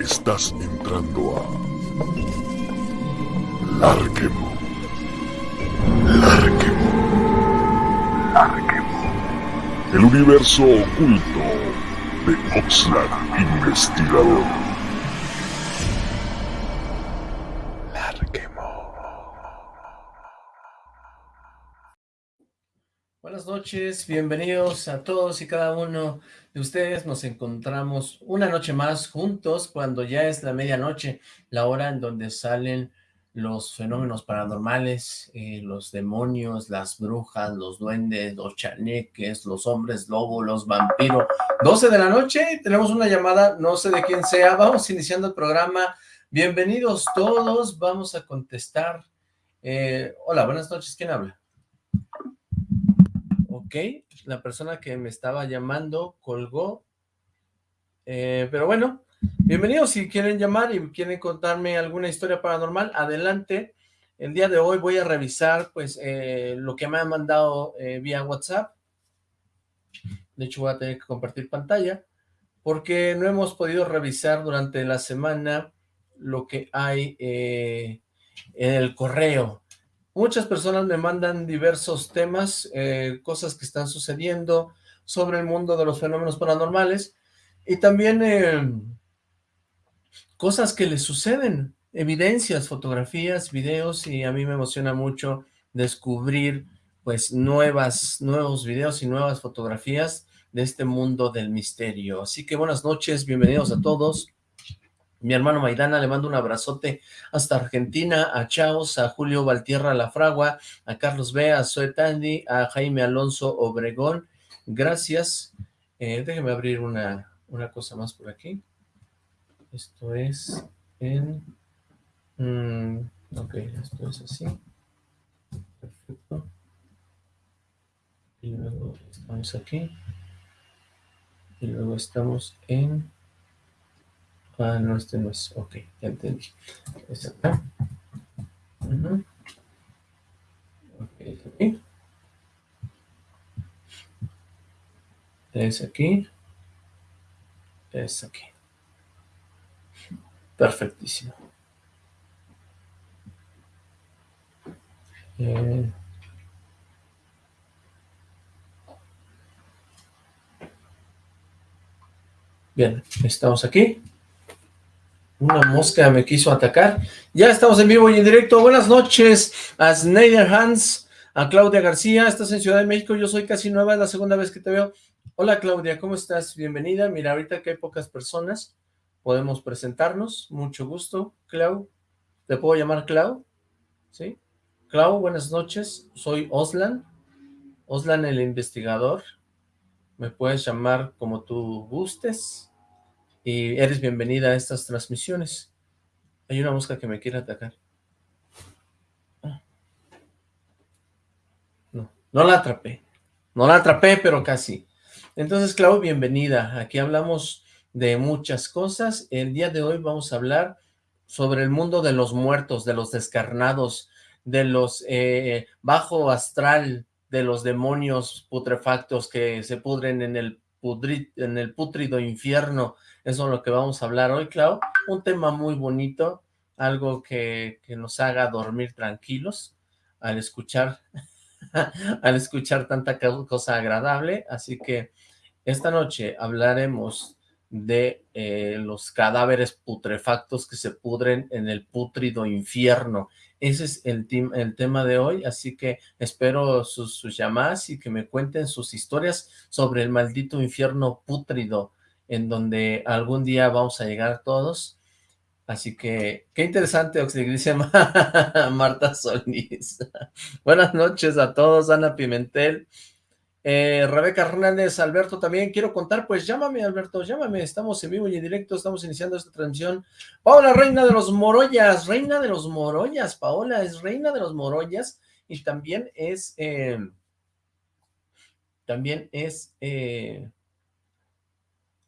Estás entrando a Larquemo. Larquemo. Larquemo. El universo oculto de Oxlack Investigador. Noches, bienvenidos a todos y cada uno de ustedes. Nos encontramos una noche más juntos cuando ya es la medianoche, la hora en donde salen los fenómenos paranormales, eh, los demonios, las brujas, los duendes, los chaneques, los hombres lobo, los vampiros. 12 de la noche, tenemos una llamada, no sé de quién sea, vamos iniciando el programa. Bienvenidos todos, vamos a contestar. Eh, hola, buenas noches, ¿quién habla? Ok, la persona que me estaba llamando colgó. Eh, pero bueno, bienvenidos si quieren llamar y quieren contarme alguna historia paranormal, adelante. El día de hoy voy a revisar pues eh, lo que me han mandado eh, vía WhatsApp. De hecho voy a tener que compartir pantalla porque no hemos podido revisar durante la semana lo que hay en el correo. Muchas personas me mandan diversos temas, eh, cosas que están sucediendo sobre el mundo de los fenómenos paranormales y también eh, cosas que les suceden, evidencias, fotografías, videos y a mí me emociona mucho descubrir pues nuevas, nuevos videos y nuevas fotografías de este mundo del misterio. Así que buenas noches, bienvenidos a todos. Mi hermano Maidana le mando un abrazote hasta Argentina, a Chaos, a Julio Valtierra La Fragua, a Carlos B, a Zoe Tandy, a Jaime Alonso Obregón. Gracias. Eh, abrir una, una cosa más por aquí. Esto es en... Mm, ok, esto es así. Perfecto. Y luego estamos aquí. Y luego estamos en... Ah, no, este no es. Ok, ya entendí. Es aquí. Es aquí. Es aquí. Perfectísimo. Eh, bien, estamos aquí. Una mosca me quiso atacar. Ya estamos en vivo y en directo. Buenas noches a Snyder Hans, a Claudia García. Estás en Ciudad de México. Yo soy casi nueva, es la segunda vez que te veo. Hola Claudia, ¿cómo estás? Bienvenida. Mira, ahorita que hay pocas personas, podemos presentarnos. Mucho gusto. Clau, ¿te puedo llamar Clau? ¿Sí? Clau, buenas noches. Soy Oslan. Oslan el investigador. Me puedes llamar como tú gustes y eres bienvenida a estas transmisiones. Hay una mosca que me quiere atacar. Ah. No, no la atrapé. No la atrapé, pero casi. Entonces, Clau, bienvenida. Aquí hablamos de muchas cosas. El día de hoy vamos a hablar sobre el mundo de los muertos, de los descarnados, de los eh, bajo astral, de los demonios putrefactos que se pudren en el, en el putrido infierno, eso es lo que vamos a hablar hoy, Clau. Un tema muy bonito, algo que, nos haga dormir tranquilos al escuchar, al escuchar tanta cosa agradable. Así que esta noche hablaremos de eh, los cadáveres putrefactos que se pudren en el putrido infierno. Ese es el, el tema de hoy, así que espero sus, llamadas y que me cuenten sus historias sobre el maldito infierno putrido en donde algún día vamos a llegar todos. Así que, qué interesante, dice Marta Solís. Buenas noches a todos, Ana Pimentel, eh, Rebeca Hernández, Alberto también. Quiero contar, pues llámame, Alberto, llámame. Estamos en vivo y en directo, estamos iniciando esta transmisión. Paola, reina de los Moroyas, reina de los Moroyas. Paola es reina de los Moroyas y también es, eh, también es, eh,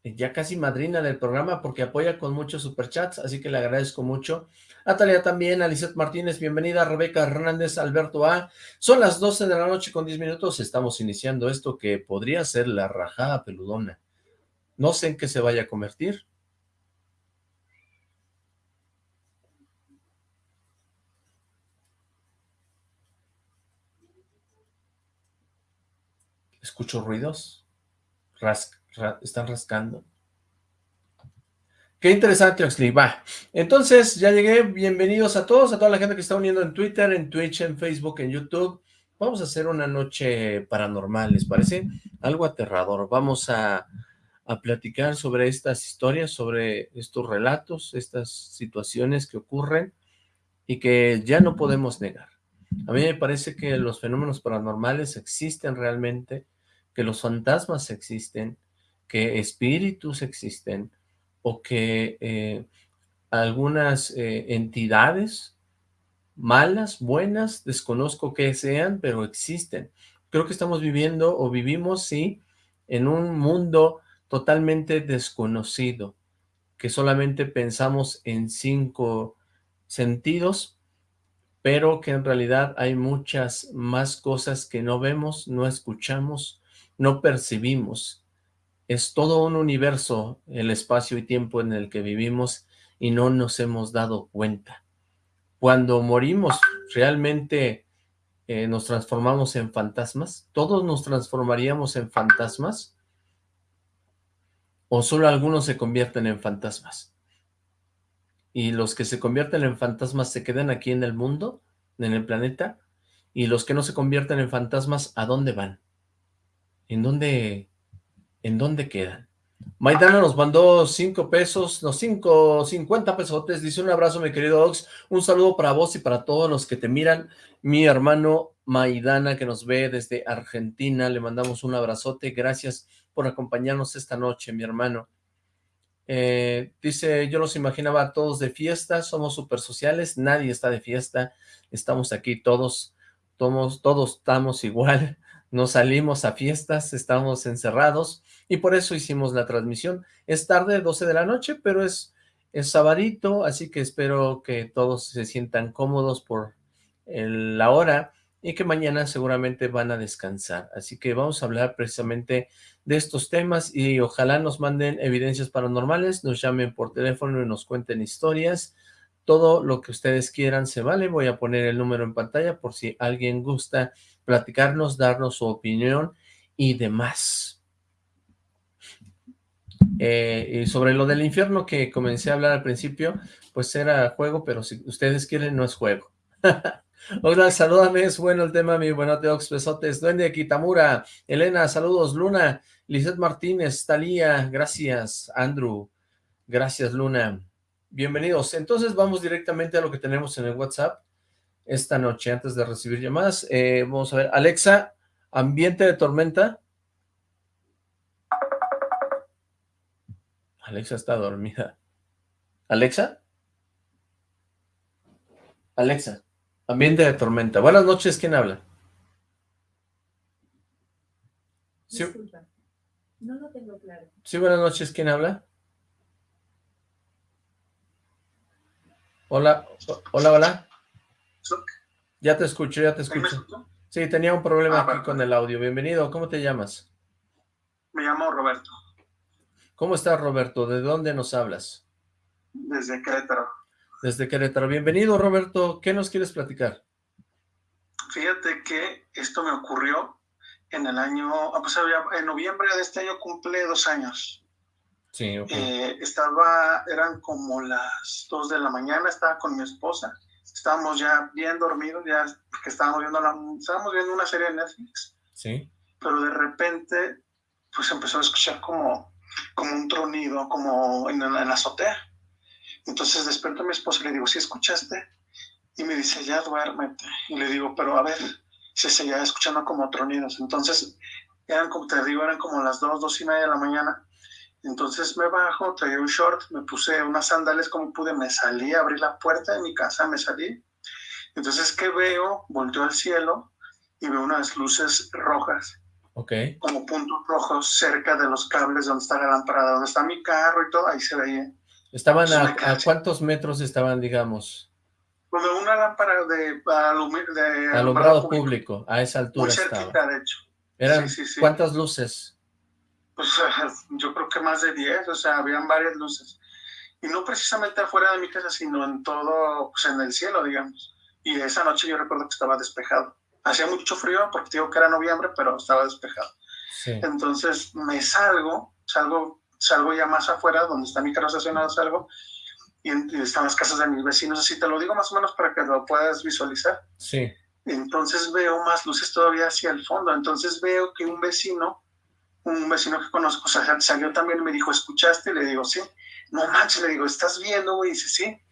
ya casi madrina del programa porque apoya con muchos superchats, así que le agradezco mucho. Natalia también, Alicet Martínez, bienvenida, Rebeca Hernández, Alberto A. Son las 12 de la noche con 10 minutos, estamos iniciando esto que podría ser la rajada peludona. No sé en qué se vaya a convertir. Escucho ruidos. Están rascando. Qué interesante, Oxley. Va. Entonces, ya llegué. Bienvenidos a todos, a toda la gente que está uniendo en Twitter, en Twitch, en Facebook, en YouTube. Vamos a hacer una noche paranormal, ¿les parece? Algo aterrador. Vamos a, a platicar sobre estas historias, sobre estos relatos, estas situaciones que ocurren y que ya no podemos negar. A mí me parece que los fenómenos paranormales existen realmente, que los fantasmas existen, que espíritus existen, o que eh, algunas eh, entidades malas, buenas, desconozco que sean, pero existen. Creo que estamos viviendo o vivimos, sí, en un mundo totalmente desconocido, que solamente pensamos en cinco sentidos, pero que en realidad hay muchas más cosas que no vemos, no escuchamos, no percibimos. Es todo un universo el espacio y tiempo en el que vivimos y no nos hemos dado cuenta. Cuando morimos, ¿realmente eh, nos transformamos en fantasmas? ¿Todos nos transformaríamos en fantasmas? ¿O solo algunos se convierten en fantasmas? ¿Y los que se convierten en fantasmas se quedan aquí en el mundo, en el planeta? ¿Y los que no se convierten en fantasmas, a dónde van? ¿En dónde ¿en dónde quedan? Maidana nos mandó cinco pesos, no, cinco, cincuenta pesotes, dice un abrazo mi querido Ox, un saludo para vos y para todos los que te miran, mi hermano Maidana que nos ve desde Argentina, le mandamos un abrazote, gracias por acompañarnos esta noche, mi hermano. Eh, dice, yo los imaginaba todos de fiesta, somos súper sociales, nadie está de fiesta, estamos aquí todos, todos, todos estamos igual, no salimos a fiestas, estamos encerrados y por eso hicimos la transmisión. Es tarde, 12 de la noche, pero es, es sabadito, así que espero que todos se sientan cómodos por la hora y que mañana seguramente van a descansar. Así que vamos a hablar precisamente de estos temas y ojalá nos manden evidencias paranormales, nos llamen por teléfono y nos cuenten historias. Todo lo que ustedes quieran se vale. Voy a poner el número en pantalla por si alguien gusta platicarnos, darnos su opinión y demás. Eh, y sobre lo del infierno que comencé a hablar al principio, pues era juego, pero si ustedes quieren, no es juego. Hola, salúdame, es bueno el tema, mi buenote Ox Besotes, Duende Kitamura, Elena, saludos, Luna, Lizeth Martínez, Talía, gracias, Andrew, gracias, Luna, bienvenidos. Entonces vamos directamente a lo que tenemos en el WhatsApp esta noche antes de recibir llamadas. Eh, vamos a ver, Alexa, ambiente de tormenta. Alexa está dormida. ¿Alexa? Alexa, ambiente de tormenta. Buenas noches, ¿quién habla? Sí. no lo tengo claro. Sí, buenas noches, ¿quién habla? Hola, hola, hola. Ya te escucho, ya te escucho. Sí, tenía un problema ah, aquí con el audio. Bienvenido, ¿cómo te llamas? Me llamo Roberto. ¿Cómo estás, Roberto? ¿De dónde nos hablas? Desde Querétaro. Desde Querétaro. Bienvenido, Roberto. ¿Qué nos quieres platicar? Fíjate que esto me ocurrió en el año, ah, pues en noviembre de este año cumple dos años. Sí, ok. Eh, estaba, eran como las dos de la mañana, estaba con mi esposa estábamos ya bien dormidos, ya que estábamos viendo, la, estábamos viendo una serie de Netflix. Sí. Pero de repente, pues empezó a escuchar como, como un tronido, como en, la azotea. Entonces despierto a mi esposa y le digo, ¿sí escuchaste? Y me dice, ya duérmete. Y le digo, pero a ver, se seguía escuchando como tronidos. Entonces, eran como te digo, eran como las dos, dos y media de la mañana. Entonces me bajo, traía un short, me puse unas sandalias como pude, me salí, abrí la puerta de mi casa, me salí. Entonces, ¿qué veo? Volteo al cielo y veo unas luces rojas. Ok. Como puntos rojos cerca de los cables donde está la lámpara, donde está mi carro y todo, ahí se veía. ¿Estaban a, cuántos metros estaban, digamos? De una lámpara de, de alumbrado público. a esa altura Muy cerquita, de hecho. ¿Eran cuántas luces? Pues yo creo que más de 10, o sea, habían varias luces. Y no precisamente afuera de mi casa, sino en todo, pues en el cielo, digamos. Y esa noche yo recuerdo que estaba despejado. Hacía mucho frío porque digo que era noviembre, pero estaba despejado. Entonces me salgo, salgo, salgo ya más afuera, donde está mi carro estacionado, salgo, y, están las casas de mis vecinos, así te lo digo más o menos para que lo puedas visualizar. Sí. Entonces veo más luces todavía hacia el fondo, entonces veo que un vecino, un vecino que conozco, salió también y me dijo, ¿escuchaste? Le digo, sí. No manches, le digo, ¿estás viendo, güey? Dice, sí.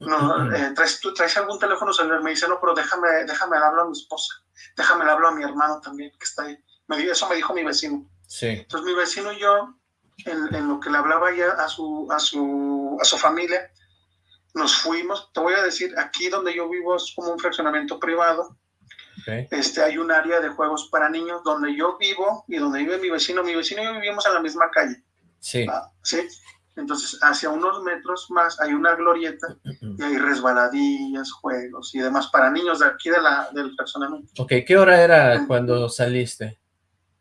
No, eh, ¿traes, ¿tú traes algún teléfono celular? Me dice, no, pero déjame, déjame hablar a mi esposa. Déjame hablar a mi hermano también, que está ahí. Me, eso me dijo mi vecino. Sí. Entonces mi vecino y yo, en, lo que le hablaba ya a su, a, su, a su familia, nos fuimos. Te voy a decir, aquí donde yo vivo es como un fraccionamiento privado. Este, hay un área de juegos para niños donde yo vivo y donde vive mi vecino. Mi vecino y yo vivimos en la misma calle. Sí. Ah, sí. Entonces, hacia unos metros más hay una glorieta y hay resbaladillas, juegos y demás para niños de aquí de la, del fraccionamiento. Ok, ¿qué hora era cuando saliste?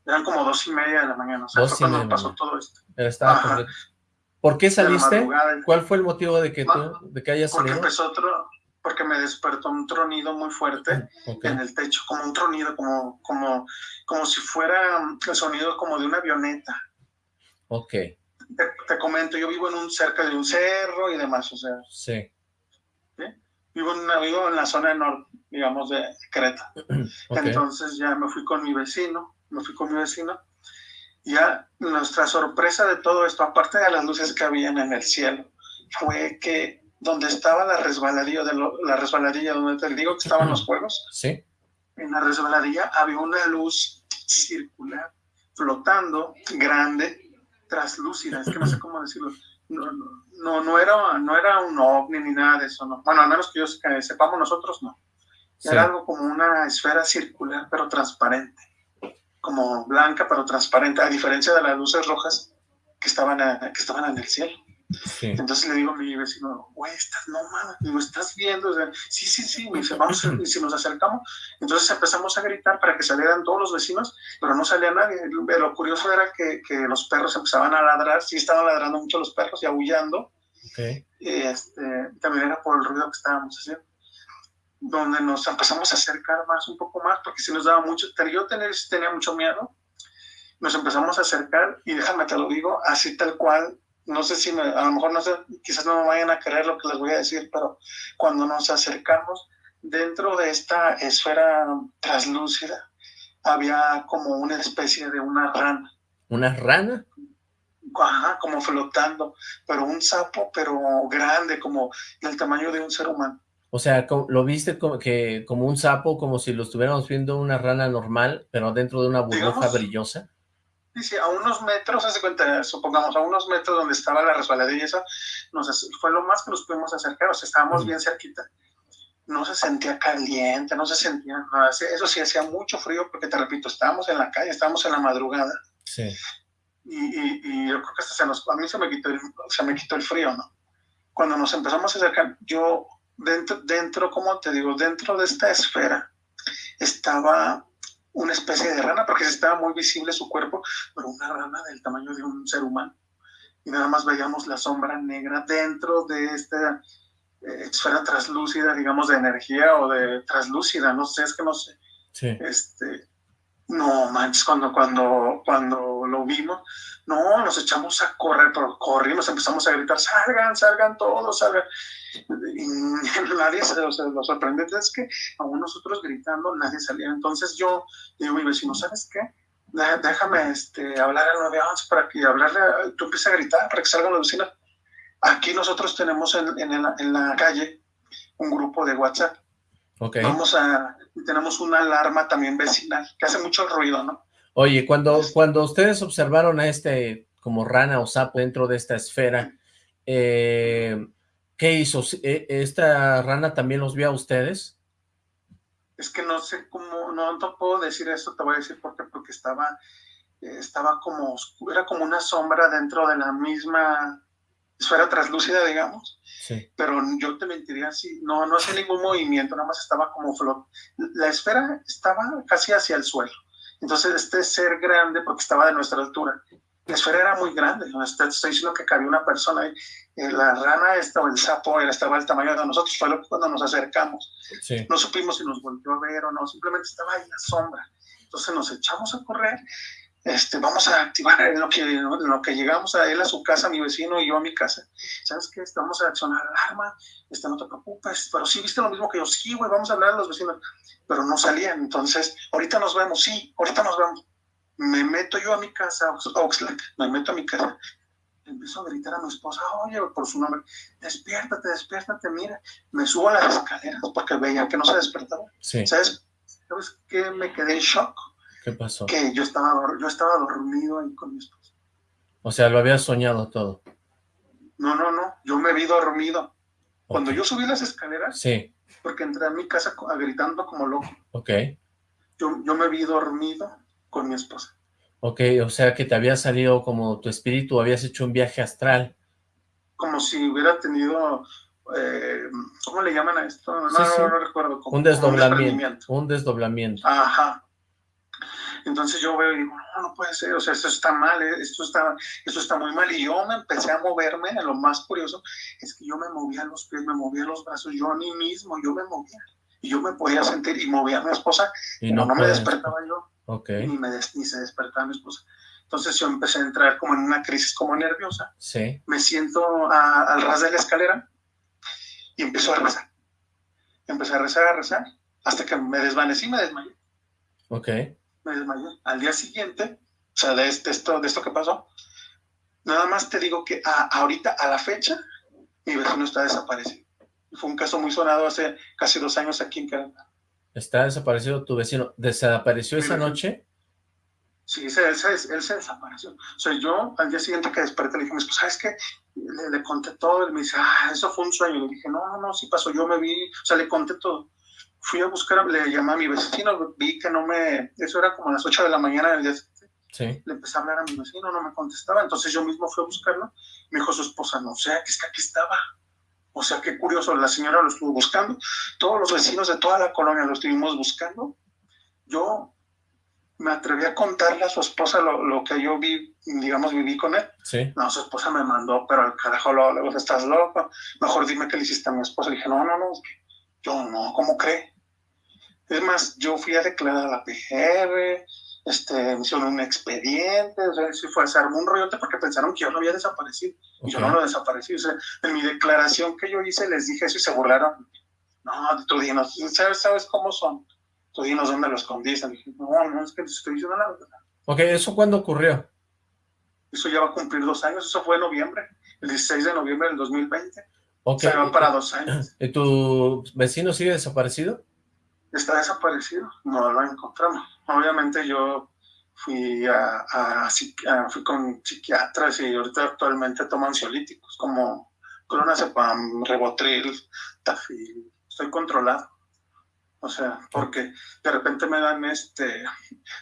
Eran como dos y media de la mañana, o sea, fue cuando pasó todo esto. Estaba ¿Por qué saliste? ¿Cuál fue el motivo de que tú, de que hayas salido? Porque empezó otro, porque me despertó un tronido muy fuerte en el techo, como un tronido, como, como, como si fuera el sonido como de una avioneta. Ok te, comento, yo vivo en un cerca de un cerro y demás, o sea. Sí. Vivo, en vivo en la zona norte, digamos, de Creta. Entonces ya me fui con mi vecino, me fui con mi vecino. Ya nuestra sorpresa de todo esto, aparte de las luces que habían en el cielo, fue que donde estaba la resbaladilla, de la resbaladilla donde te digo que estaban los juegos, sí. en la resbaladilla había una luz circular flotando, grande, traslúcida, es que no sé cómo decirlo. No, no, no, era, no era un ovni ni nada de eso, no. Bueno, al menos que yo sepamos nosotros, no. Era algo como una esfera circular, pero transparente. Como blanca, pero transparente, a diferencia de las luces rojas que estaban, que estaban en el cielo. Entonces le digo a mi vecino, güey, estás, no mames, digo, ¿estás viendo? sí, sí, sí, me dice, vamos, y si nos acercamos. Entonces empezamos a gritar para que salieran todos los vecinos, pero no salía nadie. Lo curioso era que, que los perros empezaban a ladrar, sí estaban ladrando mucho los perros y aullando. Y este, también era por el ruido que estábamos haciendo. Donde nos empezamos a acercar más, un poco más, porque si nos daba mucho, yo tenía, tenía mucho miedo. Nos empezamos a acercar y déjame te lo digo, así tal cual no sé si me, a lo mejor no sé, quizás no me vayan a creer lo que les voy a decir, pero cuando nos acercamos dentro de esta esfera translúcida, había como una especie de una rana. ¿Una rana? Ajá, como flotando, pero un sapo, pero grande, como del tamaño de un ser humano. O sea, ¿lo viste como, que, como un sapo, como si lo estuviéramos viendo una rana normal, pero dentro de una burbuja brillosa? Dice, a unos metros, hace cuenta, supongamos, a unos metros donde estaba la resbaladilla, eso nos, fue lo más que nos pudimos acercar, o sea, estábamos bien cerquita. No se sentía caliente, no se sentía nada. Eso sí, hacía mucho frío, porque te repito, estábamos en la calle, estábamos en la madrugada. Sí. Y, yo creo que hasta se nos, a mí se me, quitó el, se me quitó el frío, ¿no? Cuando nos empezamos a acercar, yo, dentro, dentro, como te digo, dentro de esta esfera, estaba una especie de rana, porque estaba muy visible su cuerpo, pero una rana del tamaño de un ser humano. Y nada más veíamos la sombra negra dentro de esta eh, esfera translúcida, digamos, de energía o de translúcida, no sé, es que no sé. Este, no manches, cuando, cuando, cuando lo vimos, no, nos echamos a correr, pero corrimos, empezamos a gritar, salgan, salgan todos, salgan. Y nadie, o sea, lo sorprendente es que aún nosotros gritando, nadie salía. Entonces yo digo a mi vecino, ¿sabes qué? Déjame este, hablar al 911 para que hablarle, tú empieces a gritar para que salgan los vecinos. Aquí nosotros tenemos en, en, la, en la calle un grupo de WhatsApp. Okay. Vamos a, tenemos una alarma también vecinal, que hace mucho ruido, ¿no? Oye, cuando, cuando ustedes observaron a este como rana o sapo dentro de esta esfera, eh, ¿qué hizo? ¿E, ¿Esta rana también los vio a ustedes? Es que no sé cómo, no, no puedo decir eso, te voy a decir por qué, porque estaba, estaba como, era como una sombra dentro de la misma esfera translúcida, digamos. Sí. Pero yo te mentiría si no, no hacía ningún movimiento, nada más estaba como flot. La esfera estaba casi hacia el suelo. Entonces, este ser grande, porque estaba de nuestra altura, la esfera era muy grande, estoy diciendo que cabía una persona ahí. Eh, la rana esta o el sapo estaba al tamaño de nosotros, fue cuando nos acercamos. No supimos si nos volvió a ver o no, simplemente estaba ahí la sombra. Entonces nos echamos a correr este, vamos a activar en lo, que, en lo que llegamos a él a su casa, mi vecino y yo a mi casa. ¿Sabes qué? Vamos a accionar alarma, este, no te preocupes, pero sí viste lo mismo que yo, sí, güey, vamos a hablar a los vecinos, pero no salían. Entonces, ahorita nos vemos, sí, ahorita nos vemos. Me meto yo a mi casa, Oxlack, me meto a mi casa. Empiezo a gritar a mi esposa, oye, por su nombre, despiértate, despiértate, mira. Me subo a las escaleras porque veía que no se despertaba. Sí. ¿Sabes? ¿Sabes qué? Me quedé en shock ¿Qué pasó? que yo estaba, yo estaba dormido ahí con mi esposa. O sea, lo habías soñado todo. No, no, no, yo me vi dormido. Cuando yo subí las escaleras, Sí, porque entré a mi casa gritando como loco, ok. yo, yo me vi dormido con mi esposa. Ok, o sea que te había salido como tu espíritu, habías hecho un viaje astral. Como si hubiera tenido, eh, ¿cómo le llaman a esto? No, Sí, no, sí. no recuerdo. Como, Un desdoblamiento. Un desdoblamiento. Ajá. Entonces yo veo y digo, no, no puede ser, o sea, esto está mal, eh, esto está, esto está muy mal. Y yo me empecé a moverme, lo más curioso es que yo me movía los pies, me movía los brazos, yo a mí mismo, yo me movía. Y yo me podía sentir y movía a mi esposa, Y no, no, me despertaba yo, Ok, ni, me des- ni se despertaba mi esposa. Entonces yo empecé a entrar como en una crisis como nerviosa. sí, Me siento a- al ras de la escalera y empiezo a rezar. Empecé a rezar, a rezar, hasta que me desvanecí, me desmayé. ok. Me desmayé. Al día siguiente, o sea, de, este- esto, de esto que pasó, nada más te digo que a- ahorita, a la fecha, mi vecino está desaparecido. Fue un caso muy sonado hace casi dos años aquí en Querétaro. Está desaparecido tu vecino. ¿Desapareció esa noche? Sí, se- él, se, él se desapareció. O sea, yo al día siguiente que desperté le dije, pues, ¿sabes qué? Le, le conté todo, él me dice, ah, eso fue un sueño. Le dije, no, no, no, sí pasó, yo me vi, o sea, le conté todo. Fui a buscar, le llamé a mi vecino, vi que no me, eso era como a las 8 de la mañana del día siguiente. Sí. le empecé a hablar a mi vecino, no me contestaba, entonces yo mismo fui a buscarlo, me dijo su esposa, no sé, que es que aquí estaba. O sea, qué curioso, la señora lo estuvo buscando, todos los vecinos de toda la colonia lo estuvimos buscando. Yo me atreví a contarle a su esposa lo, lo que yo vi, digamos, viví con él. Sí. No, su esposa me mandó, pero al carajo, lo, lo- estás loco. Mejor dime qué le hiciste a mi esposa. Le dije, no, no, no. Yo no, ¿cómo cree? Es más, yo fui a declarar a la PGR, este, me hicieron un expediente, o sea, sí fue, se armó un rollote porque pensaron que yo no había desaparecido. Y yo no lo desaparecí. O sea, en mi declaración que yo hice les dije eso y se burlaron. No, tú dinos, ¿sabes, sabes cómo son? Tú dinos dónde lo escondiste. Dije, no, no, es que te estoy diciendo la verdad. Ok, ¿eso cuándo ocurrió? Eso ya va a cumplir dos años, eso fue en noviembre, el 16 de noviembre del 2020. Ok. Se va para dos años. ¿Y tu vecino sigue desaparecido? Está desaparecido, no lo encontramos. Obviamente yo fui a, fui con psiquiatras y ahorita actualmente tomo ansiolíticos como clonazepam, Ribotril, Tafil. Estoy controlado. O sea, porque de repente me dan este,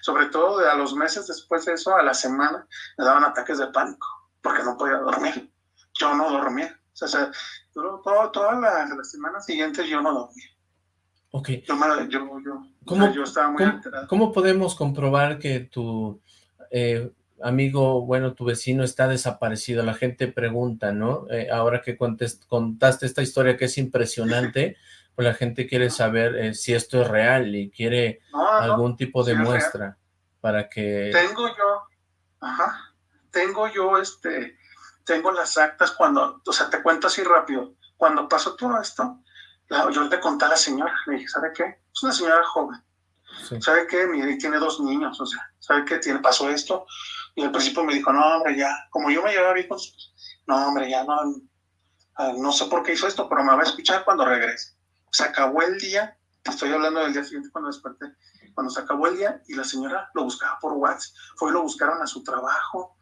sobre todo a los meses después de eso, a la semana, me daban ataques de pánico porque no podía dormir. Yo no dormía. O sea, yo- todo- todas las, las semanas siguientes yo no dormía. Ok. Yo, me- yo, yo, o ¿Cómo- sea, yo estaba muy ¿Cómo, alterado. cómo podemos comprobar que tu eh, amigo, bueno, tu vecino está desaparecido? La gente pregunta, ¿no? Eh, ahora que contaste esta historia que es impresionante, pues la gente quiere saber eh, si esto es real y quiere No, no, no. algún tipo de muestra para que... Tengo yo, ajá, tengo yo, este, tengo las actas cuando, o sea, te cuento así rápido. Cuando pasó todo esto, la- yo le conté a la señora, le dije, ¿sabe qué? Es una señora joven. Sí. ¿Sabe qué? Mire, tiene dos niños, o sea, ¿sabe qué? Tiene, pasó esto. Y al principio me dijo, no, hombre, ya, como yo me llevaba bien con no, hombre, ya no, ah, no sé por qué hizo esto, pero me va a escuchar cuando regrese. Se acabó el día, te estoy hablando del día siguiente cuando desperté, cuando se acabó el día y la señora lo buscaba por WhatsApp, fue y lo buscaron a su trabajo.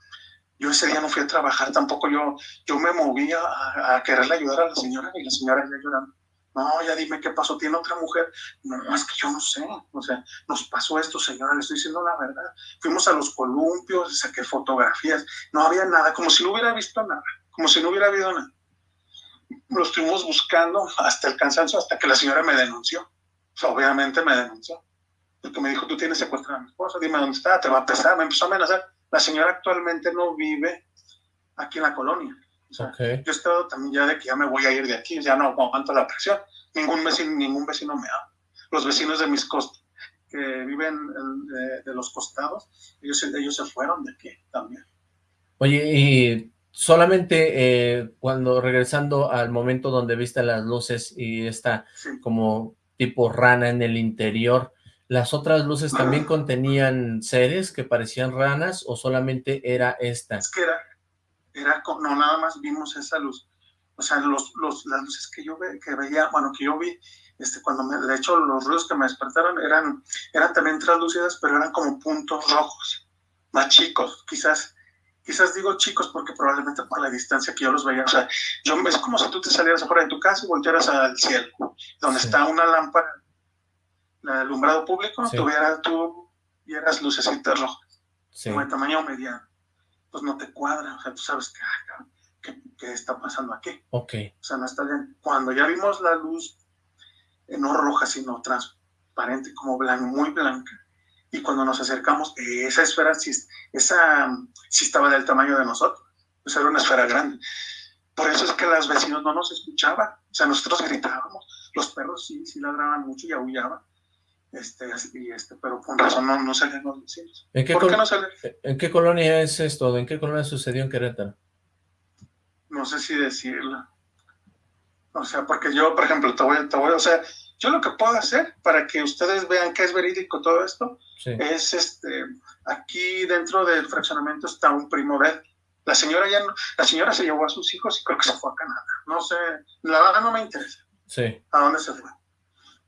Yo ese día no fui a trabajar tampoco, yo, yo me moví a, a- a quererle ayudar a la señora y la señora ya llorando. No, ya dime qué pasó, tiene otra mujer. No, es que yo no sé, o sea, nos pasó esto, señora, le estoy diciendo la verdad. Fuimos a los columpios, saqué fotografías, no había nada, como si no hubiera visto nada, como si no hubiera habido nada. Lo estuvimos buscando hasta el cansancio, hasta que la señora me denunció. Obviamente me denunció. Porque me dijo, tú tienes secuestrada a mi esposa, dime dónde está, te va a pesar. Me empezó a amenazar. La señora actualmente no vive aquí en la colonia. O sea, Ok, yo he estado también ya de que ya me voy a ir de aquí, ya no aguanto la presión. Ningún vecino, ningún vecino me ama. Los vecinos de mis costas, que viven de, los costados, ellos, ellos se fueron de aquí también. Oye, y solamente eh, cuando regresando al momento donde viste las luces y esta como tipo rana en el interior, ¿las otras luces también contenían seres que parecían ranas o solamente era esta? Es que era, era no, nada más vimos esa luz. O sea, los, los, las luces que yo ve, que veía, bueno, que yo vi, este, cuando me, de hecho los ruidos que me despertaron eran, eran también translúcidas, pero eran como puntos rojos, más chicos, quizás, quizás digo chicos porque probablemente por la distancia que yo los veía, o sea, yo, es como si tú te salieras afuera de tu casa y voltearas al cielo, donde está una lámpara, el alumbrado público, tuviera, tú vieras lucecitas rojas, como de tamaño mediano, pues no te cuadra, o sea, tú sabes que, ah, ¿qué, qué está pasando aquí? Ok. O sea, no está bien. Cuando ya vimos la luz no roja, sino transparente, como blanca, muy blanca. Y cuando nos acercamos, esa esfera sí, esa, sí estaba del tamaño de nosotros. Pues era una esfera grande. Por eso es que los vecinos no nos escuchaban. O sea, nosotros gritábamos. Los perros sí, sí ladraban mucho y aullaban. Este, y este, pero con razón no, no salían los vecinos. ¿En qué, ¿Por qué no ¿En qué colonia es esto? ¿En qué colonia sucedió en Querétaro? No sé si decirlo. O sea, porque yo, por ejemplo, te voy, te voy, o sea, yo lo que puedo hacer para que ustedes vean que es verídico todo esto, es este, aquí dentro del fraccionamiento está un primo de él. La señora ya no, la señora se llevó a sus hijos y creo que se fue a Canadá. No sé, la verdad no me interesa. Sí. ¿A dónde se fue?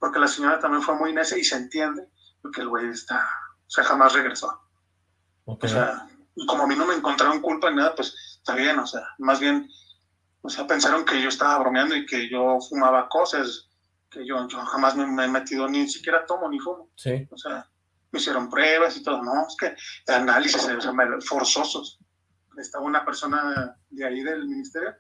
Porque la señora también fue muy necia y se entiende porque el güey está, o sea, jamás regresó. O sea, como a mí no me encontraron culpa en nada, pues está bien, o sea, más bien o sea, pensaron que yo estaba bromeando y que yo fumaba cosas, que yo, yo jamás me, he metido, ni siquiera tomo ni fumo. Sí. O sea, me hicieron pruebas y todo. No, es que análisis o sea, forzosos. Estaba una persona de ahí del ministerio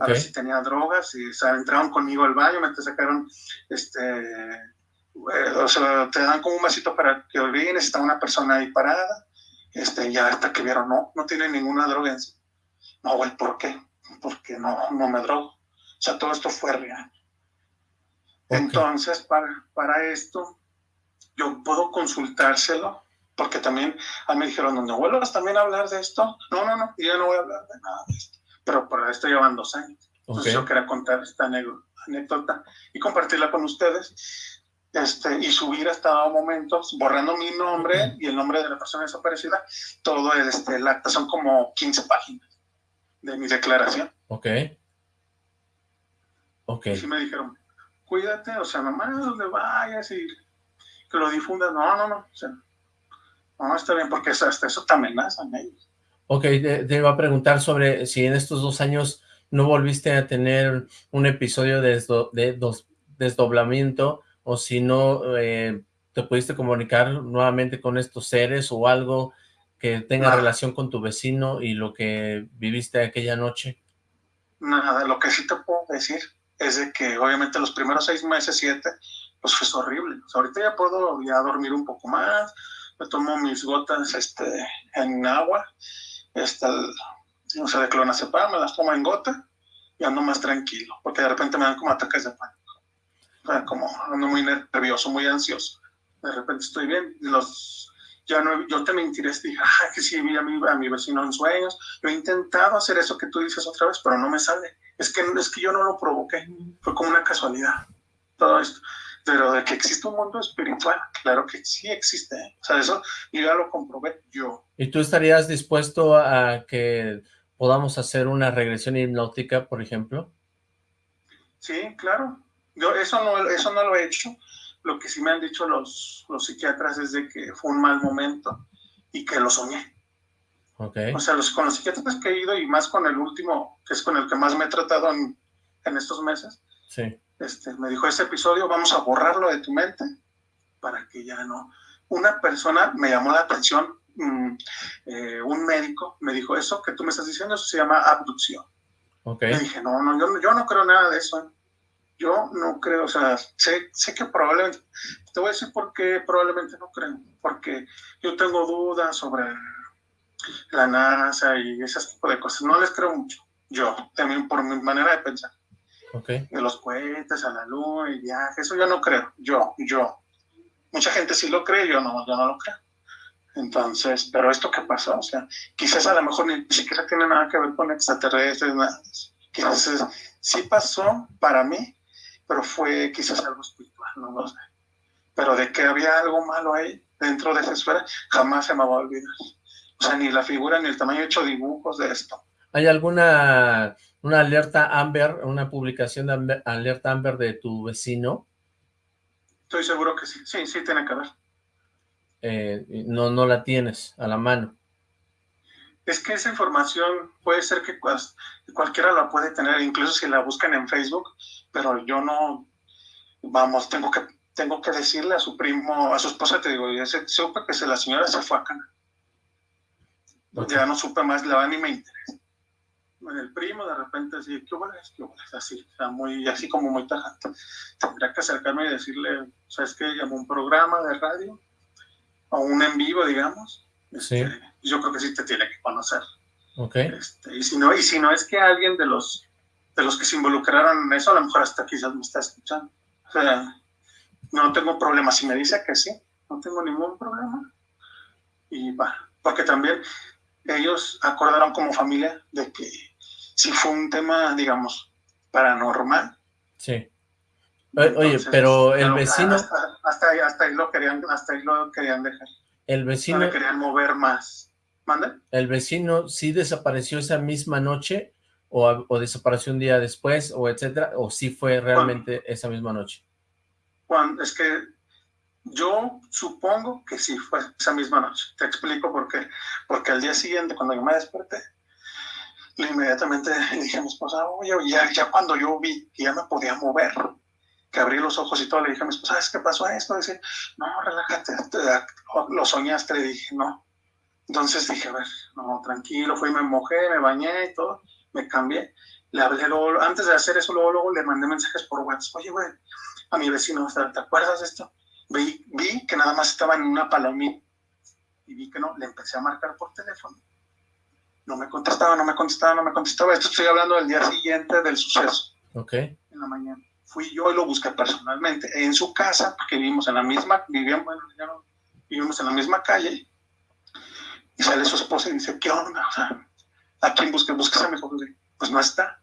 a ver si tenía drogas y o sea, entraron conmigo al baño, me te sacaron, este, eh, o sea, te dan como un vasito para que orines, está una persona ahí parada, este, ya hasta que vieron, no, no tiene ninguna droga en sí. No, güey, ¿por qué? porque no, no me drogo. O sea, todo esto fue real. Entonces, para, para esto, yo puedo consultárselo, porque también a mí me dijeron, no vuelvas también a hablar de esto. No, no, no, yo no voy a hablar de nada de esto. Pero para esto llevan dos años. Entonces yo quería contar esta anécdota y compartirla con ustedes. Este, y subir hasta momentos, borrando mi nombre y el nombre de la persona desaparecida, todo este, el acta, son como 15 páginas de mi declaración. Ok. Ok. Y sí me dijeron, cuídate, o sea, nomás donde vayas y que lo difundas. No, no, no, o sea, no, está bien, porque hasta eso te amenazan ellos. Ok, te, iba a preguntar sobre si en estos dos años no volviste a tener un episodio de, de desdoblamiento o si no eh, te pudiste comunicar nuevamente con estos seres o algo que tenga relación con tu vecino y lo que viviste aquella noche? Nada, lo que sí te puedo decir es de que obviamente los primeros seis meses, siete, pues fue horrible. ahorita ya puedo ya dormir un poco más, me tomo mis gotas este, en agua, este, no sé, de clonazepam, me las tomo en gota y ando más tranquilo, porque de repente me dan como ataques de pánico. O sea, como ando muy nervioso, muy ansioso. De repente estoy bien, los ya no, yo te mentiré, dije, ah, que sí, vi a mi, a mi vecino en sueños, yo he intentado hacer eso que tú dices otra vez, pero no me sale, es que, es que yo no lo provoqué, fue como una casualidad, todo esto, pero de que existe un mundo espiritual, claro que sí existe, o sea, eso yo ya lo comprobé yo. ¿Y tú estarías dispuesto a que podamos hacer una regresión hipnótica, por ejemplo? Sí, claro, yo eso no, eso no lo he hecho, lo que sí me han dicho los, los psiquiatras es de que fue un mal momento y que lo soñé. Okay. O sea, los, con los psiquiatras que he ido y más con el último, que es con el que más me he tratado en, en estos meses, sí. Este, me dijo, ese episodio vamos a borrarlo de tu mente para que ya no... Una persona me llamó la atención, mm, eh, un médico me dijo, eso que tú me estás diciendo, eso se llama abducción. Okay. Le dije, no, no, yo, yo no creo nada de eso. ¿eh? Yo no creo, o sea, sé, sé que probablemente, te voy a decir por qué probablemente no creo, porque yo tengo dudas sobre la NASA y ese tipo de cosas, no les creo mucho, yo, también por mi manera de pensar. Okay. De los cohetes a la luna y viajes, eso yo no creo, yo, yo. mucha gente sí lo cree, yo no, yo no lo creo. Entonces, pero esto qué pasó, o sea, quizás a lo mejor ni siquiera tiene nada que ver con extraterrestres, nada. Quizás sí pasó para mí, pero fue quizás algo espiritual, no lo sé. Pero de que había algo malo ahí dentro de esa esfera, jamás se me va a olvidar. O sea, ni la figura ni el tamaño, he hecho dibujos de esto. ¿Hay alguna una alerta Amber, una publicación de alerta Amber de tu vecino? Estoy seguro que sí, sí, sí tiene que ver. Eh, no, no la tienes a la mano. Es que esa información puede ser que cualquiera la puede tener, incluso si la buscan en Facebook, pero yo no, vamos, tengo que tengo que decirle a su primo, a su esposa, te digo, ya se, supe que se, la señora se fue a Cana. Ya no supe más, la ni me interesa. El primo de repente así, ¿qué huele? ¿Qué huele? Así, muy, así como muy tajante. Tendría que acercarme y decirle, ¿sabes qué? Llamó un programa de radio, o un en vivo, digamos. Sí. Este, yo creo que sí te tiene que conocer. Ok. Este, y, si no, y si no es que alguien de los, de los que se involucraron en eso, a lo mejor hasta quizás me está escuchando. O sea, no tengo problema. Si me dice que sí, no tengo ningún problema. Y va, porque también ellos acordaron como familia de que si fue un tema, digamos, paranormal. Sí. Oye, pero el vecino... Hasta, ahí, lo querían, hasta ahí lo querían dejar. El vecino... No le querían mover más. ¿Manda? ¿El vecino sí desapareció esa misma noche? O, o, desapareció un día después? O etcétera? ¿O sí fue realmente esa misma noche? Cuando, es que yo supongo que sí fue esa misma noche. Te explico por qué. Porque al día siguiente, cuando yo me desperté, inmediatamente le dije a mi esposa, oye, ya, ya cuando yo vi que ya me podía mover, que abrí los ojos y todo, le dije a mi esposa, ¿sabes qué pasó esto? Dice, no, relájate, lo soñaste, le dije, no. Entonces dije, a ver, no, tranquilo, fui, me mojé, me bañé y todo, me cambié. Le hablé luego, antes de hacer eso, luego, luego le mandé mensajes por WhatsApp, oye, güey, a mi vecino, ¿te acuerdas de esto? Vi, vi que nada más estaba en una palomita y vi que no, le empecé a marcar por teléfono. No me contestaba, no me contestaba, no me contestaba. Esto estoy hablando del día siguiente del suceso. Ok. En la mañana fui yo y lo busqué personalmente en su casa, porque vivimos en la misma, vivíamos, bueno, ya no, vivimos en la misma calle, y sale su esposa y dice, ¿qué onda? O sea, ¿a quién busqué? Busqué a mi hijo. Pues no está.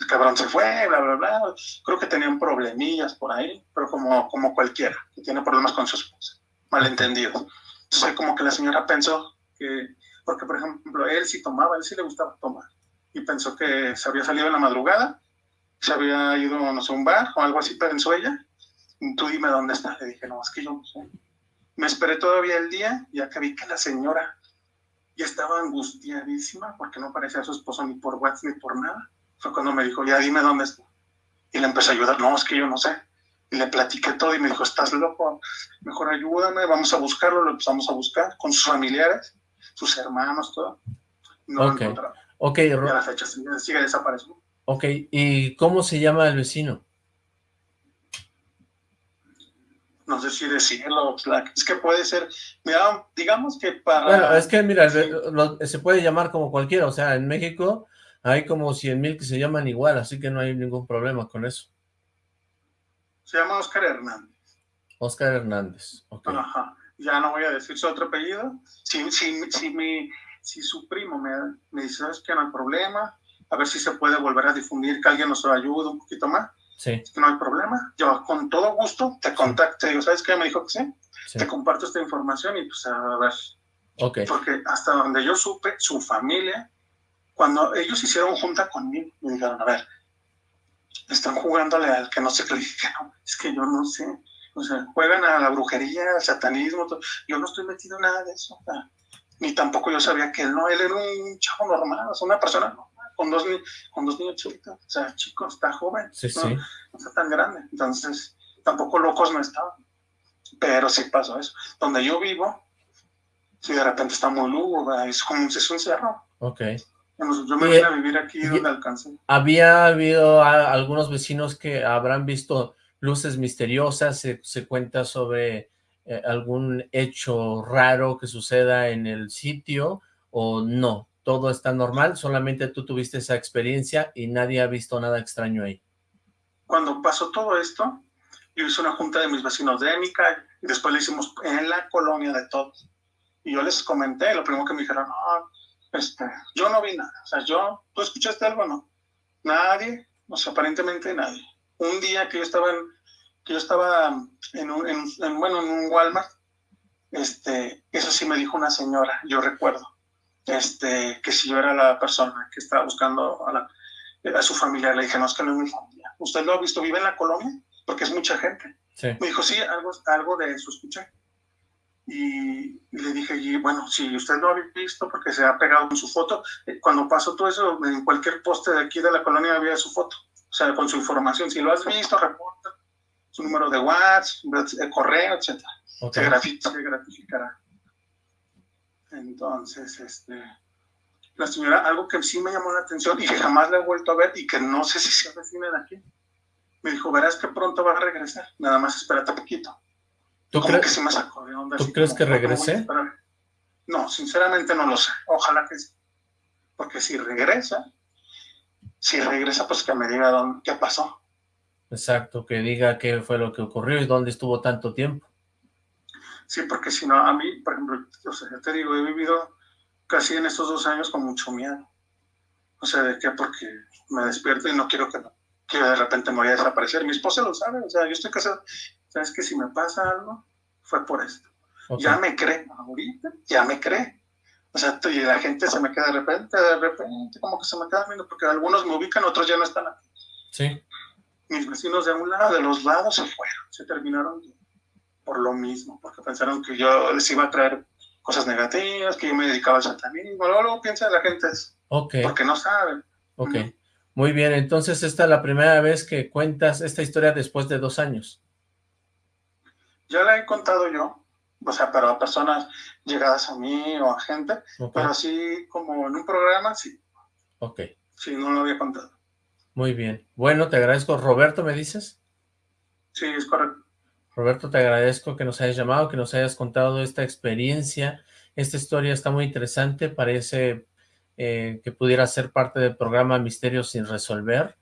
El cabrón se fue, bla, bla, bla. Creo que tenían problemillas por ahí, pero como, como cualquiera, que tiene problemas con su esposa, malentendido. Entonces, como que la señora pensó que, porque por ejemplo, él sí tomaba, él sí le gustaba tomar, y pensó que se había salido en la madrugada se había ido, no sé, a un bar o algo así, pensó ella. Tú dime dónde está. Le dije, no, es que yo no sé. Me esperé todavía el día, ya que vi que la señora ya estaba angustiadísima porque no aparecía a su esposo ni por WhatsApp ni por nada. Fue cuando me dijo, ya dime dónde está. Y le empecé a ayudar, no, es que yo no sé. Y le platiqué todo y me dijo, estás loco, mejor ayúdame, vamos a buscarlo. Lo empezamos a buscar con sus familiares, sus hermanos, todo. No okay. lo encontramos. Ok, y a la fecha sigue, sigue desapareciendo. Ok, ¿y cómo se llama el vecino? No sé si decirlo, es que puede ser, mira, digamos que para... Bueno, es que mira, sí. lo, se puede llamar como cualquiera, o sea, en México hay como 100 mil que se llaman igual, así que no hay ningún problema con eso. Se llama Oscar Hernández. Oscar Hernández, ok. Ajá, ya no voy a decir su otro apellido. Si, si, si, mi, si su primo me, me dice, ¿sabes que no hay problema? a ver si se puede volver a difundir, que alguien nos ayude un poquito más. Sí. No hay problema. Yo con todo gusto te contacto. Digo, ¿sabes qué? Me dijo que sí. sí. Te comparto esta información y pues a ver. Ok. Porque hasta donde yo supe, su familia, cuando ellos hicieron junta conmigo, me dijeron, a ver, están jugándole al que no dije, no, es que yo no sé. O sea, juegan a la brujería, al satanismo. Todo. Yo no estoy metido en nada de eso. O sea, ni tampoco yo sabía que él no, él era un chavo normal, o sea, una persona normal con dos, con dos niños chiquitos, o sea, chico, está joven, sí, no, sí. no, está tan grande, entonces tampoco locos no estaban, pero sí pasó eso. Donde yo vivo, si de repente está muy lúgubre, es como es un cerro. Ok. Yo me vine a vivir aquí donde alcancé. ¿Había habido a, algunos vecinos que habrán visto luces misteriosas? ¿Se, cuenta sobre eh, algún hecho raro que suceda en el sitio o no? todo está normal, solamente tú tuviste esa experiencia y nadie ha visto nada extraño ahí. Cuando pasó todo esto, yo hice una junta de mis vecinos de mi calle, Y después le hicimos en la colonia de todos. Y yo les comenté, lo primero que me dijeron, no, este, yo no vi nada. O sea, yo, ¿tú escuchaste algo no? Nadie, o sea, aparentemente nadie. Un día que yo estaba en, que yo estaba en un, en, bueno, en un Walmart, este, eso sí me dijo una señora, yo recuerdo, este, que si yo era la persona que estaba buscando a, a su familia, le dije, no, es que no es mi familia. ¿Usted lo ha visto? ¿Vive en la colonia? Porque es mucha gente. Me dijo, sí, algo, algo de eso escuché. Y, le dije, y bueno, si usted lo ha visto, porque se ha pegado en su foto, eh, cuando pasó todo eso, en cualquier poste de aquí de la colonia había su foto, o sea, con su información. Si lo has visto, reporta su número de WhatsApp, eh, correo, etc. Se, gratificará. Entonces, este, la señora, algo que sí me llamó la atención y que jamás le he vuelto a ver y que no sé si se avecina de aquí, me dijo, verás que pronto va a regresar, nada más espérate poquito. ¿Tú, crees, que, ¿tú crees que regrese? No, sinceramente no lo sé. Ojalá que sí. Porque si regresa, si regresa, pues que me diga dónde, qué pasó. Exacto, que diga qué fue lo que ocurrió y dónde estuvo tanto tiempo. Sí, porque si no, a mí, por ejemplo, yo, te digo, he vivido casi en estos dos años con mucho miedo. O sea, ¿de qué? Porque me despierto y no quiero que, que de repente me vaya a desaparecer. Mi esposa lo sabe, o sea, yo estoy casado ¿sabes que Si me pasa algo, fue por esto. Ya me cree, ahorita ya me cree. O sea, y la gente se me queda de repente, de repente, como que se me queda viendo, porque algunos me ubican, otros ya no están aquí. Sí. Mis vecinos de un lado, de los lados, se fueron, se terminaron por lo mismo, porque pensaron que yo les iba a traer cosas negativas, que yo me dedicaba al satanismo, luego, luego piensa la gente eso. Ok. Porque no saben. Ok. Muy bien, entonces esta es la primera vez que cuentas esta historia después de dos años. Ya la he contado yo, o sea, pero a personas llegadas a mí o a gente, pero así como en un programa, sí. Ok. Sí, no lo había contado. Muy bien. Bueno, te agradezco. ¿Roberto me dices? Sí, es correcto. Roberto, te agradezco que nos hayas llamado, que nos hayas contado esta experiencia. Esta historia está muy interesante, parece eh, que pudiera ser parte del programa Misterios sin resolver.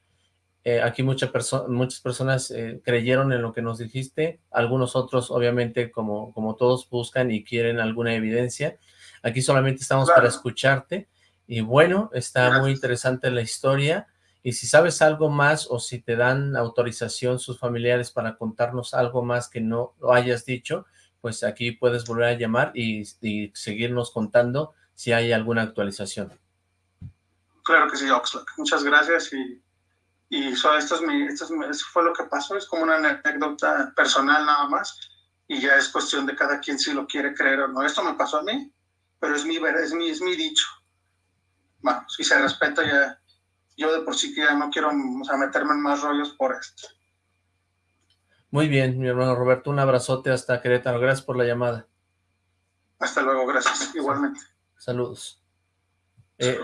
Eh, aquí muchas personas eh, creyeron en lo que nos dijiste, algunos otros obviamente como, como todos buscan y quieren alguna evidencia. Aquí solamente estamos para escucharte y bueno, está muy interesante la historia y si sabes algo más o si te dan autorización sus familiares para contarnos algo más que no lo hayas dicho, pues aquí puedes volver a llamar y, y seguirnos contando si hay alguna actualización. Claro que sí, Oxlack. Muchas gracias y y esto, es mi, esto, fue lo que pasó, es como una anécdota personal nada más, y ya es cuestión de cada quien si lo quiere creer o no. Esto me pasó a mí, pero es mi, es mi, es mi dicho. Bueno, si se respeta ya, yo de por sí que ya no quiero meterme en más rollos por esto. Muy bien, mi hermano Roberto, un abrazote hasta Querétaro, gracias por la llamada. Hasta luego, gracias, igualmente. Saludos. Eh,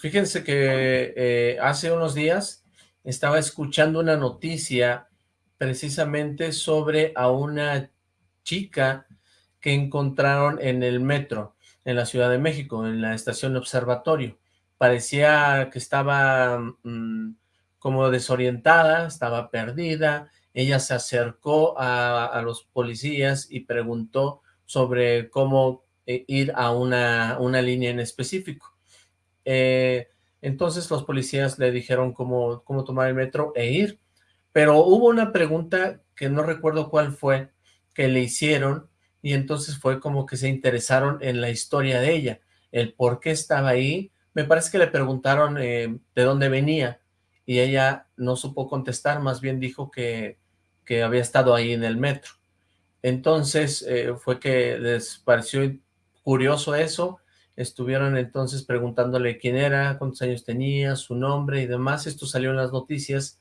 fíjense que eh, hace unos días estaba escuchando una noticia precisamente sobre a una chica que encontraron en el metro en la Ciudad de México, en la estación Observatorio. Parecía que estaba mm, como desorientada, estaba perdida. Ella se acercó a, los policías y preguntó sobre cómo eh, ir a una, una línea en específico. Eh, entonces los policías le dijeron cómo, cómo tomar el metro e ir. Pero hubo una pregunta que no recuerdo cuál fue, que le hicieron, y entonces fue como que se interesaron en la historia de ella, el por qué estaba ahí. Me parece que le preguntaron eh, de dónde venía, y ella no supo contestar, más bien dijo que, que había estado ahí en el metro. Entonces eh, fue que les pareció curioso eso, Estuvieron entonces preguntándole quién era, cuántos años tenía, su nombre y demás. Esto salió en las noticias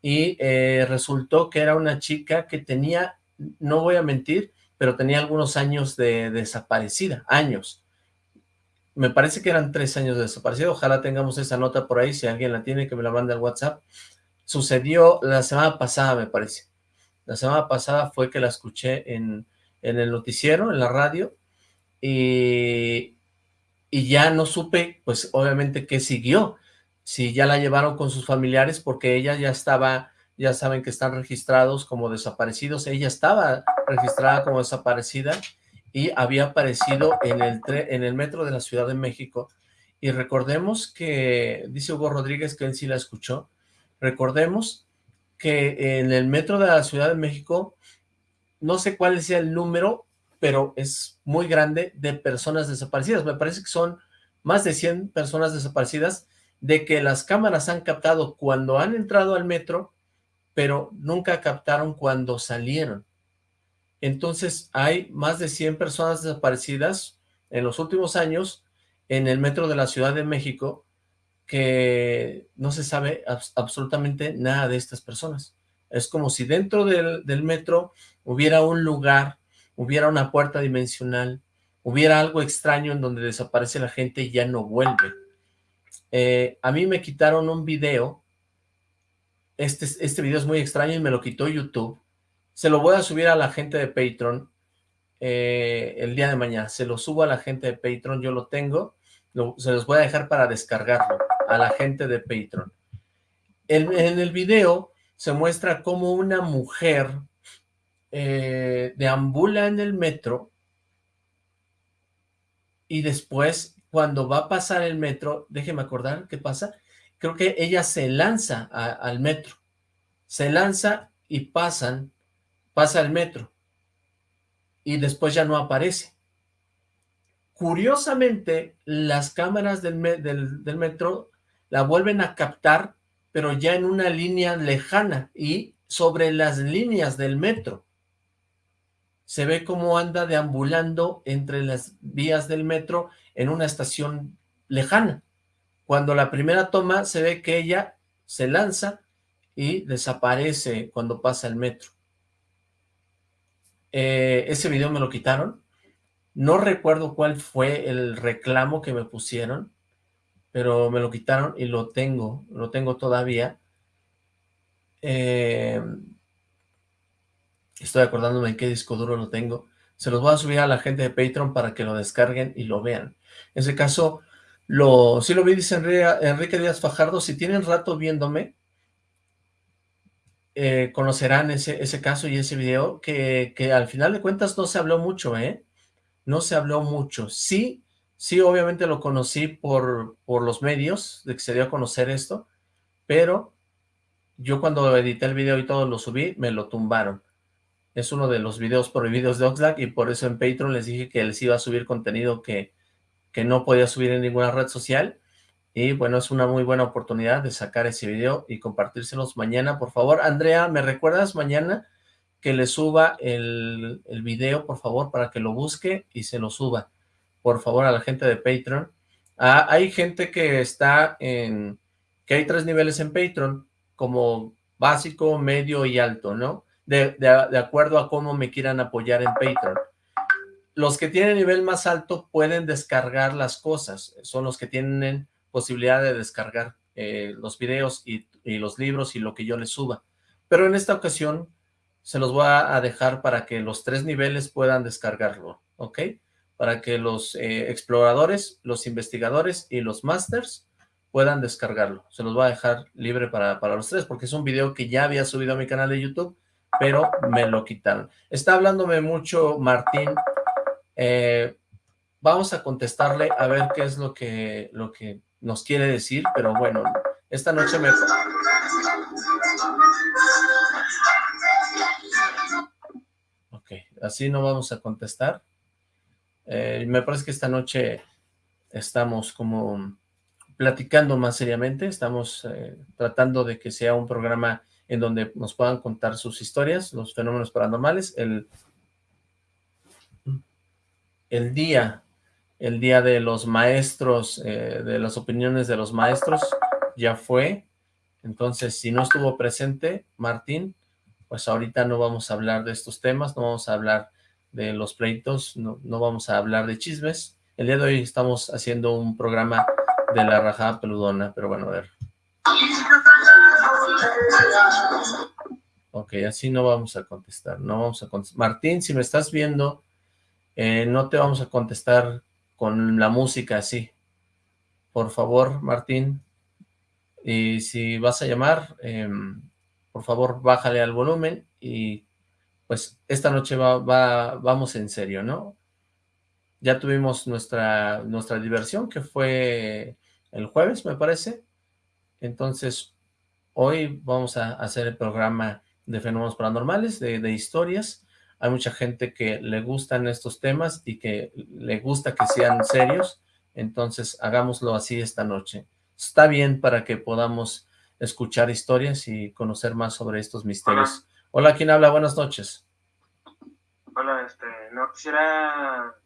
y eh, resultó que era una chica que tenía, no voy a mentir, pero tenía algunos años de desaparecida, años. Me parece que eran tres años de desaparecida. Ojalá tengamos esa nota por ahí, si alguien la tiene, que me la mande al WhatsApp. Sucedió la semana pasada, me parece. La semana pasada fue que la escuché en, en el noticiero, en la radio, y, y ya no supe, pues obviamente, qué siguió. Si ya la llevaron con sus familiares porque ella ya estaba ya saben que están registrados como desaparecidos. Ella estaba registrada como desaparecida y había aparecido en el, en el metro de la Ciudad de México. Y recordemos que, dice Hugo Rodríguez que él sí la escuchó, recordemos que en el metro de la Ciudad de México, no sé cuál sea el número, pero es muy grande de personas desaparecidas. Me parece que son más de 100 personas desaparecidas de que las cámaras han captado cuando han entrado al metro pero nunca captaron cuando salieron. Entonces hay más de 100 personas desaparecidas en los últimos años en el metro de la Ciudad de México que no se sabe absolutamente nada de estas personas. Es como si dentro del, metro hubiera un lugar, hubiera una puerta dimensional, hubiera algo extraño en donde desaparece la gente y ya no vuelve. Eh, a mí me quitaron un video este, este video es muy extraño y me lo quitó YouTube. Se lo voy a subir a la gente de Patreon eh, el día de mañana. Se lo subo a la gente de Patreon, yo lo tengo. se los voy a dejar para descargarlo a la gente de Patreon. En, el video se muestra cómo una mujer eh, deambula en el metro y después cuando va a pasar el metro, déjeme acordar qué pasa, creo que ella se lanza al metro, se lanza y pasa el metro, y después ya no aparece. Curiosamente, las cámaras del metro la vuelven a captar, pero ya en una línea lejana y sobre las líneas del metro. Se ve cómo anda deambulando entre las vías del metro en una estación lejana. Cuando la primera toma se ve que ella se lanza y desaparece cuando pasa el metro. Eh, ese video me lo quitaron. No recuerdo cuál fue el reclamo que me pusieron, pero me lo quitaron y lo tengo, lo tengo todavía. Eh, estoy acordándome en qué disco duro lo tengo. Se los voy a subir a la gente de Patreon para que lo descarguen y lo vean. En ese caso, lo, sí lo vi, dice Enrique Díaz Fajardo, si tienen rato viéndome, eh, conocerán ese, caso y ese video, que, que, al final de cuentas no se habló mucho, ¿eh? No se habló mucho. Sí, sí, obviamente lo conocí por, por los medios, de que se dio a conocer esto, pero yo cuando edité el video y todo lo subí, me lo tumbaron. Es uno de los videos prohibidos de Oxlack y por eso en Patreon les dije que les iba a subir contenido que que no podía subir en ninguna red social. Y bueno, es una muy buena oportunidad de sacar ese video y compartírselos mañana, por favor. Andrea, ¿me recuerdas mañana que le suba el, el video, por favor, para que lo busque y se lo suba, por favor, a la gente de Patreon? Ah, hay gente que está en, que hay tres niveles en Patreon, como básico, medio y alto, ¿no? De, acuerdo a cómo me quieran apoyar en Patreon los que tienen nivel más alto pueden descargar las cosas, son los que tienen posibilidad de descargar eh, los videos y, los libros y lo que yo les suba. Pero en esta ocasión se los voy a dejar para que los tres niveles puedan descargarlo, ¿ok? Para que los eh, exploradores, los investigadores y los masters puedan descargarlo. Se los voy a dejar libre para, para los tres, porque es un video que ya había subido a mi canal de YouTube, pero me lo quitaron. Está hablándome mucho Martín eh, vamos a contestarle a ver qué es lo que, lo que nos quiere decir, pero bueno, esta noche me... Ok, así no vamos a contestar. Eh, me parece que esta noche estamos como platicando más seriamente, estamos eh, tratando de que sea un programa en donde nos puedan contar sus historias, los fenómenos paranormales. El el día, el día de los maestros, eh, de las opiniones de los maestros, ya fue. Entonces, si no estuvo presente Martín, pues ahorita no vamos a hablar de estos temas, no vamos a hablar de los pleitos, no, no vamos a hablar de chismes. El día de hoy estamos haciendo un programa de la rajada peludona, pero bueno, a ver. Ok, así no vamos a contestar, no vamos a. Martín, si me estás viendo, eh, no te vamos a contestar con la música así. Por favor, Martín. Y si vas a llamar, em, por favor bájale al volumen y pues esta noche va, va, vamos en serio, ¿no? Ya tuvimos nuestra, nuestra diversión que fue el jueves, me parece. Entonces, hoy vamos a hacer el programa de fenómenos paranormales, de, de historias. Hay mucha gente que le gustan estos temas y que le gusta que sean serios. Entonces, hagámoslo así esta noche. Está bien para que podamos escuchar historias y conocer más sobre estos misterios. Hola, ¿quién habla? Buenas noches. Hola, este, no quisiera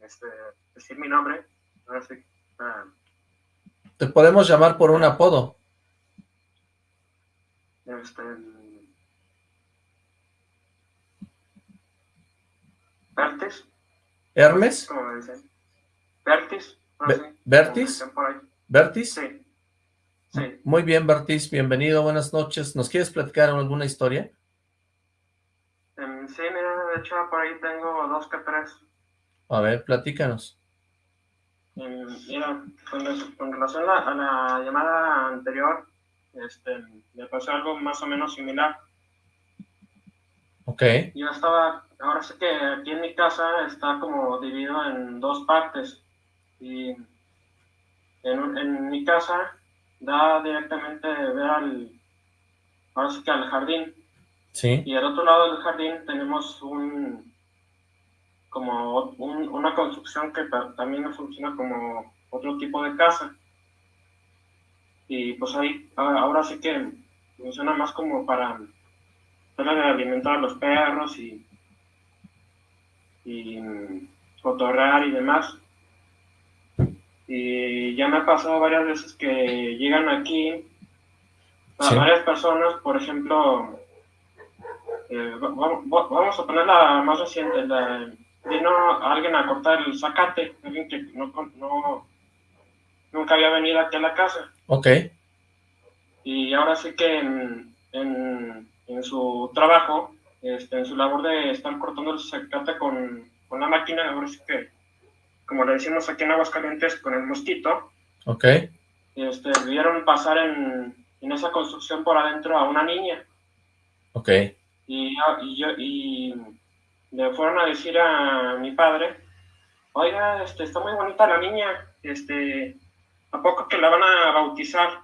este, decir mi nombre. No sé, ah, Te podemos llamar por un apodo. Este, Bertis, ¿Hermes? ¿cómo me dicen? Ahí. ¿Bertis? Sí, sí. Muy bien, Bertis, bienvenido, buenas noches. ¿Nos quieres platicar alguna historia? Em, sí, mira, de hecho por ahí tengo dos que tres. A ver, platícanos. Em, mira, con, relación a, a la llamada anterior, este, me pasó algo más o menos similar. Ok, Yo estaba, ahora sé que aquí en mi casa está como dividido en dos partes. Y en, en mi casa da directamente ver al, ahora sí que al jardín. sí, Y al otro lado del jardín tenemos un, como un- una construcción que ta- también funciona como otro tipo de casa. Y pues ahí, a- ahora sí que funciona más como para, para alimentar a los perros y, y mm, cotorrear y demás. Y ya me ha pasado varias veces que llegan aquí a Sí. varias personas, por ejemplo, eh, va- va- va- vamos a poner la más reciente, la, vino alguien a cortar el zacate, alguien que no, no- nunca había venido aquí a la casa. ok, Y ahora sí que en, en- en su trabajo, este, en su labor de estar cortando el zacate con, con la máquina, ahora sí que, como le decimos aquí en Aguascalientes, con el mosquito, ok, este, vieron pasar en, en esa construcción por adentro a una niña. ok, Y, y, yo, y le fueron a decir a mi padre, oiga, este, está muy bonita la niña, este, ¿a poco que la van a bautizar?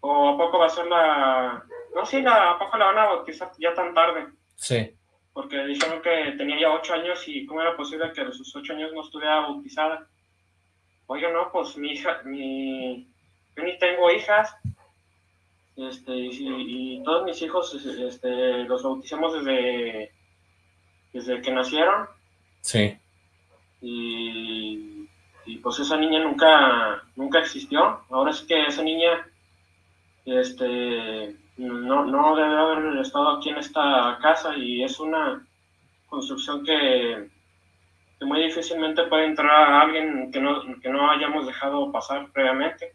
¿O a poco va a ser la... No, sí, la, ¿a poco la van a bautizar ya tan tarde? sí, Porque dijeron que tenía ya ocho años y cómo era posible que a sus ocho años no estuviera bautizada. Oiga, no, pues mi hija, mi... Yo ni tengo hijas, este, y, y todos mis hijos este, los bautizamos desde, desde que nacieron sí, y, y, pues esa niña nunca, nunca existió. Ahora es que esa niña este, no, no debe haber estado aquí en esta casa y es una construcción que, que muy difícilmente puede entrar a alguien que no, que no hayamos dejado pasar previamente.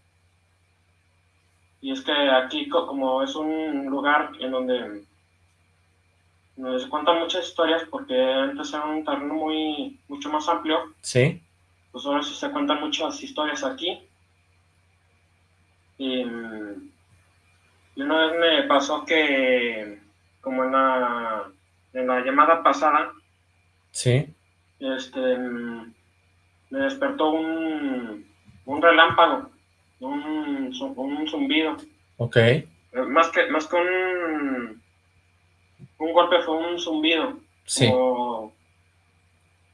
Y es que aquí, co- como es un lugar en donde nos cuentan muchas historias, porque antes era un terreno muy, mucho más amplio, sí, pues ahora sí se cuentan muchas historias aquí. Y, y una vez me pasó que, como en la, en la llamada pasada, sí, este, me despertó un, un relámpago, un, un zumbido. ok, Eh, Más que, más que un, un golpe fue un zumbido. sí. como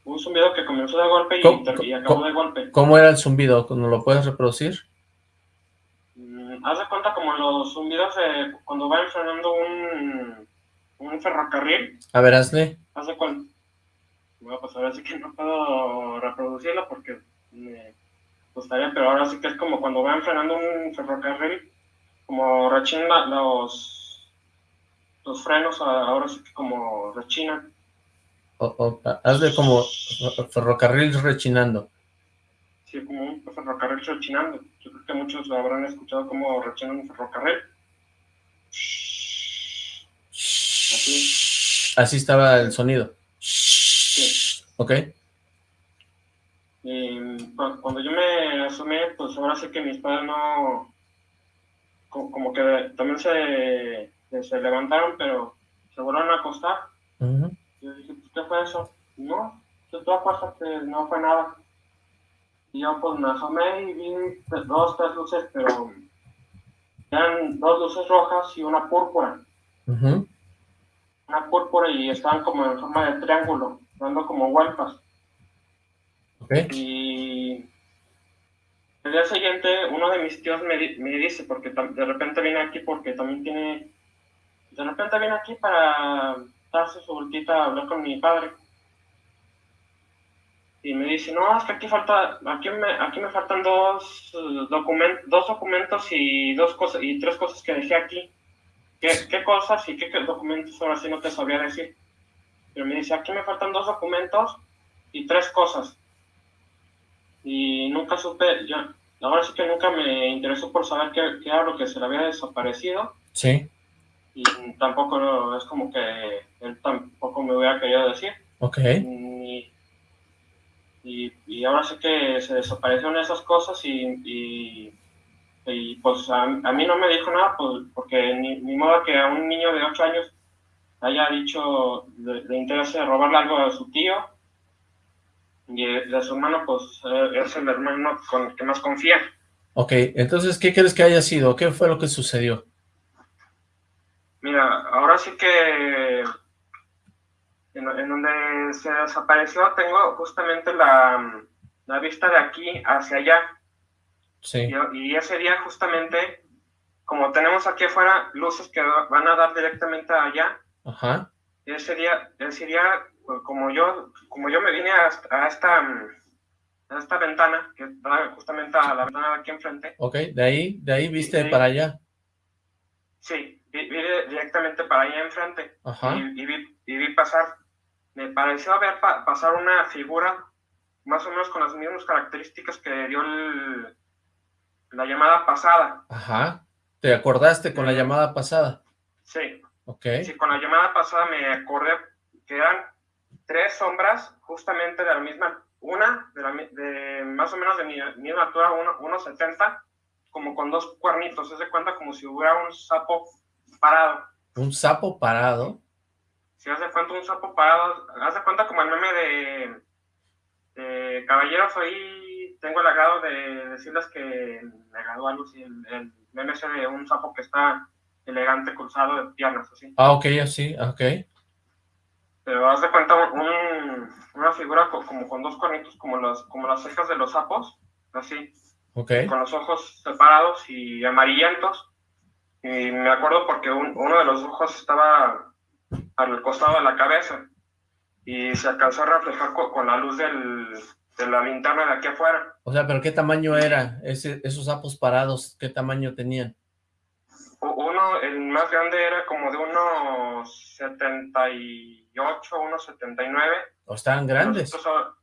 un zumbido que comenzó de golpe y, ¿Cómo- ter- y acabó de golpe. ¿Cómo era el zumbido? ¿No lo puedes reproducir? Mm, Haz de cuenta como los zumbidos de cuando va frenando un, un ferrocarril. A ver, hazle. Haz de cuenta. Bueno, pues ahora sí que no puedo reproducirlo porque me gustaría, pero ahora sí que es como cuando van frenando un ferrocarril, como rechinan los, los frenos, ahora sí que como rechinan. O- o- hazle como ferrocarril rechinando. Sí, como un ferrocarril rechinando. Yo creo que muchos habrán escuchado cómo rechina un ferrocarril. Así. Así estaba el sonido. Sí. Ok, Y cu- cuando yo me asomé, pues ahora sí que mis padres no, co- como que también se se levantaron, pero se volvieron a acostar. Y yo dije, pues, ¿qué fue eso? No, tú tú acuéstate, no fue nada. Y yo pues me asomé y vi pues, dos, tres luces, pero eran dos luces rojas y una púrpura. Una púrpura y estaban como en forma de triángulo, dando como vueltas. Ok. Y el día siguiente uno de mis tíos me, di- me dice, porque de repente viene aquí porque también tiene, de repente viene aquí para darse su vueltita a hablar con mi padre. Y me dice, no, es que aquí falta, aquí me, aquí me faltan dos, documentos dos documentos y dos cosas, y tres cosas que dejé aquí. ¿Qué, qué cosas y qué, qué documentos ahora sí no te sabría decir? Pero me dice, aquí me faltan dos documentos y tres cosas y nunca supe, yo, ahora sí que nunca me interesó por saber qué, qué era lo que se le había desaparecido Sí. y tampoco es como que él tampoco me hubiera querido decir. Ok. Y, y, y ahora sí que se desaparecieron esas cosas y, y, y, pues a, a mí no me dijo nada pues, porque ni, ni modo que a un niño de 8 años haya dicho le, le interese robarle algo a su tío y de su hermano pues eh, es el hermano con el que más confía. Ok, entonces, ¿qué crees que haya sido? ¿Qué fue lo que sucedió? Mira, ahora sí que en, en donde se desapareció tengo justamente la, la vista de aquí hacia allá. Sí. Y, y ese día justamente, como tenemos aquí afuera luces que van a dar directamente allá, Ajá. ese día, ese día pues, como yo, como yo me vine a, a esta, a esta ventana, que está justamente a la ventana de aquí enfrente, Ok, de ahí, de ahí viste Sí. para allá. sí, vi, vi directamente para allá enfrente. Ajá. y, y vi, y vi pasar, me pareció ver pa- pasar una figura más o menos con las mismas características que dio el- la llamada pasada. Ajá. ¿Te acordaste con la llamada pasada? Sí, Ok. sí, con la llamada pasada me acordé que eran tres sombras justamente de la misma, una de, la de más o menos de mi misma altura, uno- 1,70, como con dos cuernitos, se cuenta como si hubiera un sapo parado. Un sapo parado. Si hace cuenta un sapo parado, hace cuenta como el meme de, de Caballeros, hoy tengo el agrado de decirles que me agradó algo así, el, el meme ese de un sapo que está elegante cruzado de piernas, así. Ah, ok, así, ok. Pero haz de cuenta un- una figura co- como con dos cuernitos, como las, como las cejas de los sapos, así, Ok. con los ojos separados y amarillentos. Y me acuerdo porque un- uno de los ojos estaba al costado de la cabeza y se alcanzó a reflejar co- con, la luz del, de la linterna de aquí afuera. O sea, pero ¿qué tamaño era ese, esos sapos parados? ¿Qué tamaño tenían? Uno, el más grande era como de unos 78, unos 79. ¿O estaban grandes? Los otros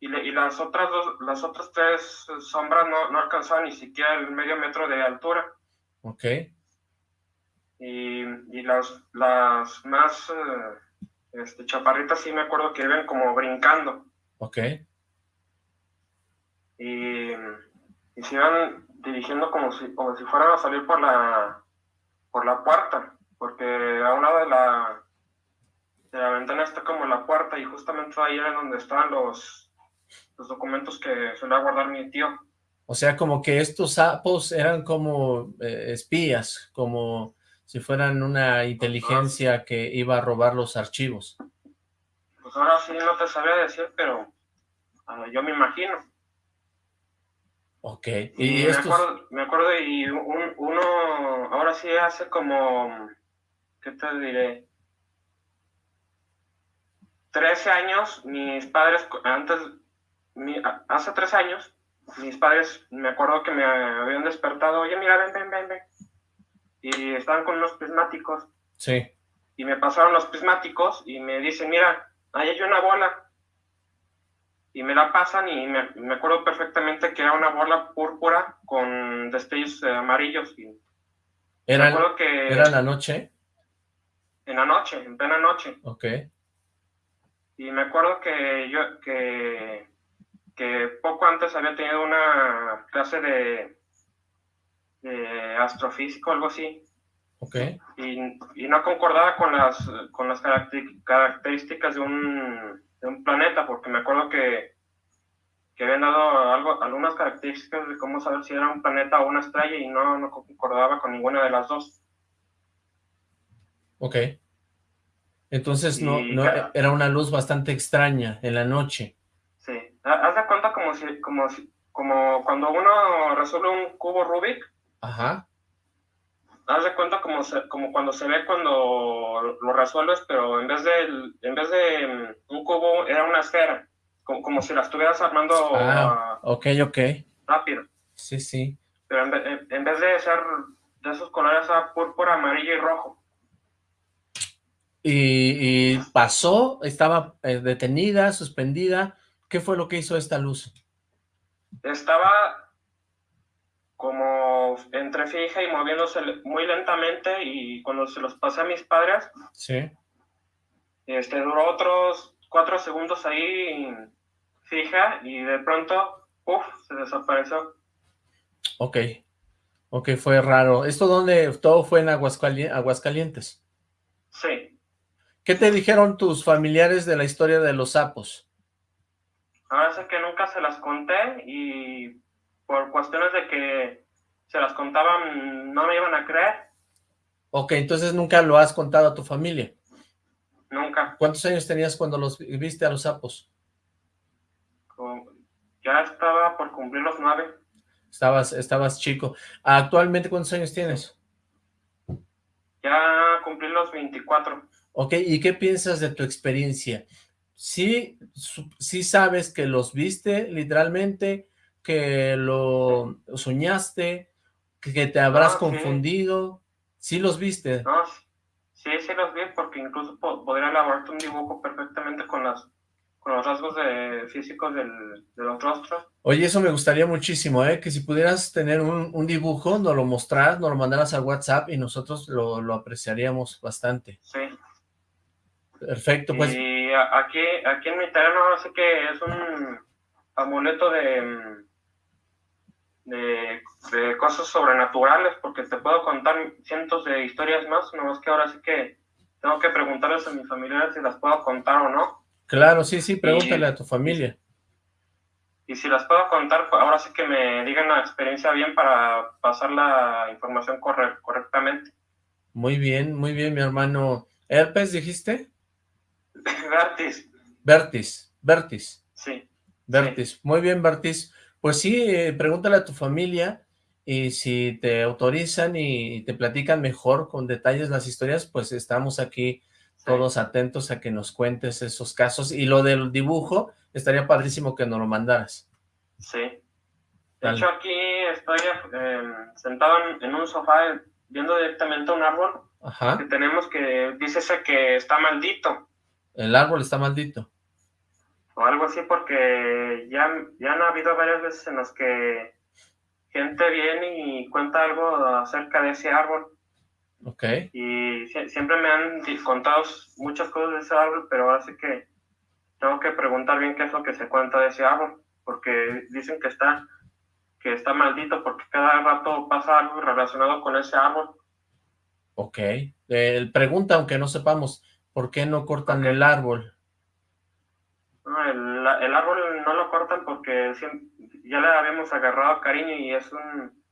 Y, le- y las otras dos, las otras tres sombras no, no alcanzaban ni siquiera el medio metro de altura. Ok. Y, y las, las más eh, este, chaparritas sí me acuerdo que iban como brincando. Ok. Y, y se iban dirigiendo como si, como si fueran a salir por la, por la puerta. Porque a un lado de la, de la ventana está como la puerta y justamente ahí era donde estaban los, los documentos que solía guardar mi tío. O sea, como que estos sapos eran como eh, espías, como si fueran una inteligencia que iba a robar los archivos. Pues ahora sí no te sabría decir, pero yo me imagino. Ok. Y, Y me, estos... acuerdo, me acuerdo y un- uno, ahora sí hace como, ¿qué te diré? 13 años, mis padres, antes, mi- hace tres años, mis padres, me acuerdo que me habían despertado, oye, mira, ven, ven, ven, ven. Y estaban con unos prismáticos, Sí. y me pasaron los prismáticos, y me dicen, mira, ahí hay una bola. Y me la pasan, y me, me acuerdo perfectamente que era una bola púrpura con destellos eh, amarillos. Y me ¿Era, acuerdo que ¿Era la noche? en la noche, en plena noche. Ok. Y me acuerdo que yo, que, que poco antes había tenido una clase de, de astrofísica o algo así. Ok. Y, y no concordaba con las, con las caracter- características de un, de un planeta, porque me acuerdo que, que habían dado algo, algunas características de cómo saber si era un planeta o una estrella y no, no concordaba con ninguna de las dos. Ok. Entonces no, Y no era una luz bastante extraña en la noche. Sí. Ha- Haz de cuenta como si, como si, como cuando uno resuelve un cubo Rubik, Ajá. haz de cuenta como, se- como cuando se ve cuando lo resuelves, pero en vez de, en vez de mm, un cubo era una esfera, como, como si la estuvieras armando Ah, ok, ok. rápido. Sí, sí. Pero en, ve- en- en vez de ser de esos colores era púrpura, amarillo y rojo. Y, y pasó, estaba eh, detenida, suspendida. ¿Qué fue lo que hizo esta luz? Estaba como entre fija y moviéndose muy lentamente y cuando se los pasé a mis padres, Sí. este duró otros cuatro segundos ahí fija y de pronto, uff, se desapareció. Ok. Ok, fue raro. ¿Esto dónde? Todo fue en Aguascali- Aguascalientes. Sí, ¿Qué te dijeron tus familiares de la historia de los sapos? ahora sé que nunca se las conté y por cuestiones de que se las contaban no me iban a creer, Ok, entonces nunca lo has contado a tu familia. nunca. ¿Cuántos años tenías cuando los vi- viste a los sapos? Ya estaba por cumplir los nueve, Estabas, estabas chico. Actualmente, ¿cuántos años tienes? ya cumplí los 24. Ok, ¿y qué piensas de tu experiencia? ¿Sí, sí sabes que los viste literalmente, que lo soñaste, que te habrás Ah, confundido? ¿Sí los viste? No, sí, sí los vi porque incluso po- podría elaborarte un dibujo perfectamente con las con los rasgos de, físicos del, de los rostros. Oye, eso me gustaría muchísimo, ¿eh? Que si pudieras tener un, un dibujo, nos lo mostraras, nos lo mandaras al WhatsApp y nosotros lo, lo apreciaríamos bastante. Sí. Perfecto, pues Y aquí, aquí en mi terreno ahora sí que es un amuleto de, mm, de, de cosas sobrenaturales porque te puedo contar cientos de historias más, nomás que ahora sí que tengo que preguntarles a mis familiares si las puedo contar o no. claro, sí, sí, pregúntale a tu familia. Y si las puedo contar, pues ahora sí que me digan la experiencia bien para pasar la información corre- correctamente. Muy bien, muy bien, mi hermano. ¿Herpes dijiste? Gratis, Vertis, Vertis, sí. Vertis. Muy bien, Vertis. Pues sí, eh, pregúntale a tu familia y si te autorizan y te platican mejor con detalles las historias, pues estamos aquí sí. todos atentos a que nos cuentes esos casos. Y lo del dibujo, estaría padrísimo que nos lo mandaras. Sí. De Dale. hecho, aquí estoy eh, sentado en, en un sofá viendo directamente un árbol que Ajá, tenemos que dice ese que está maldito el árbol está maldito. O algo así porque ya, ya han habido varias veces en las que gente viene y cuenta algo acerca de ese árbol Ok, y sie- siempre me han contado muchas cosas de ese árbol, pero ahora sí que tengo que preguntar bien qué es lo que se cuenta de ese árbol, porque dicen que está que está maldito porque cada rato pasa algo relacionado con ese árbol. ok. Eh, pregunta, aunque no sepamos, ¿por qué no cortan el árbol? No, el, el árbol no lo cortan porque ya le habíamos agarrado cariño y es un,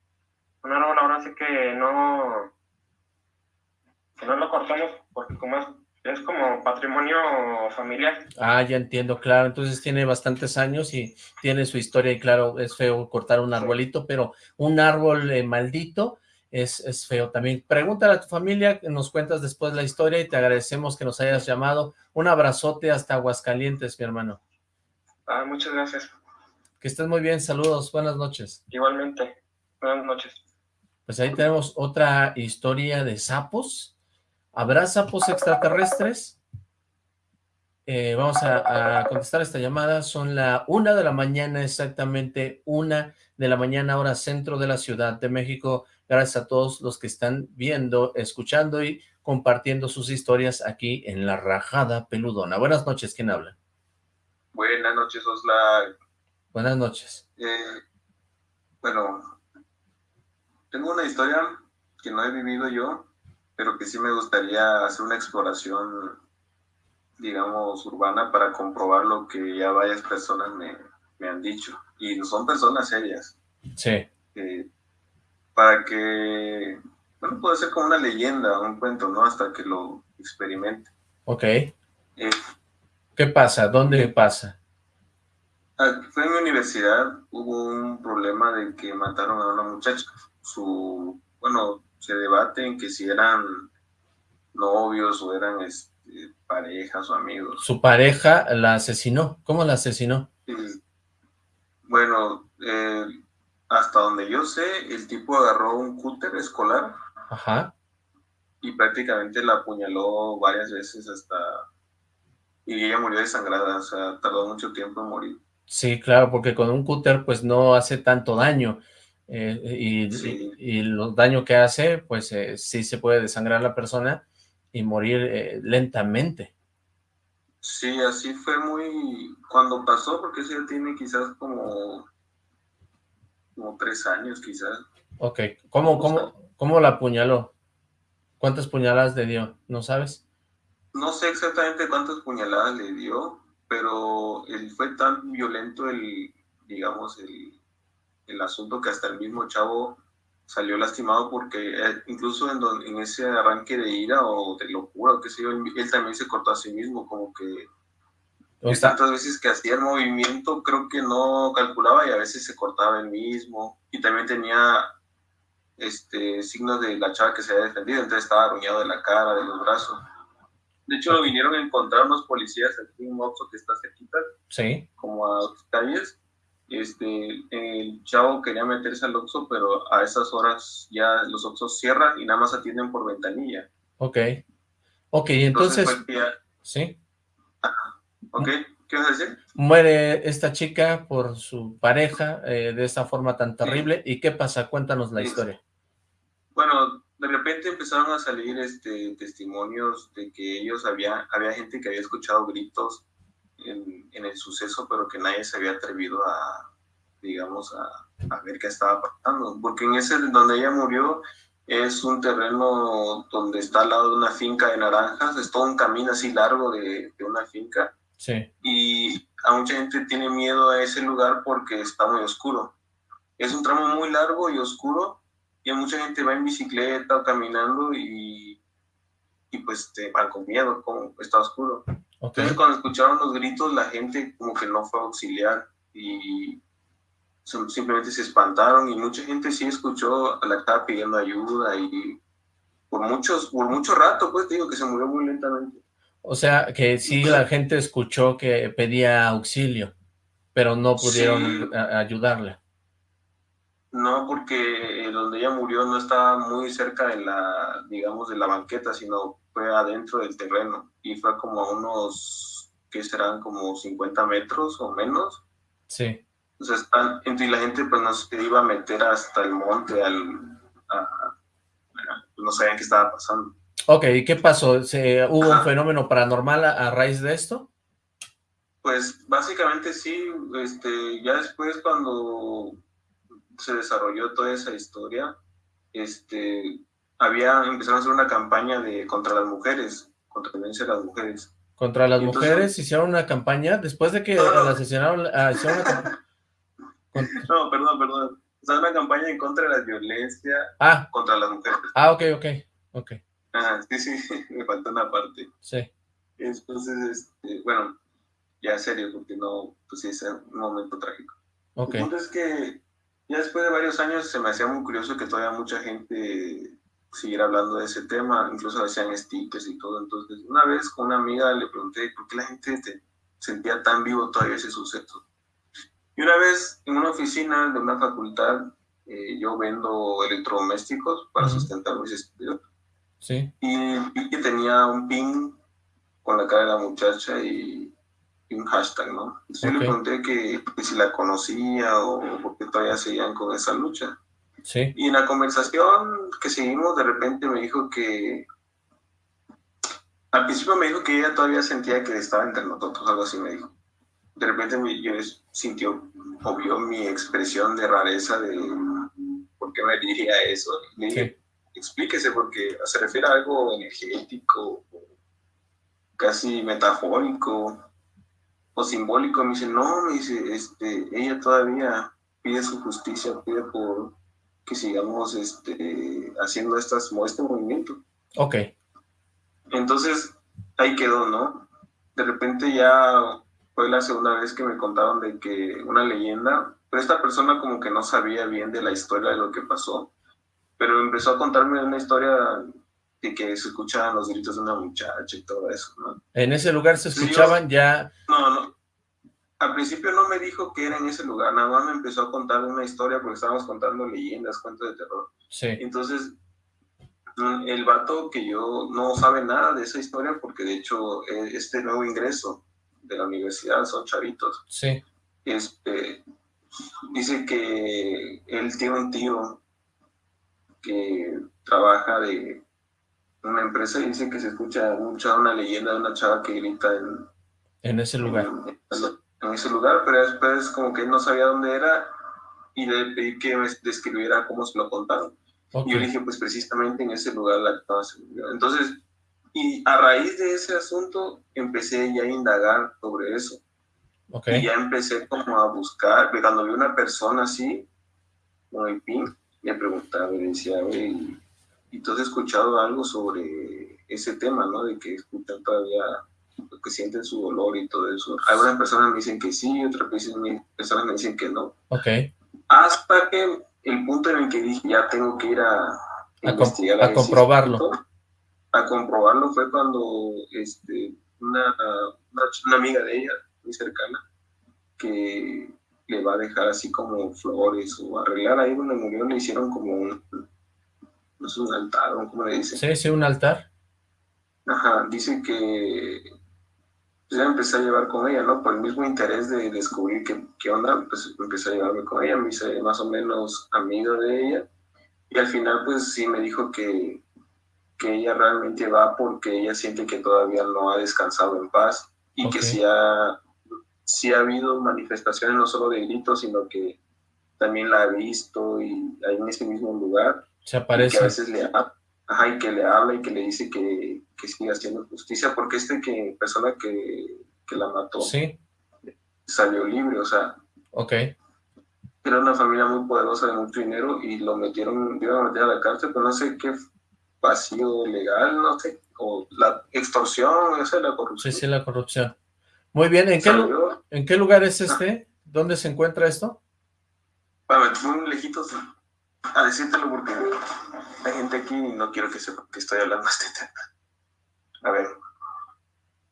un árbol ahora sí que no que no lo cortamos porque como es, es como patrimonio familiar. Ah, ya entiendo, claro. Entonces tiene bastantes años y tiene su historia y claro, es feo cortar un Sí. arbolito, pero un árbol eh, maldito es, es feo también. Pregúntale a tu familia, nos cuentas después la historia y te agradecemos que nos hayas llamado. Un abrazote hasta Aguascalientes, mi hermano. Ah, muchas gracias. Que estés muy bien, saludos, buenas noches. Igualmente. Buenas noches. Pues ahí tenemos otra historia de sapos. ¿Habrá sapos extraterrestres? Eh, vamos a, a contestar esta llamada. Son la una de la mañana, exactamente una de la mañana, hora centro de la Ciudad de México. Gracias a todos los que están viendo, escuchando y compartiendo sus historias aquí en La Rajada Peludona. Buenas noches, ¿quién habla? Buenas noches, Osla. Buenas noches. Eh, bueno, tengo una historia que no he vivido yo, pero que sí me gustaría hacer una exploración, digamos, urbana para comprobar lo que ya varias personas me, me han dicho. Y son personas serias. Sí. Eh, para que, bueno, puede ser como una leyenda, un cuento, ¿no? Hasta que lo experimente. Ok. Eh, ¿Qué pasa? ¿Dónde pasa? Ah, fue en mi universidad, hubo un problema de que mataron a una muchacha. Su, bueno, se debate en que si eran novios o eran este, parejas o amigos. Su pareja la asesinó. ¿Cómo la asesinó? Bueno, eh, hasta donde yo sé, el tipo agarró un cúter escolar. Ajá. Y prácticamente la apuñaló varias veces hasta... Y ella murió desangrada, o sea, tardó mucho tiempo en morir. Sí, claro, porque con un cúter pues no hace tanto daño. Eh, y, y, el daño que hace, pues eh, sí se puede desangrar la persona y morir eh, lentamente. Sí, así fue muy... Cuando pasó, porque ya tiene quizás como como tres años quizás. Ok, ¿cómo, cómo, cómo la apuñaló? ¿Cuántas puñaladas le dio? ¿No sabes? No sé exactamente cuántas puñaladas le dio, pero él fue tan violento el, digamos, el, el asunto que hasta el mismo chavo salió lastimado porque eh, incluso en, en ese arranque de ira o de locura o qué sé yo, él también se cortó a sí mismo, como que y tantas veces que hacía el movimiento, creo que no calculaba y a veces se cortaba el mismo. Y también tenía este signos de la chava que se había defendido, entonces estaba arruñado de la cara, de los brazos. De hecho, lo vinieron a encontrar unos policías aquí en un Oxxo que está cerquita, sí. como a dos calles. Este, el chavo quería meterse al Oxxo, pero a esas horas ya los Oxxos cierran y nada más atienden por ventanilla. Ok. Ok, entonces... entonces sí. Ok, ¿qué vas a decir? Muere esta chica por su pareja eh, de esa forma tan terrible. ¿Y qué pasa? Cuéntanos la historia. Bueno, de repente empezaron a salir este, testimonios de que ellos había, había gente que había escuchado gritos en, en el suceso, pero que nadie se había atrevido a, digamos, a, a, ver qué estaba pasando. Porque en ese donde ella murió es un terreno donde está al lado de una finca de naranjas, es todo un camino así largo de, de una finca Sí. Y a mucha gente tiene miedo a ese lugar porque está muy oscuro. Es un tramo muy largo y oscuro y mucha gente va en bicicleta o caminando y, y pues te van con miedo, como está oscuro. Entonces cuando escucharon los gritos la gente como que no fue a auxiliar y simplemente se espantaron y mucha gente sí escuchó a la que estaba pidiendo ayuda y por muchos por mucho rato pues digo que se murió muy lentamente. O sea, que sí la gente escuchó que pedía auxilio, pero no pudieron ayudarle. No, porque donde ella murió no estaba muy cerca de la, digamos, de la banqueta, sino fue adentro del terreno. Y fue como a unos, ¿qué serán? Como 50 metros o menos. Sí. Entonces, están, y la gente pues no se iba a meter hasta el monte, al, no sabían qué estaba pasando. Ok, ¿y qué pasó? ¿Se, ¿Hubo un fenómeno paranormal a, raíz de esto? Pues básicamente sí, este, ya después cuando se desarrolló toda esa historia, este, había, empezaron a hacer una campaña de contra las mujeres, contra la violencia de las mujeres. ¿Contra las mujeres hicieron una campaña? Después de que la asesinaron, ah, hicieron una No, perdón, perdón. O sea, una campaña en contra de la violencia ah. contra las mujeres. Ah, ok, ok, ok. Ah, sí, sí, me falta una parte. Sí. Entonces, este, bueno, ya serio, porque no, pues sí, es un momento trágico. Ok. El punto es que ya después de varios años se me hacía muy curioso que todavía mucha gente siguiera hablando de ese tema, incluso hacían stickers y todo. Entonces, una vez con una amiga le pregunté por qué la gente te sentía tan vivo todavía ese suceso. Y una vez en una oficina de una facultad, eh, yo vendo electrodomésticos para sustentar mis estudios. Sí. Y vi que tenía un pin con la cara de la muchacha y, un hashtag, ¿no? Entonces yo le pregunté que, si la conocía o por qué todavía seguían con esa lucha. Sí. Y en la conversación que seguimos, de repente me dijo que... Al principio me dijo que ella todavía sentía que estaba entre nosotros, algo así me dijo. De repente me, yo sintió o vio mi expresión de rareza de por qué me diría eso. Le dije, explíquese, porque se refiere a algo energético, casi metafórico o simbólico. Me dice, no, me dice, este, ella todavía pide su justicia, pide por que sigamos este, haciendo estas, este movimiento. Ok. Entonces, ahí quedó, ¿no? De repente ya fue la segunda vez que me contaron de que una leyenda, pero esta persona como que no sabía bien de la historia de lo que pasó, pero empezó a contarme una historia de que se escuchaban los gritos de una muchacha y todo eso, ¿no? En ese lugar se escuchaban ya... No, no. Al principio no me dijo que era en ese lugar, nada más me empezó a contar una historia porque estábamos contando leyendas, cuentos de terror. Sí. Entonces, mm, el vato que yo no sabe nada de esa historia porque de hecho e, este nuevo ingreso de la universidad son chavitos. Sí. Este, dice que él tiene un tío que trabaja de una empresa y dice que se escucha mucha una leyenda de una chava que grita en, en ese lugar. En, ese lugar, pero después como que él no sabía dónde era y le pedí que me describiera cómo se lo contaron. Y yo le dije, pues precisamente en ese lugar la murió. Entonces, y a raíz de ese asunto empecé ya a indagar sobre eso. Okay. Y ya empecé como a buscar, cuando vi una persona así, con el pin, me preguntaba, me decía, oye, ¿y tú has escuchado algo sobre ese tema, no? De que escuchan todavía, que sienten su dolor y todo eso. Algunas personas me dicen que sí, otras personas me dicen que no. Ok. Hasta que el punto en el que dije, ya tengo que ir a, a investigar. A, comprobarlo. a comprobarlo fue cuando este, una, una, una amiga de ella, muy cercana, que le va a dejar así como flores o arreglar ahí donde murió, le hicieron como un, no sé, un altar, o como le dicen. Sí, sí, un altar. Ajá, dice que pues ya empecé a llevar con ella, ¿no? Por el mismo interés de descubrir qué, qué onda, pues empecé a llevarme con ella, me hice más o menos amigo de ella, y al final pues sí me dijo que, que ella realmente va porque ella siente que todavía no ha descansado en paz, y que sí ha sí ha habido manifestaciones no solo de gritos, sino que también la ha visto y ahí en ese mismo lugar. Se aparece. que a veces le, ajá, y que le habla y que le dice que, que siga haciendo justicia, porque este que, persona que, que la mató ¿Sí? salió libre, o sea. Ok. Era una familia muy poderosa de mucho dinero y lo metieron, iban a meter a la cárcel, pero no sé qué vacío legal, no sé, o la extorsión, esa es la corrupción. Sí, sí, la corrupción. Muy bien, ¿en qué, ¿en qué lugar es este? ¿Dónde se encuentra esto? Bueno, muy lejitos a decírtelo porque hay gente aquí y no quiero que sepa que estoy hablando este tema. A ver,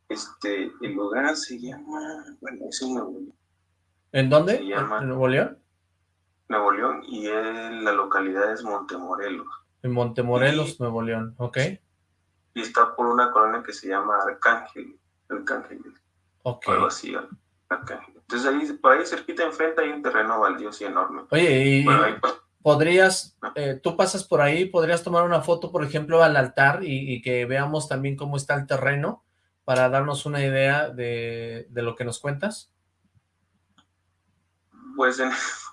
este, el lugar se llama, bueno, es en Nuevo León. ¿En dónde? ¿En Nuevo León? Nuevo León y la localidad es Montemorelos. En Montemorelos, Nuevo León, ok. Y está por una colonia que se llama Arcángel, Arcángel. Ok. Algo así, Entonces ahí, por ahí cerquita enfrente hay un terreno baldioso y enorme. Oye, y podrías, eh, tú pasas por ahí, podrías tomar una foto, por ejemplo, al altar y, que veamos también cómo está el terreno para darnos una idea de, de lo que nos cuentas. Pues en,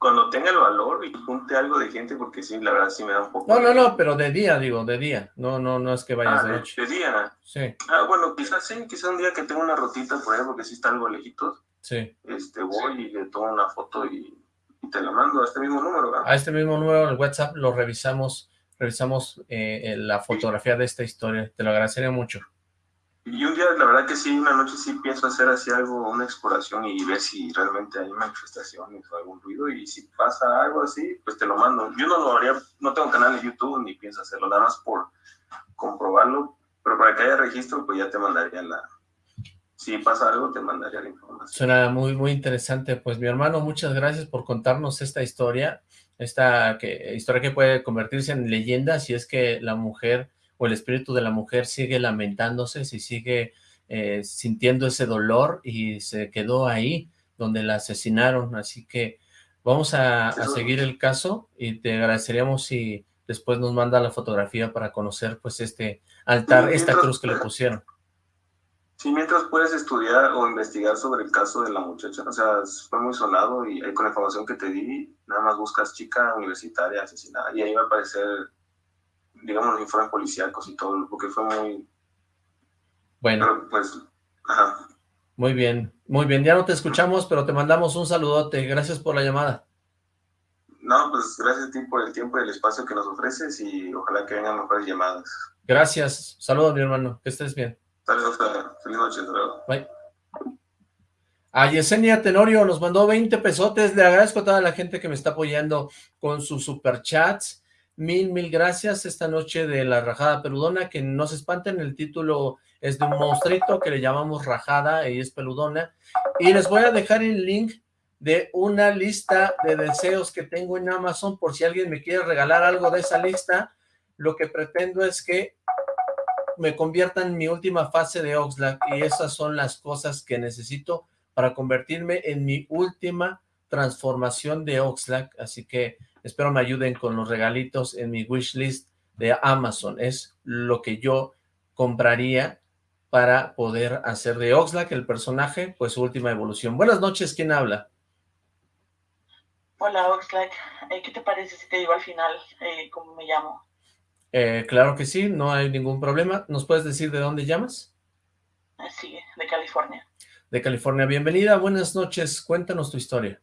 cuando tenga el valor y junte algo de gente, porque sí, la verdad sí me da un poco... No, no, no, pero de día, digo, de día. No, no, no es que vayas ah, de noche. De día. Sí. Ah, bueno, quizás sí, quizás un día que tenga una rotita por ahí, porque sí está algo lejitos. Sí. Este, voy y le tomo una foto y, te la mando a este mismo número, ¿verdad? A este mismo número, en el WhatsApp, lo revisamos, revisamos eh, la fotografía de esta historia. Te lo agradecería mucho. Y un día, la verdad que sí, una noche sí pienso hacer así algo, una exploración y ver si realmente hay manifestaciones o algún ruido y si pasa algo así, pues te lo mando. Yo no lo haría, no tengo canal de YouTube ni pienso hacerlo, nada más por comprobarlo, pero para que haya registro, pues ya te mandaría la... Si pasa algo, te mandaría la información. Suena muy, muy interesante. Pues mi hermano, muchas gracias por contarnos esta historia, esta que, historia que puede convertirse en leyenda si es que la mujer o el espíritu de la mujer sigue lamentándose, si sigue eh, sintiendo ese dolor y se quedó ahí donde la asesinaron, así que vamos a, seguir el caso y te agradeceríamos si después nos manda la fotografía para conocer pues este altar, esta cruz que le pusieron. Sí, mientras puedes estudiar o investigar sobre el caso de la muchacha, o sea, fue muy sonado y con la información que te di, nada más buscas chica universitaria asesinada y ahí va a aparecer digamos, los informes policíacos y todo, porque fue muy... Bueno. Pero, pues, ajá. Muy bien, muy bien. Ya no te escuchamos, pero te mandamos un saludote. Gracias por la llamada. No, pues gracias a ti por el tiempo y el espacio que nos ofreces y ojalá que vengan mejores llamadas. Gracias. Saludos, mi hermano. Que estés bien. Saludos, feliz noche. Saludos. Bye. A Yesenia Tenorio nos mandó 20 pesotes. Le agradezco a toda la gente que me está apoyando con sus superchats. Mil, mil gracias esta noche de la Rajada Peludona. Que no se espanten, el título es de un monstruito que le llamamos Rajada y es peludona. Y les voy a dejar el link de una lista de deseos que tengo en Amazon por si alguien me quiere regalar algo de esa lista. Lo que pretendo es que me conviertan en mi última fase de Oxlack y esas son las cosas que necesito para convertirme en mi última transformación de Oxlack, así que espero me ayuden con los regalitos en mi wishlist de Amazon, es lo que yo compraría para poder hacer de Oxlack el personaje, pues su última evolución. Buenas noches, ¿quién habla? Hola Oxlack, eh, ¿qué te parece si te digo al final eh, cómo me llamo? Eh, claro que sí, no hay ningún problema. ¿Nos puedes decir de dónde llamas? Sí, de California. De California, bienvenida, buenas noches, cuéntanos tu historia.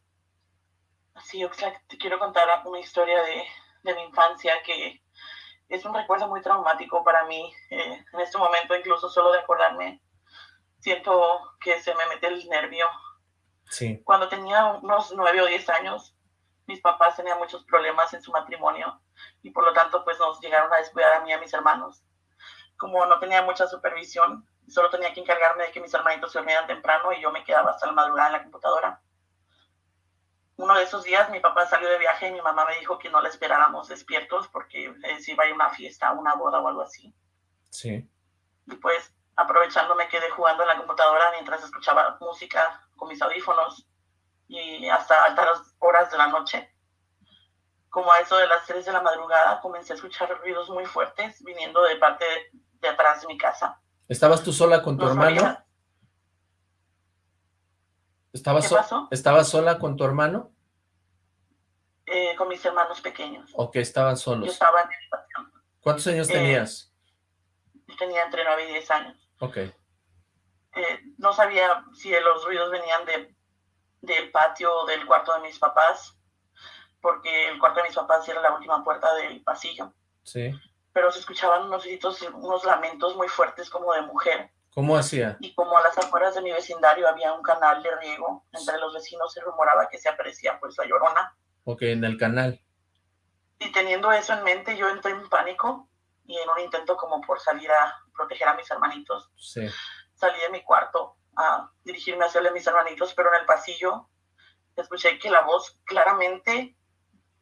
Sí, Oxlack, te quiero contar una historia de, de mi infancia que es un recuerdo muy traumático para mí. en este momento, incluso solo de acordarme, siento que se me mete el nervio. Sí. Cuando tenía unos nueve o diez años, mis papás tenían muchos problemas en su matrimonio y por lo tanto pues nos llegaron a descuidar a mí y a mis hermanos. Como no tenía mucha supervisión, solo tenía que encargarme de que mis hermanitos se dormieran temprano y yo me quedaba hasta la madrugada en la computadora. Uno de esos días mi papá salió de viaje y mi mamá me dijo que no le esperáramos despiertos porque eh, si iba a ir a una fiesta, una boda o algo así. Sí. Y pues aprovechando me quedé jugando en la computadora mientras escuchaba música con mis audífonos y hasta altas horas de la noche. Como a eso de las 3 de la madrugada comencé a escuchar ruidos muy fuertes viniendo de parte de, de atrás de mi casa. ¿Estabas tú sola con tu No hermano? ¿Estabas, ¿Qué so- pasó? ¿Estabas sola con tu hermano? Eh, con mis hermanos pequeños. ¿O que estaban Yo solos? estaba en el patio. ¿Cuántos años Eh, tenías? Yo tenía entre 9 y 10 años. Ok, Eh, no sabía si los ruidos venían de, del patio o del cuarto de mis papás, porque el cuarto de mis papás era la última puerta del pasillo. sí. Pero se escuchaban unos gritos, unos lamentos muy fuertes como de mujer. ¿Cómo hacía? Y como a las afueras de mi vecindario había un canal de riego, entre los vecinos se rumoraba que se aparecía pues la llorona. Ok, en el canal. Y teniendo eso en mente, yo entré en pánico y en un intento como por salir a proteger a mis hermanitos, Sí. salí de mi cuarto a dirigirme hacia mis hermanitos, pero en el pasillo escuché que la voz claramente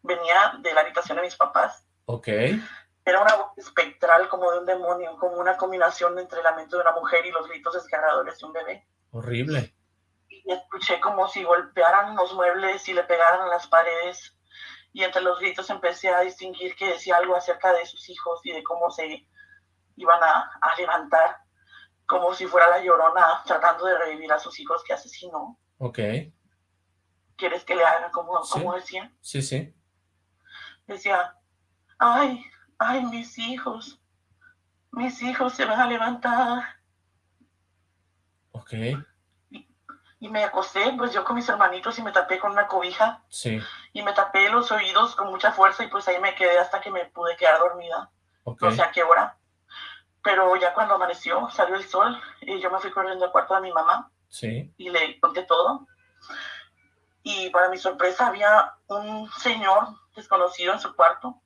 venía de la habitación de mis papás. Ok, Era una voz espectral como de un demonio, como una combinación entre el lamento de una mujer y los gritos desgarradores de un bebé. horrible. y escuché como si golpearan los muebles y le pegaran a las paredes. Y entre los gritos empecé a distinguir que decía algo acerca de sus hijos y de cómo se iban a, a levantar, como si fuera la llorona tratando de revivir a sus hijos que asesinó. Ok, ¿Quieres que le haga como, Sí. como decía? sí, sí. Decía, ay, ay, mis hijos, mis hijos se van a levantar. Ok, Y me acosté, pues yo con mis hermanitos y me tapé con una cobija sí. y me tapé los oídos con mucha fuerza y pues ahí me quedé hasta que me pude quedar dormida, Ok, no sé a qué hora. Pero ya cuando amaneció, salió el sol y yo me fui corriendo al cuarto de mi mamá sí. y le conté todo. Y para mi sorpresa había un señor desconocido en su cuarto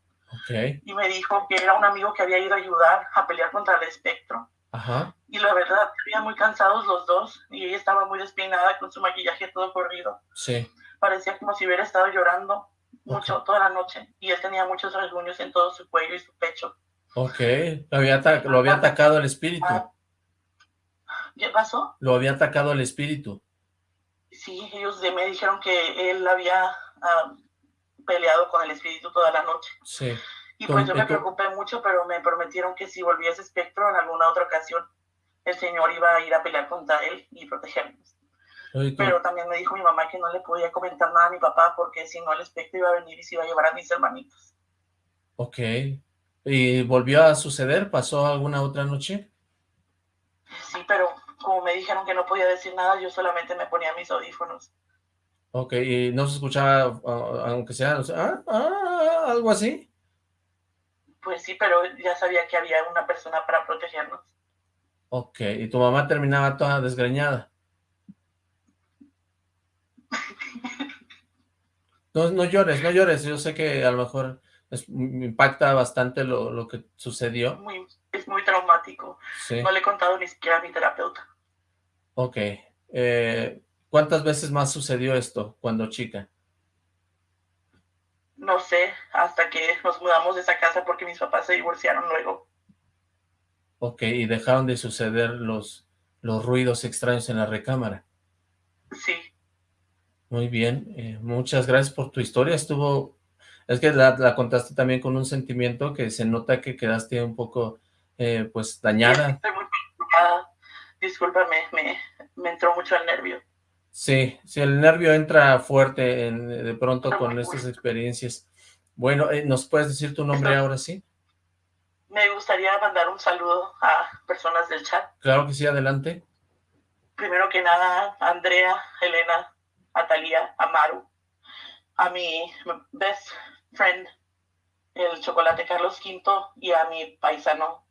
Y me dijo que era un amigo que había ido a ayudar a pelear contra el espectro. ajá. Y la verdad, estaban muy cansados los dos y ella estaba muy despeinada con su maquillaje todo corrido. Sí, Parecía como si hubiera estado llorando mucho toda la noche y él tenía muchos rasguños en todo su cuello y su pecho. ok. Lo había, lo había atacado el espíritu. ¿Qué pasó? Lo había atacado el espíritu. Sí, ellos de- me dijeron que él había ah, peleado con el espíritu toda la noche. Sí. Y pues yo me preocupé mucho, pero me prometieron que si volvía ese espectro en alguna otra ocasión, el señor iba a ir a pelear contra él y protegernos. Pero también me dijo mi mamá que no le podía comentar nada a mi papá porque si no el espectro iba a venir y se iba a llevar a mis hermanitos. Ok. ¿Y, ¿Y volvió a suceder? ¿Pasó alguna otra noche? Sí, pero como me dijeron que no podía decir nada, yo solamente me ponía mis audífonos. Ok, ¿y no se escuchaba, aunque sea, ah, ah, algo así? Pues sí, pero ya sabía que había una persona para protegernos. Ok, ¿y tu mamá terminaba toda desgreñada? No, no llores, no llores, yo sé que a lo mejor me impacta bastante lo, lo que sucedió. Muy, es muy traumático. No le he contado ni siquiera a mi terapeuta. Ok. Eh, ¿Cuántas veces más sucedió esto cuando chica? No sé, hasta que nos mudamos de esa casa porque mis papás se divorciaron luego. Ok, y dejaron de suceder los, los ruidos extraños en la recámara. Sí. Muy bien, eh, muchas gracias por tu historia, estuvo es que la, contaste también con un sentimiento que se nota que quedaste un poco, eh, pues, dañada. Estoy muy Discúlpame, me, entró mucho el nervio. Sí, sí, el nervio entra fuerte de pronto con estas experiencias. Bueno, eh, ¿nos puedes decir tu nombre ahora sí? Me gustaría mandar un saludo a personas del chat. Claro que sí, adelante. Primero que nada, Andrea, Elena, Atalia, Amaru, a mi best friend, el chocolate Carlos V, y a mi paisano,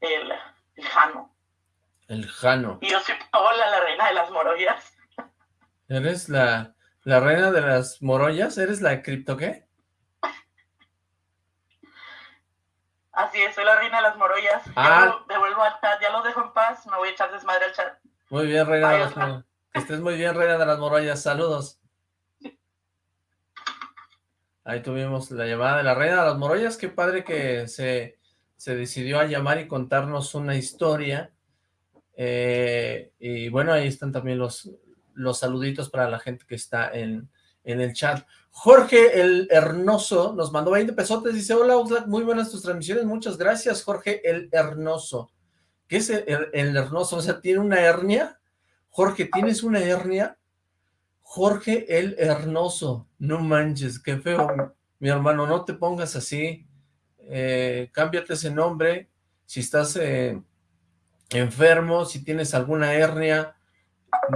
el, Jano. El Jano. Y yo soy Paola, la reina de las morollas. ¿Eres la, la reina de las morollas? ¿Eres la cripto qué? Así es, soy la reina de las morollas. Ah. devuelvo al chat, ya lo dejo en paz, me voy a echar desmadre al chat. Muy bien, reina de las morollas. Que estés muy bien, reina de las morollas. Saludos. Ahí tuvimos la llamada de la reina de las Morollas. Qué padre que se, se decidió a llamar y contarnos una historia. Eh, y bueno, ahí están también los, los saluditos para la gente que está en, en el chat. Jorge el Hernoso nos mandó 20 pesotes, dice, hola Oxlack, muy buenas tus transmisiones, muchas gracias Jorge el Hernoso. ¿Qué es el, Hernoso? O sea, ¿tiene una hernia? Jorge, ¿tienes una hernia? Jorge el Hernoso, no manches, qué feo, mi hermano, no te pongas así, eh, cámbiate ese nombre, si estás eh, enfermo, si tienes alguna hernia,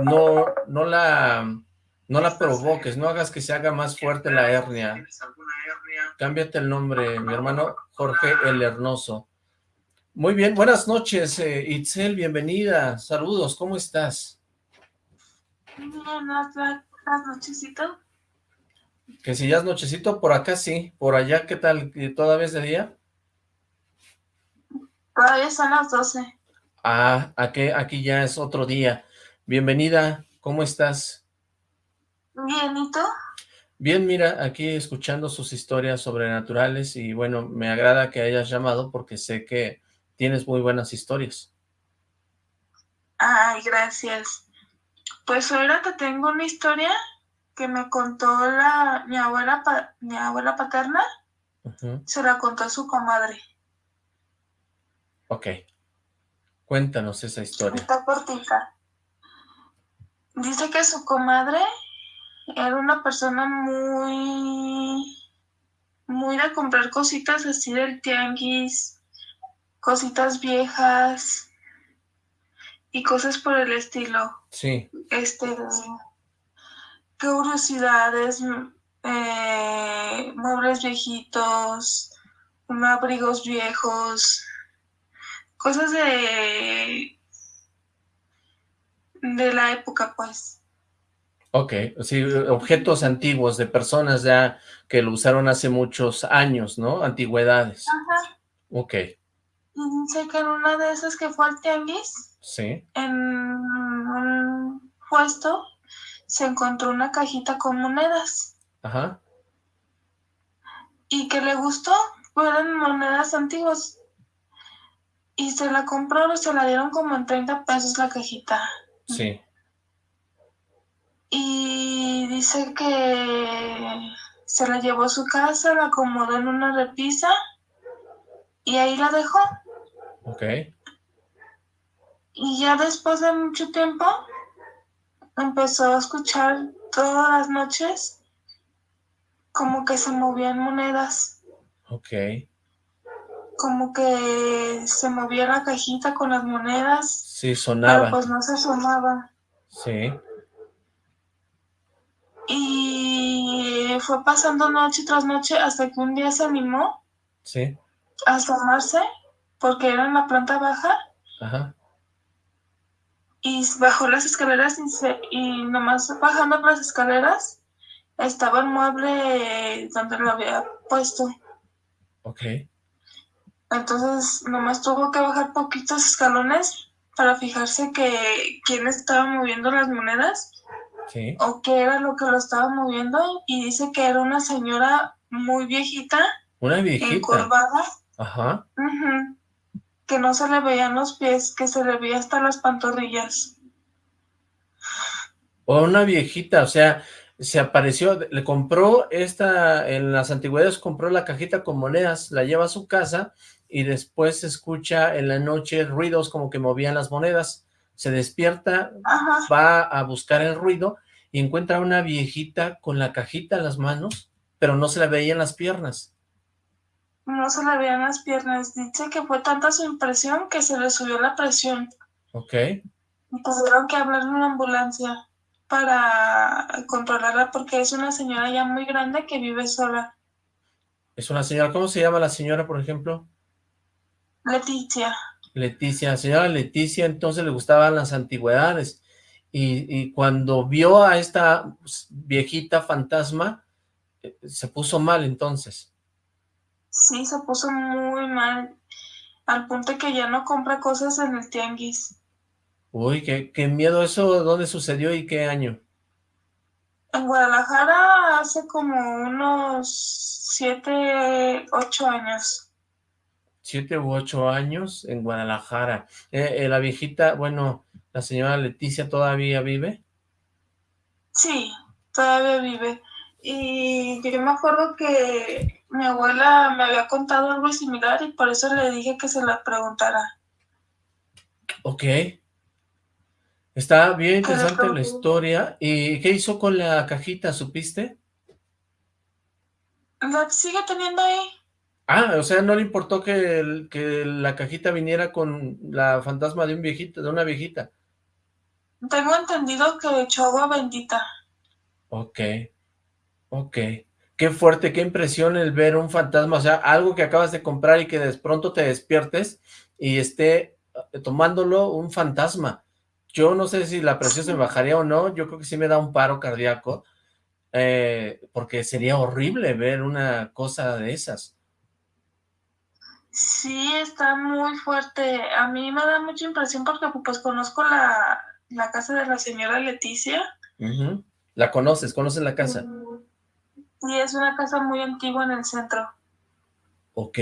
no, no la, no la provoques, no hagas que se haga más fuerte la hernia, cámbiate el nombre, mi hermano Jorge el Hernoso. Muy bien, buenas noches, eh, Itzel, bienvenida, saludos, ¿cómo estás? Buenas nochecito. Que si ya es nochecito, por acá sí. Por allá, ¿qué tal? ¿Todavía es de día? Todavía son las 12. Ah, aquí, aquí ya es otro día. Bienvenida, ¿cómo estás? Bien, ¿y tú? Bien, mira, aquí escuchando sus historias sobrenaturales y bueno, me agrada que hayas llamado porque sé que tienes muy buenas historias. Ay, gracias. Pues ahora te tengo una historia que me contó la mi abuela mi abuela paterna. Se la contó a su comadre. Ok. Cuéntanos esa historia. Está cortita. Dice que su comadre era una persona muy muy de comprar cositas así del tianguis, cositas viejas, y cosas por el estilo. Sí. Este, curiosidades, eh, muebles viejitos, abrigos viejos, cosas de de la época, pues. Ok, sí, objetos antiguos de personas ya que lo usaron hace muchos años, ¿no? Antigüedades. Ajá. Ok. Sé que en una de esas que fue al tianguis, Sí. En un puesto se encontró una cajita con monedas. Ajá. Y que le gustó, fueron monedas antiguas. Y se la compró, se la dieron como en 30 pesos la cajita. Sí. Y dice que se la llevó a su casa, la acomodó en una repisa y ahí la dejó. Ok. Y ya después de mucho tiempo, empezó a escuchar todas las noches como que se movían monedas. Ok. como que se movía la cajita con las monedas. Sí, sonaba. Pero pues no se sonaba. Sí. Y fue pasando noche tras noche hasta que un día se animó. Sí. A asomarse, porque era en la planta baja. Ajá. Y bajó las escaleras y, se, y nomás bajando las escaleras estaba el mueble donde lo había puesto. Ok. Entonces, nomás tuvo que bajar poquitos escalones para fijarse que quién estaba moviendo las monedas. Sí. O qué era lo que lo estaba moviendo. Y dice que era una señora muy viejita. Una viejita. Encorvada. Ajá. que no se le veían los pies, que se le veía hasta las pantorrillas. O una viejita, o sea, se apareció, le compró esta, en las antigüedades compró la cajita con monedas, la lleva a su casa y después se escucha en la noche ruidos como que movían las monedas, se despierta, va a buscar el ruido y encuentra una viejita con la cajita en las manos, pero no se la veían las piernas. No se le veían las piernas, dice que fue tanta su impresión que se le subió la presión. Ok. Y tuvieron que hablar en una ambulancia para controlarla porque es una señora ya muy grande que vive sola. Es una señora, ¿cómo se llama la señora, por ejemplo? Leticia. Leticia, señora Leticia, entonces le gustaban las antigüedades. Y, cuando vio a esta viejita fantasma, eh, se puso mal entonces. Sí, se puso muy mal, al punto que ya no compra cosas en el tianguis. Uy, qué, qué miedo eso, ¿dónde sucedió y qué año? En Guadalajara hace como unos siete, ocho años siete u ocho años en Guadalajara. Eh, eh, la viejita, bueno, la señora Leticia todavía vive. Sí, todavía vive. Y yo me acuerdo que mi abuela me había contado algo similar y por eso le dije que se la preguntara. Ok. Está bien interesante la historia. ¿Y qué hizo con la cajita, supiste? La sigue teniendo ahí. Ah, o sea, no le importó que, que la cajita viniera con la fantasma de un viejito, de una viejita. Tengo entendido que echó agua bendita. Ok, ok. Qué fuerte, qué impresión el ver un fantasma, o sea, algo que acabas de comprar y que de pronto te despiertes y esté eh, tomándolo un fantasma. Yo no sé si la presión se bajaría o no, yo creo que sí me da un paro cardíaco, eh, porque sería horrible ver una cosa de esas. Sí, está muy fuerte. A mí me da mucha impresión porque pues conozco la, casa de la señora Leticia. ¿La conoces? ¿Conoces la casa? Sí, es una casa muy antigua en el centro. Ok.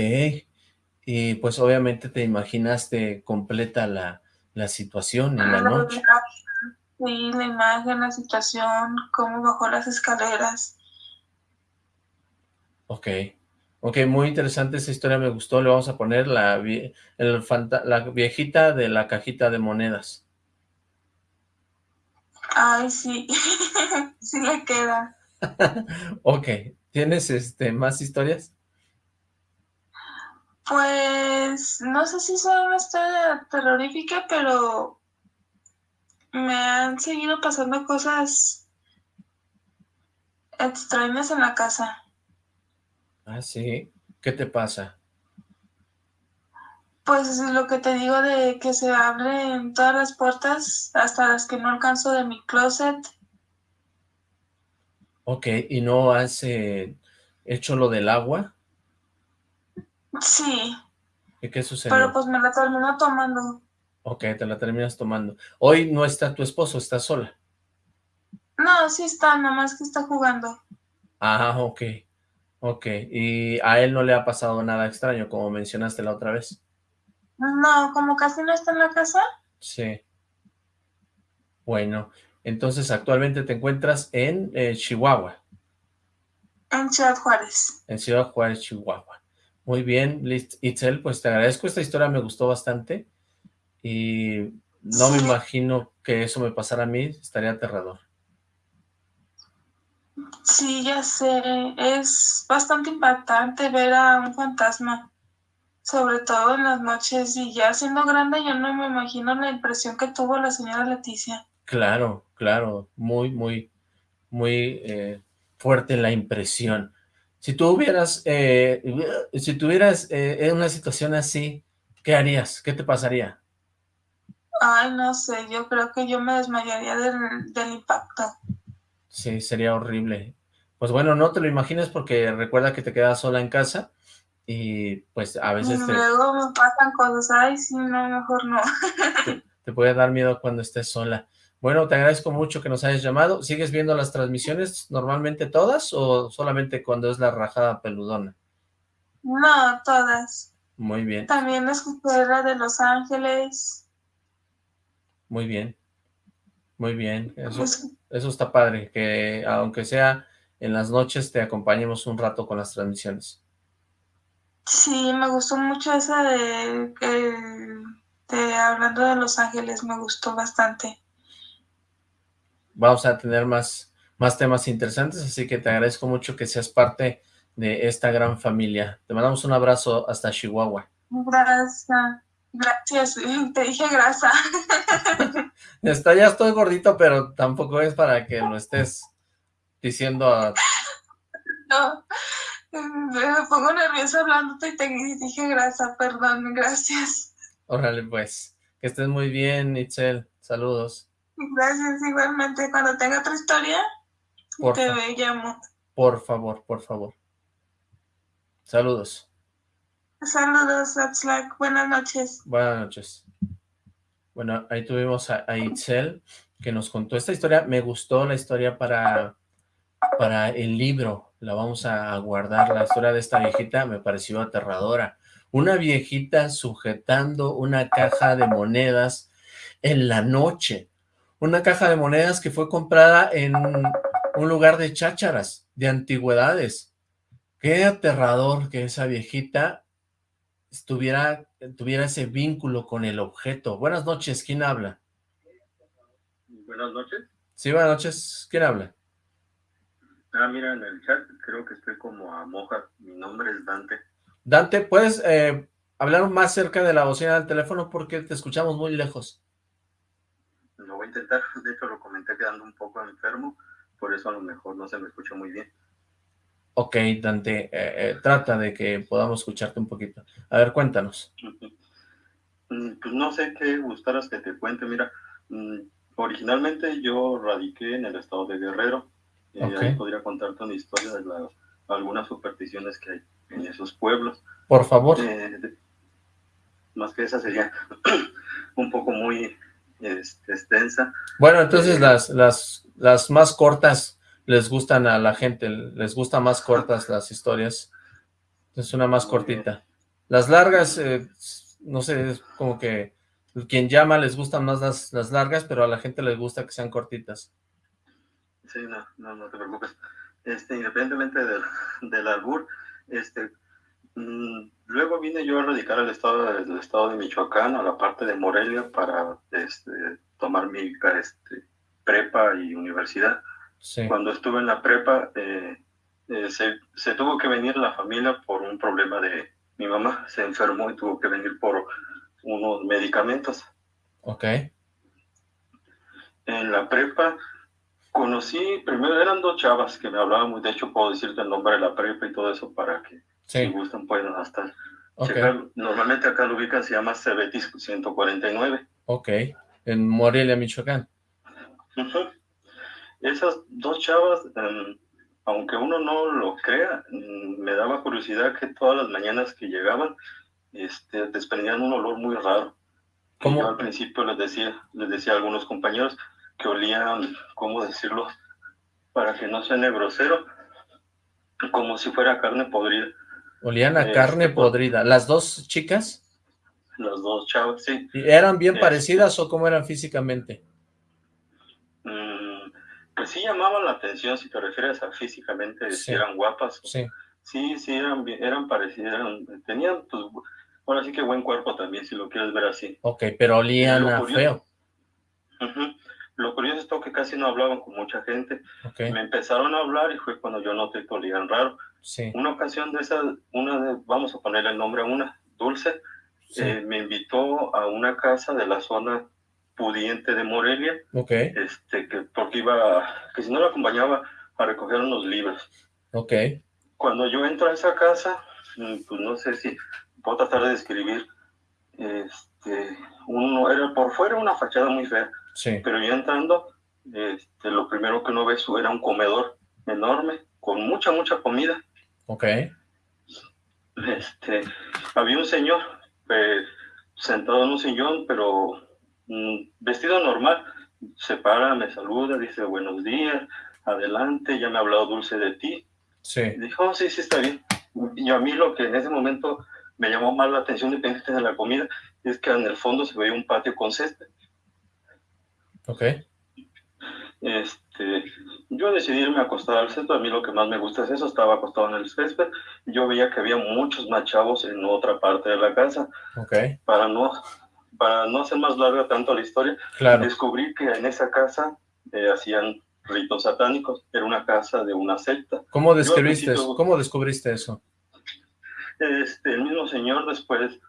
Y pues obviamente te imaginaste completa la, situación en la noche. Sí, la imagen, la situación, cómo bajó las escaleras. Ok. Ok, muy interesante esa historia, me gustó. Le vamos a poner la, la viejita de la cajita de monedas. Ay, sí. sí le queda. ok. ¿Tienes este más historias? Pues no sé si son una historia terrorífica, pero me han seguido pasando cosas extrañas en la casa. Ah, sí. ¿Qué te pasa? Pues es lo que te digo de que se abren todas las puertas, hasta las que no alcanzo de mi closet. Ok, ¿y no has eh, hecho lo del agua? Sí. ¿Y qué sucedió? Pero pues me la termino tomando. Ok, te la terminas tomando. Hoy no está tu esposo, está sola. No, sí está, nada más que está jugando. Ah, ok. Ok, y a él no le ha pasado nada extraño, como mencionaste la otra vez. No, como casi no está en la casa. Sí. Bueno, entonces actualmente te encuentras en eh, Chihuahua. En Ciudad Juárez. En Ciudad Juárez, Chihuahua. Muy bien, Itzel, pues te agradezco, esta historia me gustó bastante y no me imagino que eso me pasara a mí, estaría aterrador. Sí, ya sé. Es bastante impactante ver a un fantasma. sobre todo en las noches, y ya siendo grande yo no me imagino la impresión que tuvo la señora Leticia. Claro, claro, muy, muy, muy eh, fuerte la impresión. Si tú hubieras, eh, si tuvieras eh, en una situación así, ¿qué harías? ¿Qué te pasaría? Ay, no sé, yo creo que yo me desmayaría del, del impacto. Sí, sería horrible. Pues bueno, no te lo imagines porque recuerda que te quedas sola en casa y pues a veces y te, luego me pasan cosas, ay, sí, no, mejor no. te, te puede dar miedo cuando estés sola. Bueno, te agradezco mucho que nos hayas llamado. ¿Sigues viendo las transmisiones normalmente todas o solamente cuando es la rajada peludona? No, todas. Muy bien, También escuché la de Los Ángeles. muy bien. Muy bien. Eso, Pues, eso está padre, que aunque sea en las noches te acompañemos un rato con las transmisiones. sí, me gustó mucho esa de, hablando de Los Ángeles, me gustó bastante. Vamos a tener más, más temas interesantes, así que te agradezco mucho que seas parte de esta gran familia. Te mandamos un abrazo hasta Chihuahua. Gracias. Gracias, te dije grasa. Está, ya estoy gordito, pero tampoco es para que lo estés diciendo a... No, me pongo nerviosa hablándote y te dije grasa, perdón, gracias. Órale, pues. Que estés muy bien, Itzel. Saludos. Gracias igualmente. Cuando tenga otra historia, te ve- llamo. por favor, por favor. Saludos. Saludos, Atslack. Buenas noches. Buenas noches. Bueno, ahí tuvimos a, a Itzel, que nos contó esta historia. Me gustó la historia para, para el libro. La vamos a guardar. La historia de esta viejita me pareció aterradora. Una viejita sujetando una caja de monedas en la noche. Una caja de monedas que fue comprada en un lugar de chácharas, de antigüedades. Qué aterrador que esa viejita estuviera, tuviera ese vínculo con el objeto. Buenas noches, ¿quién habla? Buenas noches. Sí, buenas noches, ¿quién habla? Ah, mira, en el chat creo que estoy como a moja. Mi nombre es Dante. Dante, ¿puedes eh, hablar más cerca de la bocina del teléfono porque te escuchamos muy lejos? Lo voy a intentar. De hecho, lo comenté quedando un poco enfermo. Por eso a lo mejor no se me escucha muy bien. Ok, Dante, eh, eh, trata de que podamos escucharte un poquito. A ver, cuéntanos. Mm, Pues no sé qué gustaras que te cuente. Mira, mm, originalmente yo radiqué en el estado de Guerrero. Eh, Ok. Ahí podría contarte una historia de la- algunas supersticiones que hay en esos pueblos. Por favor. Eh, de- más que esa sería un poco muy este, extensa. Bueno, entonces las, las, las más cortas les gustan a la gente, les gustan más cortas las historias. Es una más cortita. Las largas, eh, no sé, es como que quien llama les gustan más las, las largas, pero a la gente les gusta que sean cortitas. Sí, no, no, no te preocupes. Este, independientemente del, del albur, este, mm, luego vine yo a radicar al estado, de- del estado de Michoacán, a la parte de Morelia, para este, tomar mi este, prepa y universidad. Sí. Cuando estuve en la prepa, eh, eh, se, se tuvo que venir la familia por un problema de mi mamá, se enfermó y tuvo que venir por unos medicamentos. Ok. En la prepa conocí, primero eran dos chavas que me hablaban muy, de hecho puedo decirte el nombre de la prepa y todo eso para que si gustan puedan hasta ok, checar. Normalmente acá lo ubican, se llama Cebetis 149. ok. En Morelia, Michoacán. Esas dos chavas, em, aunque uno no lo crea, me daba curiosidad que todas las mañanas que llegaban, este, desprendían un olor muy raro. ¿Cómo? Yo al principio les decía, les decía a algunos compañeros que olían, ¿cómo decirlo? Para que no suene grosero, como si fuera carne podrida. Olían a Este, carne pues- podrida. ¿Las dos chicas? Las dos chavas, sí. ¿Y ¿Eran bien Este. parecidas o cómo eran físicamente? Pues sí llamaban la atención si te refieres a físicamente, Sí. si eran guapas. Sí. Sí, sí, eran, eran parecidas, eran- tenían, pues, ahora sí que buen cuerpo también, si lo quieres ver así. Ok, pero olían Lo a curioso- feo. Lo curioso es todo que casi no hablaban con mucha gente. Me empezaron a hablar y fue cuando yo noté que olían raro. sí. Una ocasión de esas, una de, vamos a ponerle el nombre a una, Dulce, eh, me invitó a una casa de la zona pudiente de Morelia, okay. este, que porque iba, que si no lo acompañaba a recoger unos libros. Ok. Cuando yo entro a esa casa, mm, pues no sé si puedo tratar de describir, este, uno, era por fuera una fachada muy fea, sí. pero ya entrando, este, lo primero que uno ve era un comedor enorme, con mucha, mucha comida. Ok. Este, había un señor eh, sentado en un sillón, pero vestido normal, se para, me saluda, dice buenos días, adelante, ya me ha hablado Dulce de ti. Sí. dijo, oh, sí, sí, está bien. Y a mí lo que en ese momento me llamó más la atención dependiente de la comida es que en el fondo se veía un patio con césped. Ok. Este, yo decidí irme a acostar al césped, a mí lo que más me gusta es eso, estaba acostado en el césped, yo veía que había muchos más chavos en otra parte de la casa. Ok. Para no, para no hacer más larga tanto la historia, claro. descubrí que en esa casa eh, hacían ritos satánicos, era una casa de una secta. ¿Cómo descubriste, eso? ¿Cómo descubriste eso? Este, el mismo señor después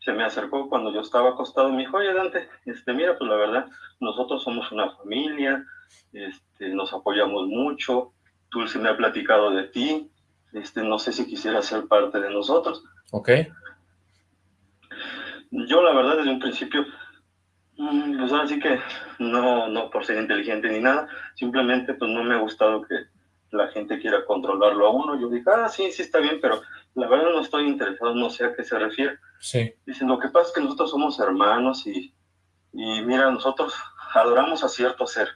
se me acercó cuando yo estaba acostado y me dijo, oye Dante, este, mira, pues la verdad, nosotros somos una familia, este, nos apoyamos mucho, Dulce me ha platicado de ti, este, no sé si quisiera ser parte de nosotros. Ok. Yo la verdad desde un principio, mm, pues ahora sí que no, no por ser inteligente ni nada, simplemente pues no me ha gustado que la gente quiera controlarlo a uno. Yo dije, ah, sí, sí está bien, pero la verdad no estoy interesado, no sé a qué se refiere. Sí. Dicen, lo que pasa es que nosotros somos hermanos y, y mira, nosotros adoramos a cierto ser.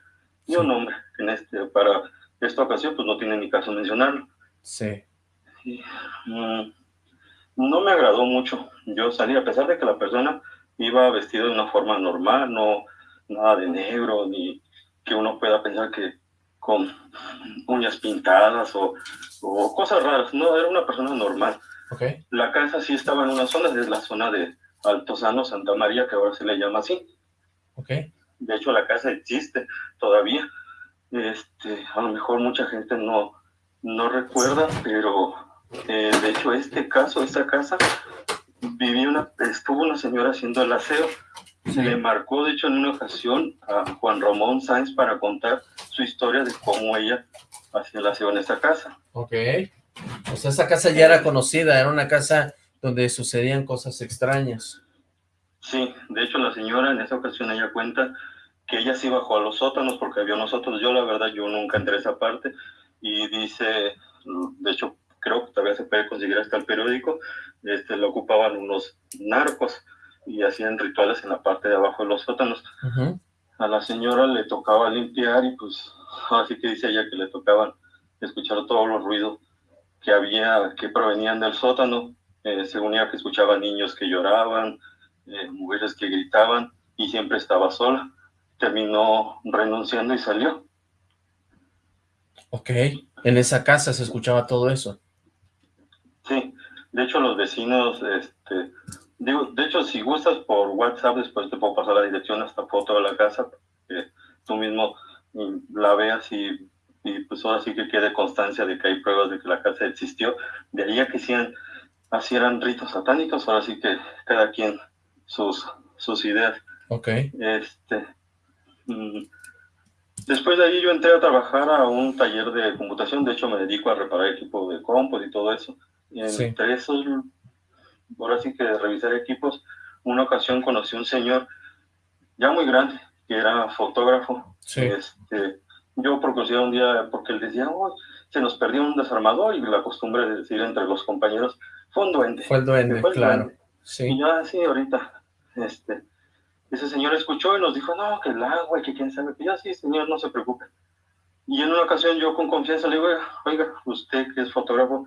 Y un hombre, en este, para esta ocasión, pues no tiene ni caso mencionarlo. Sí. Y, mm, no me agradó mucho. Yo salí, a pesar de que la persona iba vestida de una forma normal, no nada de negro, ni que uno pueda pensar que con uñas pintadas o, o cosas raras. No, era una persona normal. Okay. La casa sí estaba en una zona, es la zona de Altozano, Santa María, que ahora se le llama así. Okay. De hecho, la casa existe todavía. Este, a lo mejor mucha gente no, no recuerda, pero eh, de hecho este caso, esta casa, vivía una, estuvo una señora haciendo el aseo. Se le marcó, de hecho, en una ocasión a Juan Ramón Sáenz para contar su historia de cómo ella hacía el aseo en esa casa. Ok. O sea, esa casa ya era conocida, era una casa donde sucedían cosas extrañas. Sí, de hecho la señora en esa ocasión ella cuenta que ella sí bajó a los sótanos porque había nosotros, yo la verdad yo nunca entré a esa parte y dice, de hecho creo que todavía se puede conseguir hasta el periódico, este, lo ocupaban unos narcos y hacían rituales en la parte de abajo de los sótanos. Uh -huh. A la señora le tocaba limpiar y pues así que dice ella que le tocaban escuchar todos los ruidos que había, que provenían del sótano, eh, según ella que escuchaba niños que lloraban, eh, mujeres que gritaban y siempre estaba sola. Terminó renunciando y salió. Ok, en esa casa se escuchaba todo eso. Sí, de hecho los vecinos, este, digo, de hecho si gustas por WhatsApp después te puedo pasar la dirección hasta foto de la casa, que tú mismo la veas y, y pues ahora sí que quede constancia de que hay pruebas de que la casa existió. De ahí a que hacían, hacían ritos satánicos, ahora sí que cada quien sus, sus ideas. Ok. Este, mm, después de ahí yo entré a trabajar a un taller de computación, de hecho me dedico a reparar equipos de compos y todo eso. Y entre sí. esos, ahora sí que de revisar equipos, una ocasión conocí a un señor ya muy grande, que era fotógrafo. Sí. Este, yo curiosidad un día, porque él decía, oh, se nos perdió un desarmador y la costumbre de decir entre los compañeros, fue un duende. Fue el duende, fue el claro. Duende. Sí. Y yo así ahorita, este, ese señor escuchó y nos dijo, no, que el agua que quién sabe, que ya sí, señor, no se preocupe. Y en una ocasión yo con confianza le digo, oiga, usted que es fotógrafo,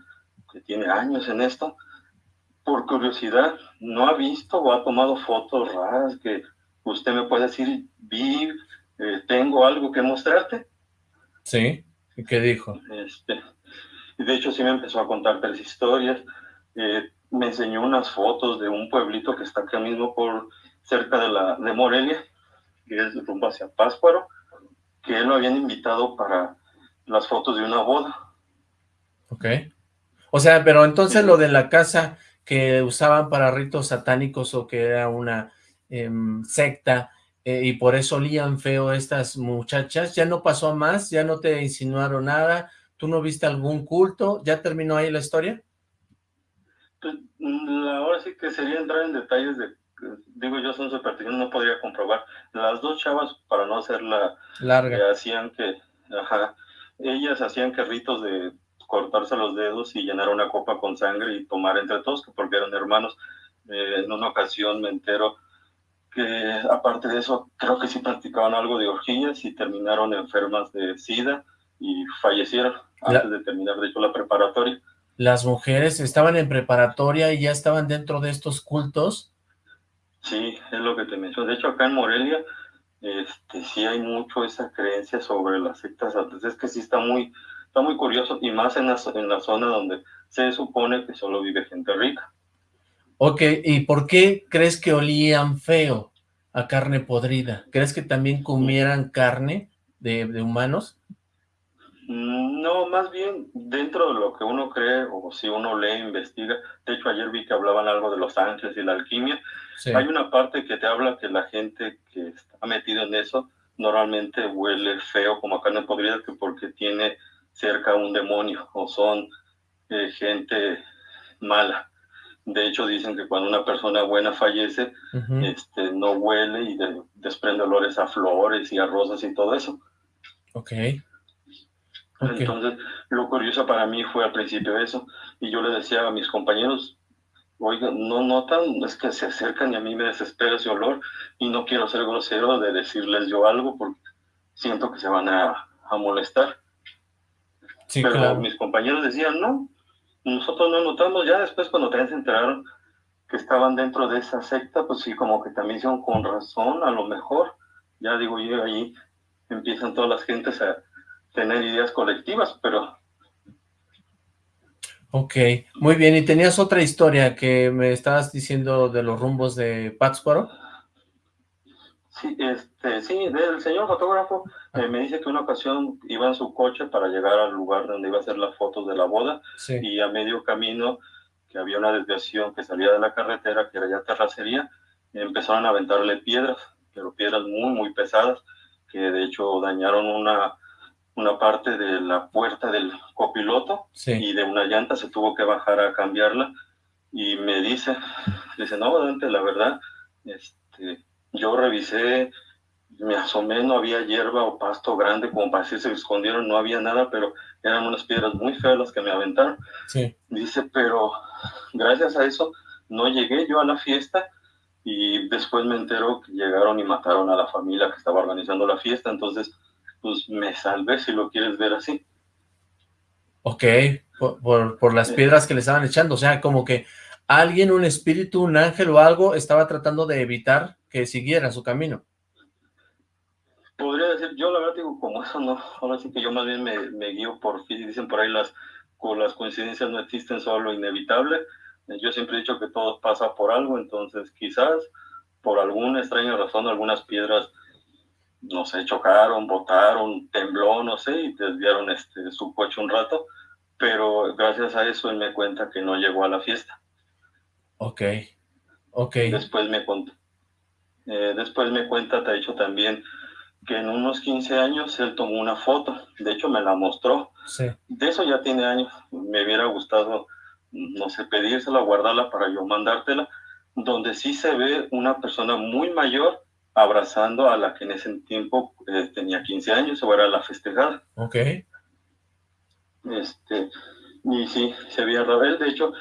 que tiene años en esto, por curiosidad, ¿no ha visto o ha tomado fotos raras que usted me puede decir, vi, eh, tengo algo que mostrarte? Sí, ¿y qué dijo? Este, de hecho sí me empezó a contar tres historias, eh, me enseñó unas fotos de un pueblito que está acá mismo por cerca de, la, de Morelia, que es rumbo hacia Páscuaro, que él lo habían invitado para las fotos de una boda. Ok. O sea, pero entonces lo de la casa que usaban para ritos satánicos o que era una em, secta eh, y por eso olían feo estas muchachas. ¿Ya no pasó más? ¿Ya no te insinuaron nada? ¿Tú no viste algún culto? ¿Ya terminó ahí la historia? Pues, mm, ahora sí que sería entrar en detalles de, digo yo son supersticiones, no podría comprobar. Las dos chavas, para no hacerla larga, hacían que, ajá, ellas hacían que ritos de cortarse los dedos y llenar una copa con sangre y tomar entre todos, porque eran hermanos. Eh, en una ocasión me entero que aparte de eso, creo que sí practicaban algo de orgías y terminaron enfermas de SIDA y fallecieron antes de terminar, de hecho, la preparatoria. ¿Las mujeres estaban en preparatoria y ya estaban dentro de estos cultos? Sí, es lo que te menciono. De hecho, acá en Morelia, este, sí hay mucho esa creencia sobre las sectas. Entonces, es que sí está muy, está muy curioso y más en la, en la zona donde se supone que solo vive gente rica. Ok, ¿y por qué crees que olían feo a carne podrida? ¿Crees que también comieran carne de, humanos? Mm, no, más bien dentro de lo que uno cree o si uno lee, investiga. De hecho, ayer vi que hablaban algo de los ángeles y la alquimia. Hay una parte que te habla que la gente que está metida en eso normalmente huele feo como a carne podrida que porque tiene cerca un demonio o son eh, gente mala. De hecho, dicen que cuando una persona buena fallece, este, no huele y desprende olores a flores y a rosas y todo eso. Ok. Entonces, lo curioso para mí fue al principio eso, y yo le decía a mis compañeros, oigan, no notan, es que se acercan y a mí me desespera ese olor, y no quiero ser grosero de decirles yo algo, porque siento que se van a, molestar. Pero mis compañeros decían, no, nosotros no notamos, ya después cuando también se enteraron que estaban dentro de esa secta, pues sí, como que también hicieron con razón, a lo mejor, ya digo yo, ahí empiezan todas las gentes a tener ideas colectivas, pero... Ok, muy bien, y tenías otra historia que me estabas diciendo de los rumbos de Pátzcuaro. Sí, este, sí, del señor fotógrafo eh, me dice que una ocasión iba en su coche para llegar al lugar donde iba a hacer las fotos de la boda y a medio camino que había una desviación que salía de la carretera, que era ya terracería, empezaron a aventarle piedras, pero piedras muy, muy pesadas, que de hecho dañaron una, una parte de la puerta del copiloto y de una llanta se tuvo que bajar a cambiarla y me dice, dice, no, Dante, la verdad, este yo revisé, me asomé, no había hierba o pasto grande como para decir se escondieron, no había nada, pero eran unas piedras muy feas las que me aventaron. Sí. Dice, pero gracias a eso no llegué yo a la fiesta y después me enteró que llegaron y mataron a la familia que estaba organizando la fiesta, entonces pues me salvé si lo quieres ver así. Ok, por, por las piedras que le estaban echando, o sea, como que alguien, un espíritu, un ángel o algo estaba tratando de evitar que siguiera su camino. Podría decir, yo la verdad digo, como eso no, ahora sí que yo más bien me, me guío por, dicen por ahí las, las coincidencias no existen, solo lo inevitable. Yo siempre he dicho que todo pasa por algo, entonces quizás por alguna extraña razón algunas piedras, no sé, chocaron, botaron, tembló, no sé, y desviaron este, su coche un rato, pero gracias a eso él me cuenta que no llegó a la fiesta. Ok, ok. Después me, eh, después me cuenta, te ha dicho también, que en unos 15 años él tomó una foto, de hecho me la mostró. Sí. De eso ya tiene años, me hubiera gustado, no sé, pedírsela, guardarla para yo mandártela, donde sí se ve una persona muy mayor abrazando a la que en ese tiempo eh, tenía 15 años o era la festejada. Ok. Este, y sí, se veía Rabel, de hecho,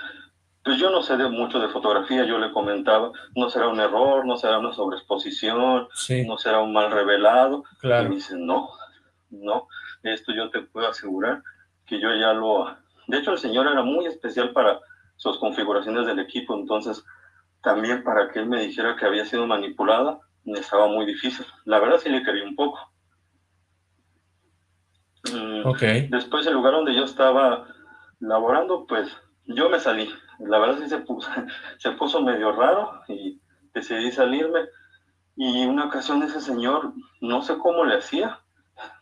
pues yo no sé de mucho de fotografía, yo le comentaba, no será un error, no será una sobreexposición, no será un mal revelado. Claro. Y me dice, no, no, esto yo te puedo asegurar que yo ya lo... De hecho, el señor era muy especial para sus configuraciones del equipo, entonces también para que él me dijera que había sido manipulada, me estaba muy difícil. La verdad sí le quería un poco. Mm, ok. Después el lugar donde yo estaba laborando, pues yo me salí. La verdad sí se puso, se puso medio raro y decidí salirme. Y una ocasión ese señor, no sé cómo le hacía,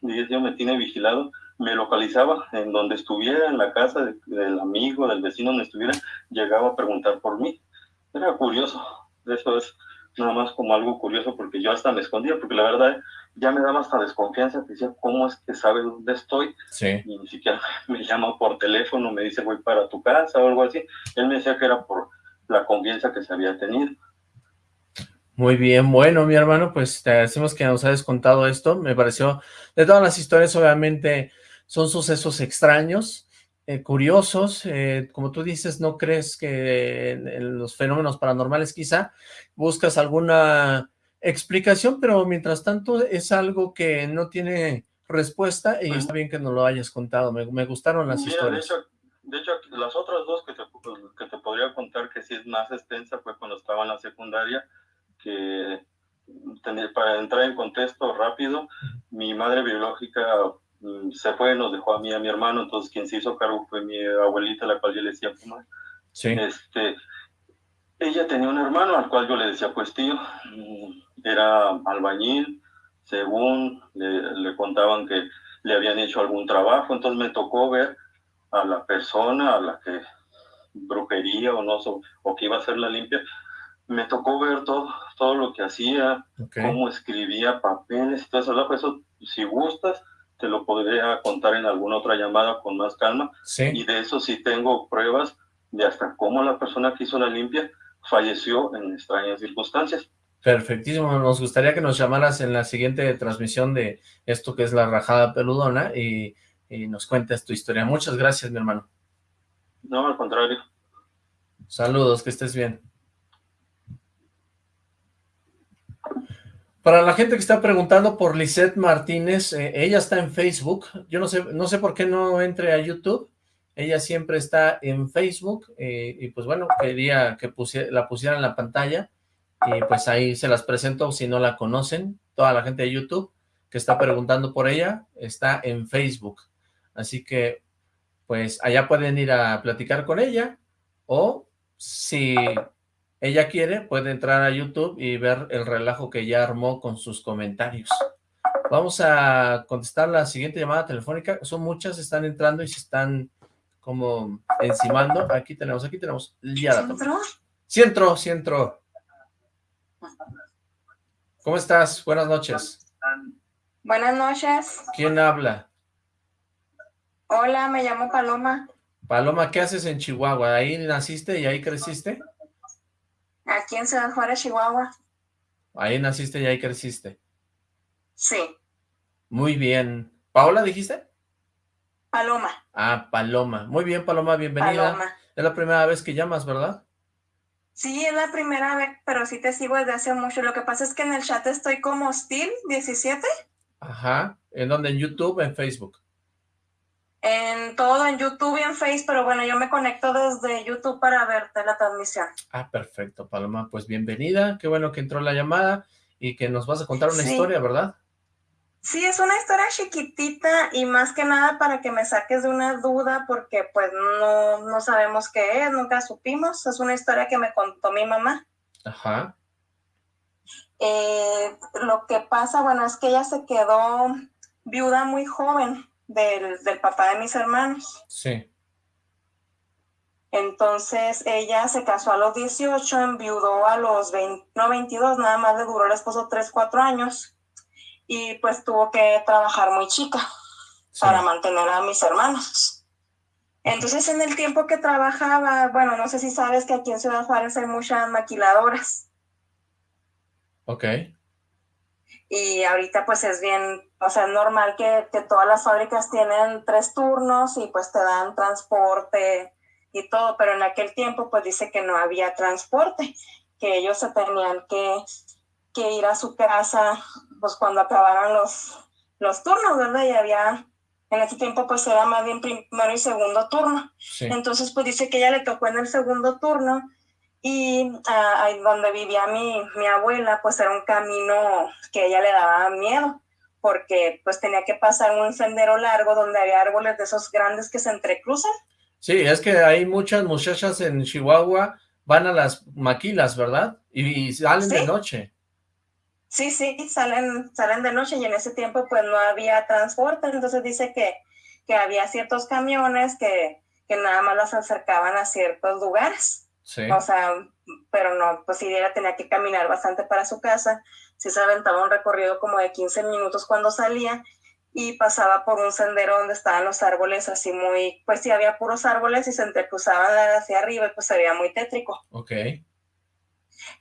yo me tiene vigilado, me localizaba en donde estuviera, en la casa del amigo, del vecino donde estuviera, llegaba a preguntar por mí. Era curioso, eso es nada más como algo curioso porque yo hasta me escondía, porque la verdad ya me daba hasta desconfianza, decía, ¿cómo es que sabe dónde estoy? Sí. Y ni siquiera me llama por teléfono, me dice, voy para tu casa o algo así. Él me decía que era por la confianza que se había tenido. Muy bien, bueno, mi hermano, pues te agradecemos que nos hayas contado esto. Me pareció, de todas las historias, obviamente, son sucesos extraños, eh, curiosos, eh, como tú dices, no crees que en, los fenómenos paranormales quizá buscas alguna explicación, pero mientras tanto es algo que no tiene respuesta y está bien que nos lo hayas contado, me, gustaron las historias. De hecho, las otras dos que te, que te podría contar que sí es más extensa fue cuando estaba en la secundaria, que para entrar en contexto rápido, mi madre biológica se fue, nos dejó a mí a mi hermano, entonces quien se hizo cargo fue mi abuelita, la cual yo le decía, pues, sí. este, ella tenía un hermano al cual yo le decía, pues tío, mm, era albañil, según le, le contaban que le habían hecho algún trabajo, entonces me tocó ver a la persona a la que brujería o no, o que iba a hacer la limpia, me tocó ver todo, todo lo que hacía, cómo escribía papeles todo eso. Eso, si gustas, te lo podría contar en alguna otra llamada con más calma. Y de eso sí tengo pruebas de hasta cómo la persona que hizo la limpia falleció en extrañas circunstancias. Perfectísimo, nos gustaría que nos llamaras en la siguiente transmisión de esto que es la rajada peludona y, y nos cuentes tu historia. Muchas gracias, mi hermano. No, al contrario. Saludos, que estés bien. Para la gente que está preguntando por Lisette Martínez, eh, ella está en Facebook. Yo no sé, no sé por qué no entre a YouTube. Ella siempre está en Facebook eh, y pues bueno, quería que la pusiera en la pantalla y pues ahí se las presento si no la conocen. Toda la gente de YouTube que está preguntando por ella está en Facebook. Así que pues allá pueden ir a platicar con ella o si ella quiere, puede entrar a YouTube y ver el relajo que ya armó con sus comentarios. Vamos a contestar la siguiente llamada telefónica. Son muchas, están entrando y se están como encimando. Aquí tenemos, aquí tenemos. Ya la entró? Sí entró, sí entró. ¿Cómo estás? Buenas noches. Buenas noches. ¿Quién habla? Hola, me llamo Paloma. Paloma, ¿qué haces en Chihuahua? ¿Ahí naciste y ahí creciste? Aquí en Ciudad Juárez, Chihuahua. Ahí naciste y ahí creciste. Sí. Muy bien. ¿Paola dijiste? Paloma. Ah, Paloma. Muy bien, Paloma, bienvenida. Paloma. Es la primera vez que llamas, ¿verdad? Sí, es la primera vez, pero sí te sigo desde hace mucho. Lo que pasa es que en el chat estoy como Steel 17. Ajá. ¿En dónde? ¿En YouTube en Facebook? En todo, en YouTube y en Facebook, pero bueno, yo me conecto desde YouTube para verte la transmisión. Ah, perfecto, Paloma, pues bienvenida, qué bueno que entró la llamada y que nos vas a contar una historia, ¿verdad? Sí, es una historia chiquitita y más que nada para que me saques de una duda porque pues no, no sabemos qué es, nunca supimos, es una historia que me contó mi mamá. Ajá. Eh, lo que pasa, bueno, es que ella se quedó viuda muy joven del, del papá de mis hermanos. Sí. Entonces ella se casó a los 18, enviudó a los 20, no 22, nada más le duró el esposo 3, 4 años y pues tuvo que trabajar muy chica para mantener a mis hermanos. Entonces en el tiempo que trabajaba, bueno, no sé si sabes que aquí en Ciudad Juárez hay muchas maquiladoras. Ok. Y ahorita pues es bien o sea, es normal que, todas las fábricas tienen tres turnos y pues te dan transporte y todo, pero en aquel tiempo pues dice que no había transporte, que ellos se tenían que, ir a su casa pues cuando acabaran los, los turnos, ¿verdad? Y había, en ese tiempo pues era más bien primero y segundo turno. Entonces pues dice que ella le tocó en el segundo turno y ah, ahí donde vivía mi, mi abuela pues era un camino que ella le daba miedo porque pues tenía que pasar un sendero largo donde había árboles de esos grandes que se entrecruzan. Sí, es que hay muchas muchachas en Chihuahua, van a las maquilas, ¿verdad? Y, salen de noche. Sí, sí, salen, salen de noche y en ese tiempo pues no había transporte, entonces dice que, que había ciertos camiones que, que nada más los acercaban a ciertos lugares. Sí. O sea, pero no, pues sí, ella tenía que caminar bastante para su casa. Sí se aventaba un recorrido como de 15 minutos cuando salía y pasaba por un sendero donde estaban los árboles así muy, pues sí, había puros árboles y se entrecruzaban hacia arriba y pues se veía muy tétrico. Ok.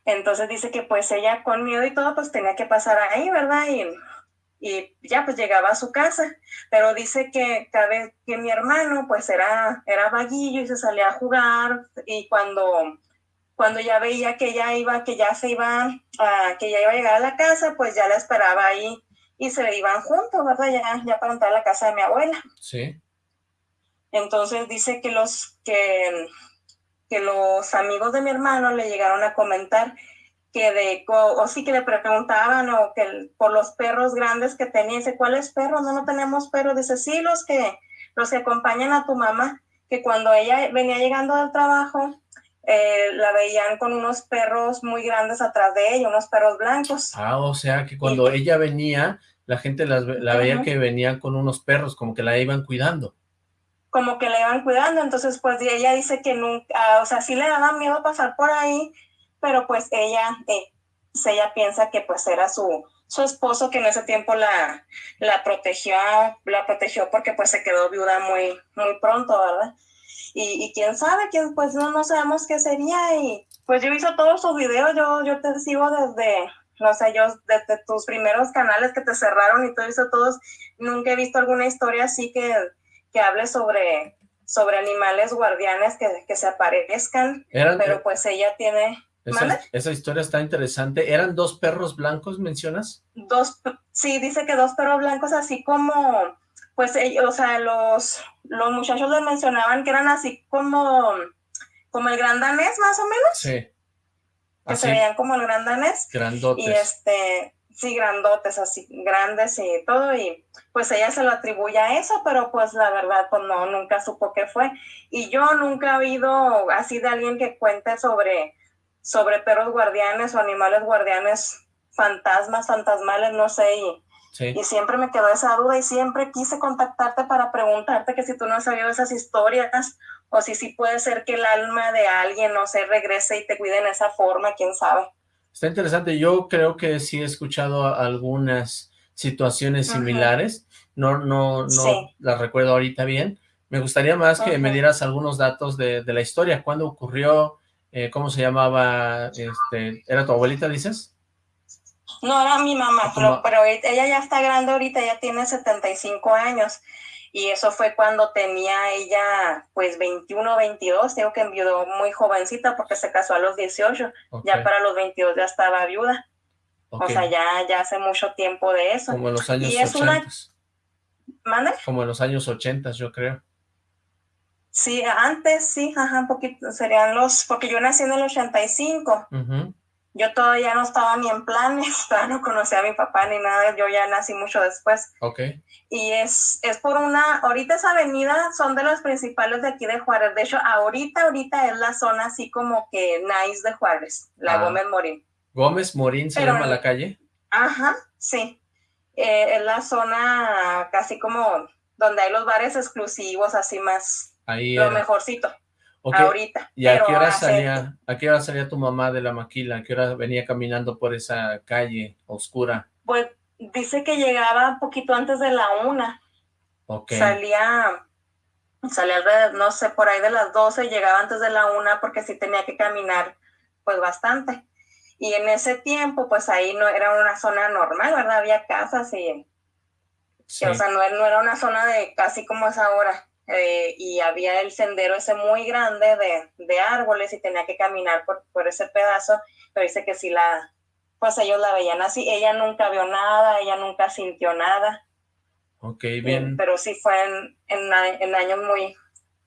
Entonces dice que pues ella con miedo y todo pues tenía que pasar ahí, ¿verdad? Y, y ya pues llegaba a su casa, pero dice que cada vez que mi hermano pues era, era vaguillo y se salía a jugar y cuando, cuando ya veía que ya iba, que ya se iba, a, que ya iba a llegar a la casa, pues ya la esperaba ahí y se iban juntos, ¿verdad? Ya, ya para entrar a la casa de mi abuela. Sí. Entonces dice que los, que, que los amigos de mi hermano le llegaron a comentar que de, o, o sí que le preguntaban o que por los perros grandes que tenía, dice, ¿cuáles perros? No, no tenemos perros. Dice, sí, los que, los que acompañan a tu mamá, que cuando ella venía llegando del trabajo, eh, la veían con unos perros muy grandes atrás de ella, unos perros blancos. Ah, o sea que cuando ella venía, la gente las la veía que venía con unos perros, como que la iban cuidando. como que la iban cuidando, entonces pues ella dice que nunca, o sea, sí le daba miedo pasar por ahí, pero pues ella, eh, pues, ella piensa que pues era su, su esposo que en ese tiempo la, la protegió, la protegió porque pues se quedó viuda muy, muy pronto, ¿verdad? Y, y quién sabe, quién, pues no, no sabemos qué sería y pues yo hice todos sus videos, yo, yo te sigo desde, no sé, yo desde tus primeros canales que te cerraron y todo eso, todos, nunca he visto alguna historia así que que hable sobre, sobre animales guardianes que, que se aparezcan, pero pues ella tiene esa, historia está interesante. ¿Eran dos perros blancos, mencionas? dos, sí, dice que dos perros blancos así como, pues, ellos, o sea, los, los muchachos les mencionaban que eran así como, como el gran danés, más o menos, Sí. que se veían como el gran danés, grandotes. y este, sí, grandotes, así, grandes y todo, y pues ella se lo atribuye a eso, pero pues la verdad, pues no, nunca supo qué fue. Y yo nunca he oído así de alguien que cuente sobre, sobre perros guardianes o animales guardianes, fantasmas, fantasmales, no sé, y, Sí. y siempre me quedó esa duda y siempre quise contactarte para preguntarte que si tú no has sabido esas historias o si sí puede ser que el alma de alguien, no sé, regrese y te cuide en esa forma, quién sabe. Está interesante. Yo creo que sí he escuchado algunas situaciones Ajá. similares. No, no, no Sí. las recuerdo ahorita bien. Me gustaría más que me dieras algunos datos de, de la historia. ¿Cuándo ocurrió? Eh, ¿Cómo se llamaba? Este, ¿Era tu abuelita, dices? No, era mi mamá, ¿A tu pero, ahorita- ella ya está grande ahorita, ya tiene 75 años. Y eso fue cuando tenía ella, pues, 21, 22. Digo que enviudó muy jovencita porque se casó a los 18. Ok, Ya para los 22 ya estaba viuda. O sea, ya, ya hace mucho tiempo de eso. Como en los años y es una- 80. ¿Mande? Como en los años 80, yo creo. Sí, antes sí, ajá, un poquito, serían los, porque yo nací en el 85. Ujú, Yo todavía no estaba ni en planes, todavía no conocía a mi papá ni nada, yo ya nací mucho después. Ok, y es, es por una, ahorita esa avenida son de las principales de aquí de Juárez, de hecho ahorita, ahorita es la zona así como que nice de Juárez, la Ah. Gómez Morín. Gómez Morín se Pero- llama la calle. Ajá, sí, Eh, es la zona casi como donde hay los bares exclusivos, así más, Ahí lo era. mejorcito, ahorita. ¿Y a qué hora salía, a qué hora salía tu mamá de la maquila? ¿A qué hora venía caminando por esa calle oscura? Pues dice que llegaba un poquito antes de la una, Ok, salía, salía alrededor, no sé, por ahí de las 12, llegaba antes de la una porque sí tenía que caminar pues bastante. Y en ese tiempo, pues ahí no era una zona normal, ¿verdad? Había casas y, sí, o sea, no, era- no era una zona de casi como es ahora. Eh, y había el sendero ese muy grande de, de árboles y tenía que caminar por, por ese pedazo, pero dice que sí la, pues ellos la veían así, ella nunca vio nada, ella nunca sintió nada. ok, bien. pero sí fue en, en, años muy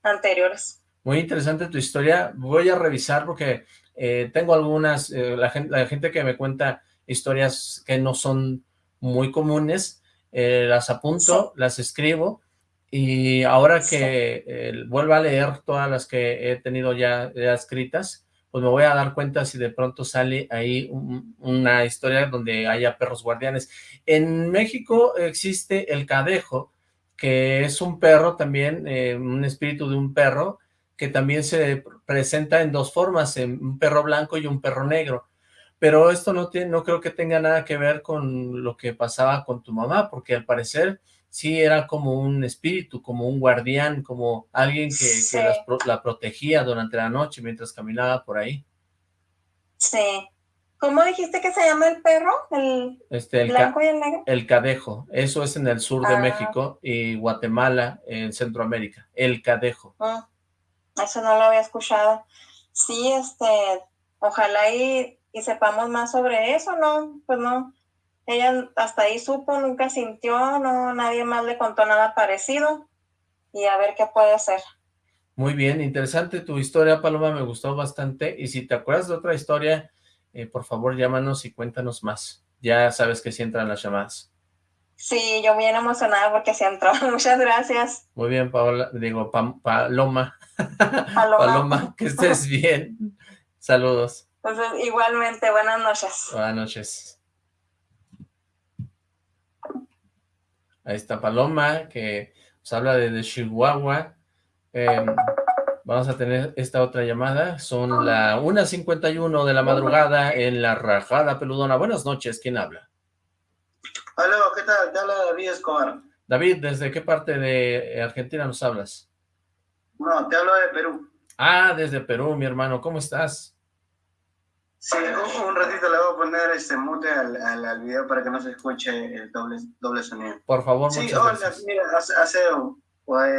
anteriores. Muy interesante tu historia. Voy a revisar porque eh, tengo algunas, eh, la, gente, la gente que me cuenta historias que no son muy comunes, eh, las apunto, las escribo y ahora que eh, vuelva a leer todas las que he tenido ya, ya escritas, pues me voy a dar cuenta si de pronto sale ahí un- una historia donde haya perros guardianes. En México existe el cadejo, que es un perro también, eh, un espíritu de un perro, que también se presenta en dos formas, en un perro blanco y un perro negro. Pero esto no, tiene, no creo que tenga nada que ver con lo que pasaba con tu mamá, porque al parecer sí era como un espíritu, como un guardián, como alguien que, la protegía durante la noche mientras caminaba por ahí. Sí. ¿Cómo dijiste que se llama el perro? ¿El este, blanco y el negro? El cadejo. Eso es en el sur de ah. México y Guatemala, en Centroamérica. El cadejo. Ah, eso no lo había escuchado. Sí, este, ojalá y, y sepamos más sobre eso, ¿no? Pues no, ella hasta ahí supo, nunca sintió, no, nadie más le contó nada parecido y a ver qué puede ser. Muy bien, interesante tu historia, Paloma, me gustó bastante. Y si te acuerdas de otra historia, eh, por favor llámanos y cuéntanos más. Ya sabes que sí entran las llamadas. Sí, yo bien emocionada porque sí entró. Muchas gracias. Muy bien, Paola, digo, Paloma. Paloma. Paloma, que estés bien. Saludos. Igualmente, buenas noches. Buenas noches. Ahí está Paloma, que nos habla de, Chihuahua. Em, vamos a tener esta otra llamada. Son la 1.51 de la madrugada en La Rajada Peludona. Buenas noches, ¿quién habla? Hola, ¿qué tal? Te habla David Escobar. David, ¿desde qué parte de Argentina nos hablas? No, te hablo de Perú. Ah, desde Perú, mi hermano. ¿Cómo estás? Sí, un, ratito le voy a poner este mute al, al, video para que no se escuche el doble, doble sonido. Por favor, sí, muchas gracias. mira, hace, hace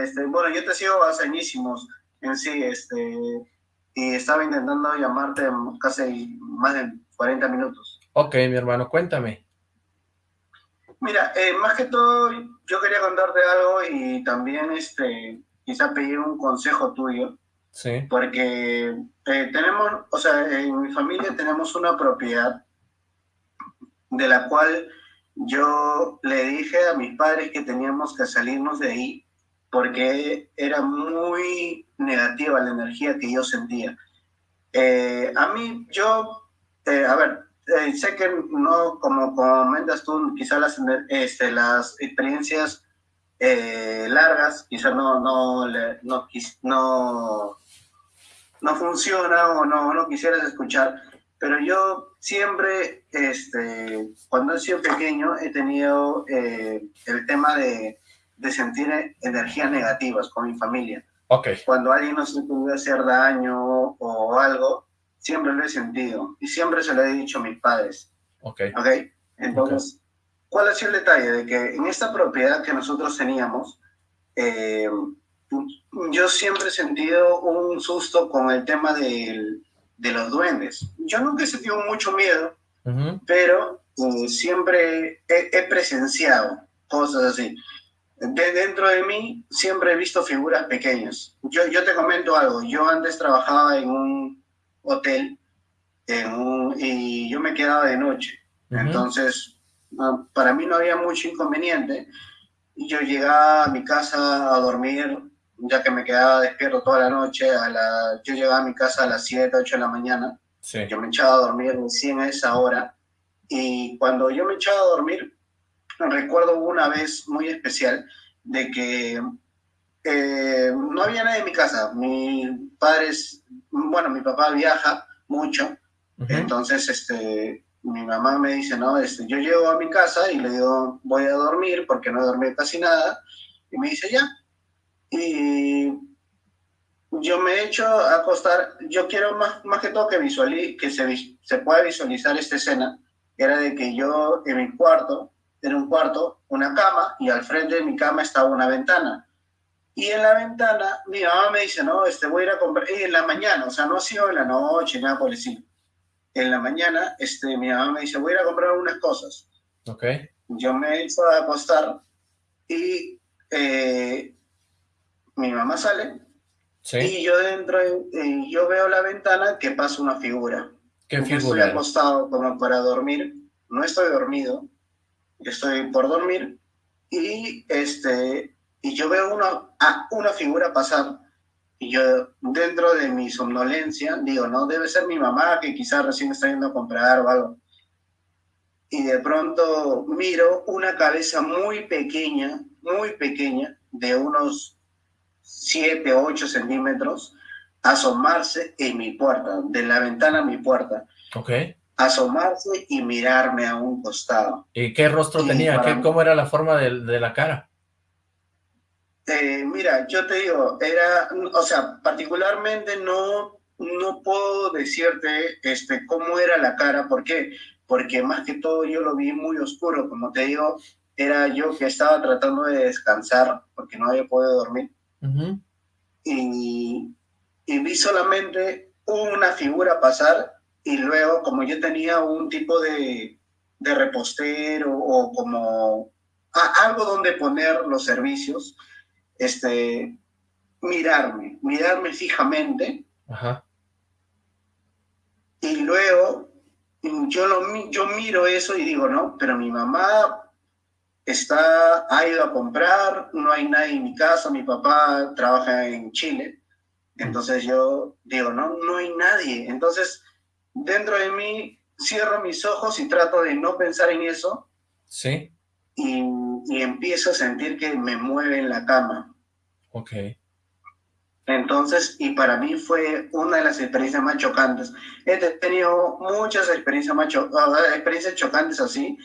este, bueno, yo te sigo hace añísimos en sí, este, y estaba intentando llamarte casi más de 40 minutos. Ok, mi hermano, cuéntame. Mira, eh, más que todo, yo quería contarte algo y también, este, quizá pedir un consejo tuyo. Sí. Porque eh, tenemos, o sea, en mi familia tenemos una propiedad de la cual yo le dije a mis padres que teníamos que salirnos de ahí porque era muy negativa la energía que yo sentía. Eh, a mí, yo, eh, a ver, sé que no, como comentas tú, quizás las, este, las experiencias largas, quizás no, no, no, no, no funciona o no, no quisieras escuchar, pero yo siempre, este, cuando he sido pequeño, he tenido eh, el tema de, de, sentir energías negativas con mi familia. Okay. Cuando alguien nos puede hacer daño o algo, siempre lo he sentido y siempre se lo he dicho a mis padres. Ok. okay? Entonces, ¿cuál ha sido el detalle? De que en esta propiedad que nosotros teníamos, eh, yo siempre he sentido un susto con el tema de, de los duendes. Yo nunca he sentido mucho miedo, pero eh, siempre he, presenciado cosas así. De, dentro de mí siempre he visto figuras pequeñas. Yo, yo te comento algo, yo antes trabajaba en un hotel en y yo me quedaba de noche. Entonces, ah, para mí no había mucho inconveniente. Yo llegaba a mi casa a dormir ya que me quedaba despierto toda la noche, a la, yo llegaba a mi casa a las 7, 8 de la mañana, yo me echaba a dormir recién a esa hora, y cuando yo me echaba a dormir, recuerdo una vez muy especial de que eh, no había nadie en mi casa, mis padres, bueno, mi papá viaja mucho, entonces este, mi mamá me dice, no, este, yo llego a mi casa y le digo, voy a dormir porque no he dormido casi nada, y me dice, ya, y yo me he hecho acostar, yo quiero más, más que todo que, visualice, que se, se pueda visualizar esta escena, era de que yo en mi cuarto, en un cuarto, una cama, y al frente de mi cama estaba una ventana. Y en la ventana, mi mamá me dice, no, este, voy a ir a comprar, y en la mañana, o sea, no ha sido en la noche, nada por decir. En la mañana, este, mi mamá me dice, voy a ir a comprar unas cosas. Ok. Yo me he hecho acostar y eh, mi mamá sale y yo dentro, y yo veo la ventana que pasa una figura. ¿Qué figura? Estoy acostado como para dormir, no estoy dormido, estoy por dormir y, este, y yo veo una, una figura pasar y yo dentro de mi somnolencia digo, no, debe ser mi mamá que quizás recién está yendo a comprar o algo. Y de pronto miro una cabeza muy pequeña muy pequeña, de unos 7, 8 centímetros, asomarse en mi puerta, de la ventana a mi puerta. Ok. Asomarse y mirarme a un costado. ¿Y qué rostro tenía? ¿Qué, ¿Cómo era la forma de, de la cara? Eh, mira, yo te digo, era, o sea, particularmente no, no puedo decirte este, cómo era la cara, ¿por qué? Porque más que todo yo lo vi muy oscuro, como te digo, era yo que estaba tratando de descansar porque no había podido dormir. y, y vi solamente una figura pasar y luego como yo tenía un tipo de, de repostero o como algo donde poner los servicios, este, mirarme, mirarme fijamente. Y luego yo, lo, yo miro eso y digo, no, pero mi mamá está, ha ido a comprar, no hay nadie en mi casa, mi papá trabaja en Chile, entonces yo digo, no, no hay nadie. Entonces, dentro de mí, cierro mis ojos y trato de no pensar en eso. Sí. Y, y empiezo a sentir que me mueve en la cama. Ok. Entonces, y para mí fue una de las experiencias más chocantes. He tenido muchas experiencias, más experiencias chocantes así,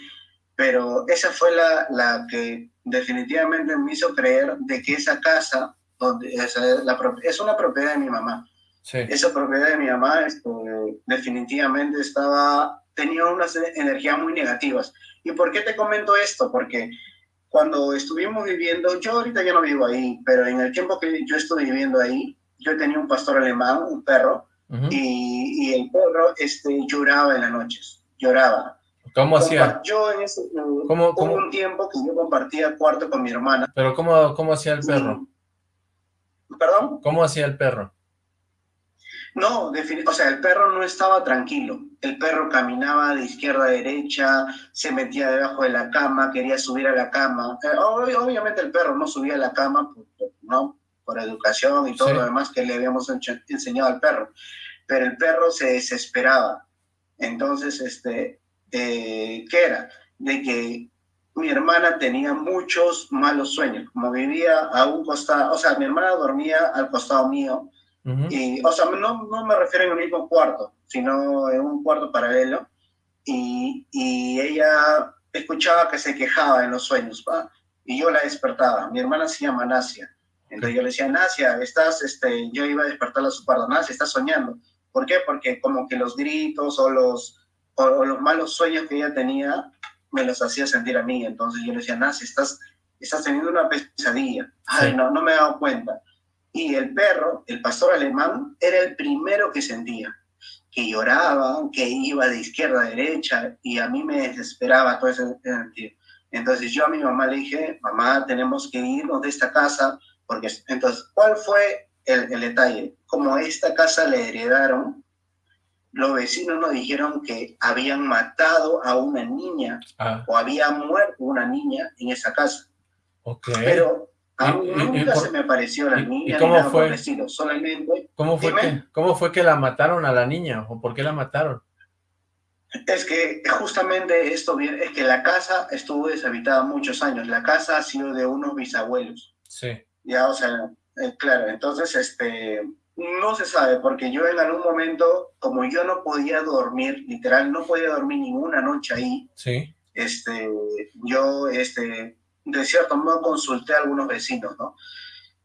pero esa fue la, la que definitivamente me hizo creer de que esa casa donde es, la, es una propiedad de mi mamá. Esa propiedad de mi mamá este, definitivamente estaba, tenía unas energías muy negativas. ¿Y por qué te comento esto? Porque cuando estuvimos viviendo, yo ahorita ya no vivo ahí, pero en el tiempo que yo estuve viviendo ahí, yo tenía un pastor alemán, un perro, y, y, el perro este, lloraba en las noches, lloraba. ¿Cómo hacía? Yo en ese, ¿Cómo, hubo un tiempo que yo compartía cuarto con mi hermana. ¿Pero cómo, cómo hacía el perro? ¿Perdón? ¿Cómo hacía el perro? No, o sea, el perro no estaba tranquilo. El perro caminaba de izquierda a derecha, se metía debajo de la cama, quería subir a la cama. Eh, obviamente el perro no subía a la cama, ¿no? Por educación y todo lo demás que le habíamos enseñado al perro. Pero el perro se desesperaba. Entonces, este, eh, ¿qué era? De que mi hermana tenía muchos malos sueños, como vivía a un costado, o sea, mi hermana dormía al costado mío, y, o sea, no, no me refiero en el mismo cuarto, sino en un cuarto paralelo, y, y ella escuchaba que se quejaba en los sueños, ¿va? y yo la despertaba. Mi hermana se llama Nasia, entonces yo le decía, Nasia, estás, este, yo iba a despertarla a su cuarto, Nasia, estás soñando. ¿Por qué? Porque como que los gritos o los, o los malos sueños que ella tenía me los hacía sentir a mí. Entonces yo le decía, Nasi, estás, estás teniendo una pesadilla. Ay, no, no me he dado cuenta. Y el perro, el pastor alemán, era el primero que sentía, que lloraba, que iba de izquierda a derecha, y a mí me desesperaba todo ese sentido. Entonces yo a mi mamá le dije, mamá, tenemos que irnos de esta casa, porque entonces, ¿cuál fue el, el detalle? Como esta casa le heredaron, los vecinos nos dijeron que habían matado a una niña ah. o había muerto una niña en esa casa. Okay. Pero a mí nunca se me apareció la niña. ¿Y cómo fue? solamente... ¿Cómo fue, que, ¿Cómo fue que la mataron a la niña? ¿O por qué la mataron? Es que justamente esto es que la casa estuvo deshabitada muchos años. La casa ha sido de unos bisabuelos. Sí. Ya, o sea, eh, claro, entonces, este, no se sabe, porque yo en algún momento, como yo no podía dormir, literal, no podía dormir ninguna noche ahí, sí. este, yo, este, de cierto modo consulté a algunos vecinos, ¿no?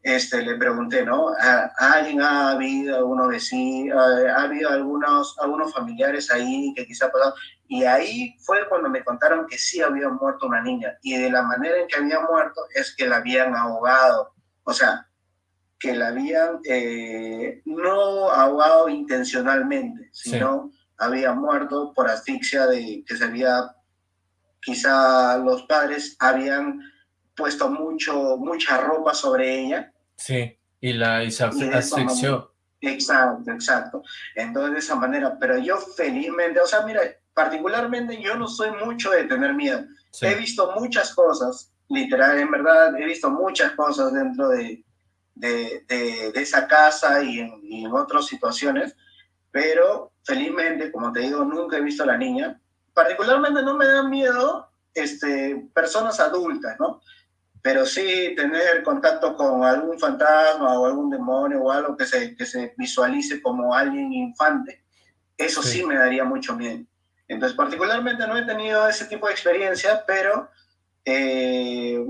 Este, le pregunté, ¿no? ¿A, alguien ha habido algunos vecinos, ha, habido algunos, algunos familiares ahí que quizá pasado? Y ahí fue cuando me contaron que sí había muerto una niña, y de la manera en que había muerto es que la habían ahogado, o sea, que la habían eh, no ahogado intencionalmente, sino había muerto por asfixia de que se había, quizá los padres habían puesto mucho, mucha ropa sobre ella. Sí, y la y se asfixió. Exacto, exacto. Entonces de esa manera, pero yo felizmente, o sea, mira, particularmente yo no soy mucho de tener miedo. He visto muchas cosas, literal, en verdad, he visto muchas cosas dentro de, de, de, esa casa y en, otras situaciones, pero felizmente, como te digo, nunca he visto a la niña. Particularmente no me dan miedo este, personas adultas, ¿no? Pero sí tener contacto con algún fantasma o algún demonio o algo que se, que se visualice como alguien infante, eso sí. me daría mucho miedo. Entonces, particularmente no he tenido ese tipo de experiencia, pero eh,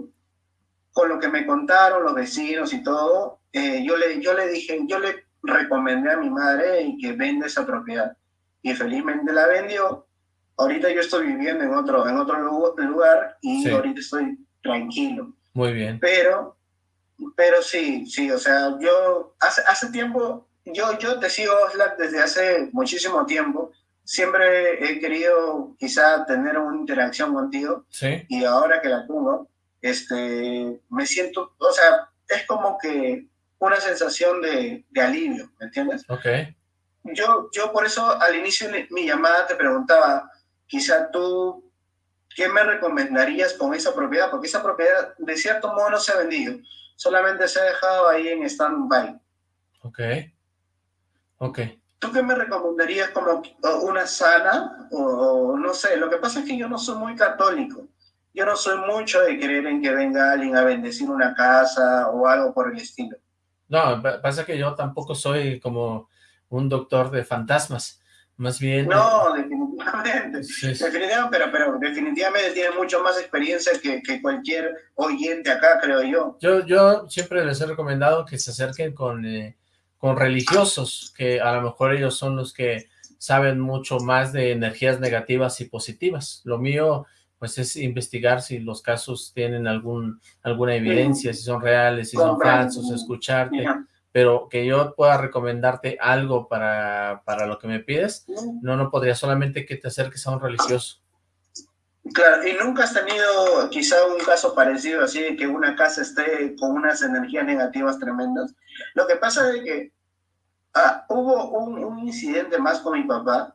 con lo que me contaron los vecinos y todo, eh, yo, le, yo le dije, yo le recomendé a mi madre y que venda esa propiedad. Y felizmente la vendió. Ahorita yo estoy viviendo en otro, en otro lugar y ahorita estoy tranquilo. Muy bien. Pero, pero sí, sí, o sea, yo hace, hace tiempo, yo, yo te sigo desde hace muchísimo tiempo. Siempre he querido quizá tener una interacción contigo. Sí. Y ahora que la tengo, este, me siento, o sea, es como que una sensación de, de alivio, ¿me entiendes? Ok. Yo, yo por eso al inicio de mi llamada te preguntaba, quizá tú, ¿qué me recomendarías con esa propiedad? Porque esa propiedad de cierto modo no se ha vendido, solamente se ha dejado ahí en stand-by. Ok. Ok. ¿Tú qué me recomendarías como una sana? O, o, no sé, lo que pasa es que yo no soy muy católico. Yo no soy mucho de creer en que venga alguien a bendecir una casa o algo por el estilo. No, pasa que yo tampoco soy como un doctor de fantasmas. Más bien... No, definitivamente. Sí, sí. definitivamente pero, pero definitivamente tiene mucho más experiencia que, que, cualquier oyente acá, creo yo. Yo, yo siempre les he recomendado que se acerquen con, eh, con religiosos, que a lo mejor ellos son los que saben mucho más de energías negativas y positivas. Lo mío pues es investigar si los casos tienen algún alguna evidencia, si son reales, si son falsos, escucharte, pero que yo pueda recomendarte algo para, para lo que me pides, no, no podría, solamente que te acerques a un religioso. Claro, y nunca has tenido quizá un caso parecido así, de que una casa esté con unas energías negativas tremendas. Lo que pasa es que ah, hubo un, un incidente más con mi papá,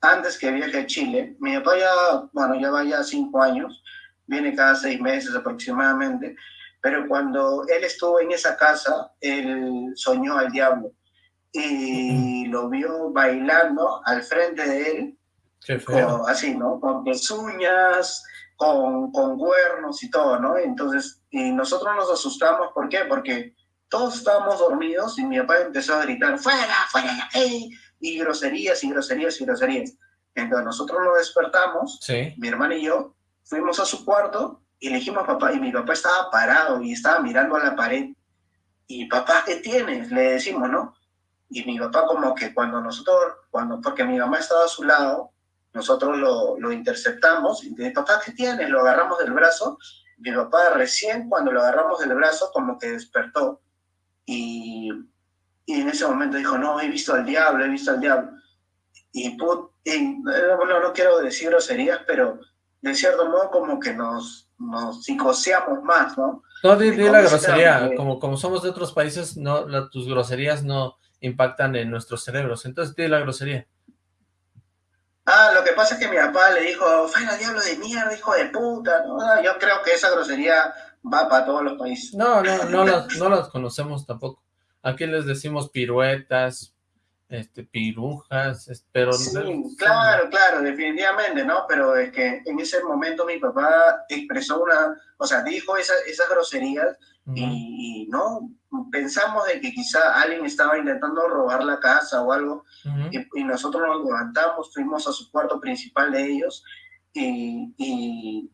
antes que viaje a Chile, mi papá ya, bueno, ya va ya cinco años, viene cada seis meses aproximadamente, pero cuando él estuvo en esa casa, él soñó al diablo y lo vio bailando al frente de él, con, así, ¿no? Con pezuñas, con, con cuernos y todo, ¿no? Entonces, y nosotros nos asustamos, ¿por qué? Porque todos estábamos dormidos y mi papá empezó a gritar, fuera, fuera, hey, y groserías y groserías y groserías. Entonces nosotros nos despertamos, sí. mi hermana y yo, fuimos a su cuarto y le dijimos a papá, y mi papá estaba parado y estaba mirando a la pared. Y papá, ¿qué tienes? Le decimos, ¿no? Y mi papá como que cuando nosotros, cuando, porque mi mamá estaba a su lado, nosotros lo, lo interceptamos y dice, papá, ¿qué tienes? Lo agarramos del brazo. Mi papá recién cuando lo agarramos del brazo como que despertó. Y y en ese momento dijo, no, he visto al diablo, he visto al diablo. Y, put, y bueno, no quiero decir groserías, pero de cierto modo como que nos, nos psicoseamos más, ¿no? No, di, di la grosería, que... como, como somos de otros países, no, la, tus groserías no impactan en nuestros cerebros, entonces di la grosería. Ah, lo que pasa es que mi papá le dijo, fuera diablo de mierda, hijo de puta, ¿no? Yo creo que esa grosería va para todos los países. No, no, no las, no las conocemos tampoco. Aquí les decimos piruetas, este, pirujas, pero... Sí, claro, claro, definitivamente, ¿no? Pero es que en ese momento mi papá expresó una, o sea, dijo esa, esas groserías uh -huh. y, no, pensamos de que quizá alguien estaba intentando robar la casa o algo uh -huh. y, y, nosotros nos levantamos, fuimos a su cuarto principal de ellos y, y,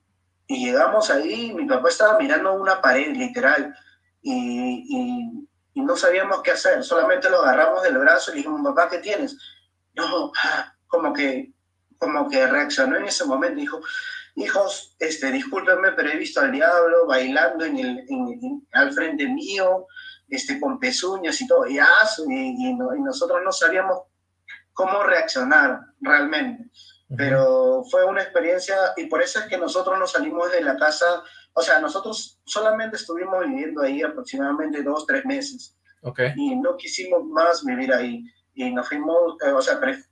y llegamos ahí, mi papá estaba mirando una pared, literal, y y no sabíamos qué hacer, solamente lo agarramos del brazo y le dijimos, papá, ¿qué tienes? No, como que, como que reaccionó en ese momento, dijo, hijos, este, discúlpenme, pero he visto al diablo bailando en el, en, en, al frente mío, este, con pezuñas y todo, y, y, y, no, y nosotros no sabíamos cómo reaccionar realmente. Pero fue una experiencia, y por eso es que nosotros nos salimos de la casa o sea, nosotros solamente estuvimos viviendo ahí aproximadamente dos, tres meses. Okay. Y no quisimos más vivir ahí. Y nos fuimos, eh, o sea, pre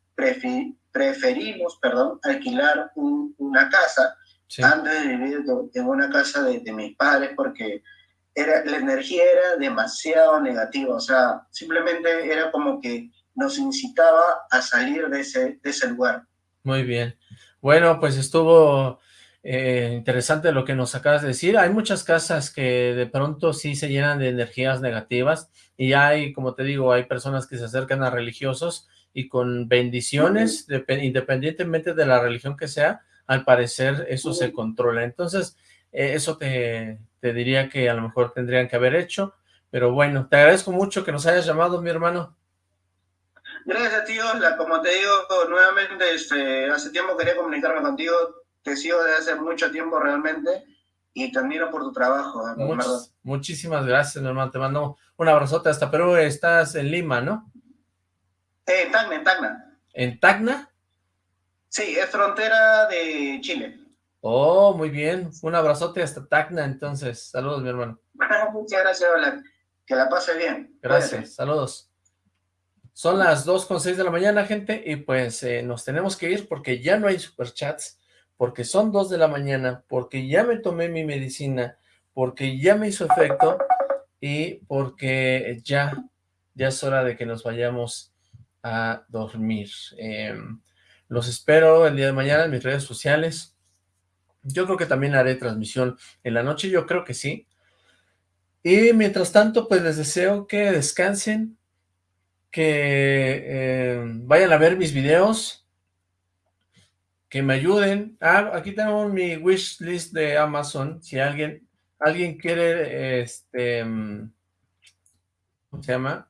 preferimos, perdón, alquilar un, una casa sí. antes de vivir en una casa de, de, mis padres porque era, la energía era demasiado negativa. O sea, simplemente era como que nos incitaba a salir de ese, de ese lugar. Muy bien. Bueno, pues estuvo eh, interesante lo que nos acabas de decir. Hay muchas casas que de pronto sí se llenan de energías negativas y hay, como te digo, hay personas que se acercan a religiosos y con bendiciones, independientemente de la religión que sea, al parecer eso se controla. Entonces, eh, eso te, te diría que a lo mejor tendrían que haber hecho, pero bueno, te agradezco mucho que nos hayas llamado, mi hermano. Gracias Osla. Como te digo nuevamente, este, hace tiempo quería comunicarme contigo. Te sigo desde hace mucho tiempo realmente y te admiro por tu trabajo. muchísimas gracias, mi hermano. Te mando un abrazote hasta Perú. Estás en Lima, ¿no? Eh, en Tacna, en Tacna. ¿En Tacna? Sí, es frontera de Chile. Oh, muy bien. Un abrazote hasta Tacna, entonces. Saludos, mi hermano. Muchas gracias, hola. Que la pase bien. Gracias, saludos. Son las 2 con 6 de la mañana, gente, y pues eh, nos tenemos que ir porque ya no hay superchats, porque son 2 de la mañana, porque ya me tomé mi medicina, porque ya me hizo efecto y porque ya, ya es hora de que nos vayamos a dormir. Em, los espero el día de mañana en mis redes sociales. Yo creo que también haré transmisión en la noche, yo creo que sí. Y mientras tanto, pues les deseo que descansen, que eh, vayan a ver mis videos, que me ayuden. Ah, aquí tengo mi wish list de Amazon, si alguien, alguien quiere, este, mm, ¿cómo se llama?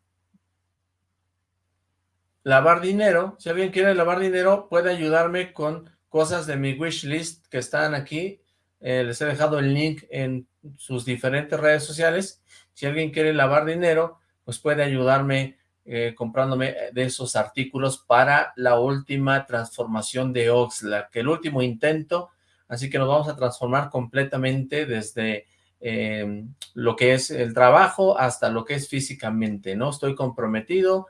Lavar dinero, si alguien quiere lavar dinero, puede ayudarme con cosas de mi wish list que están aquí. Eh, les he dejado el link en sus diferentes redes sociales. Si alguien quiere lavar dinero, pues puede ayudarme eh, comprándome de esos artículos para la última transformación de Oxlack, el último intento, así que nos vamos a transformar completamente desde eh, lo que es el trabajo hasta lo que es físicamente, ¿no? Estoy comprometido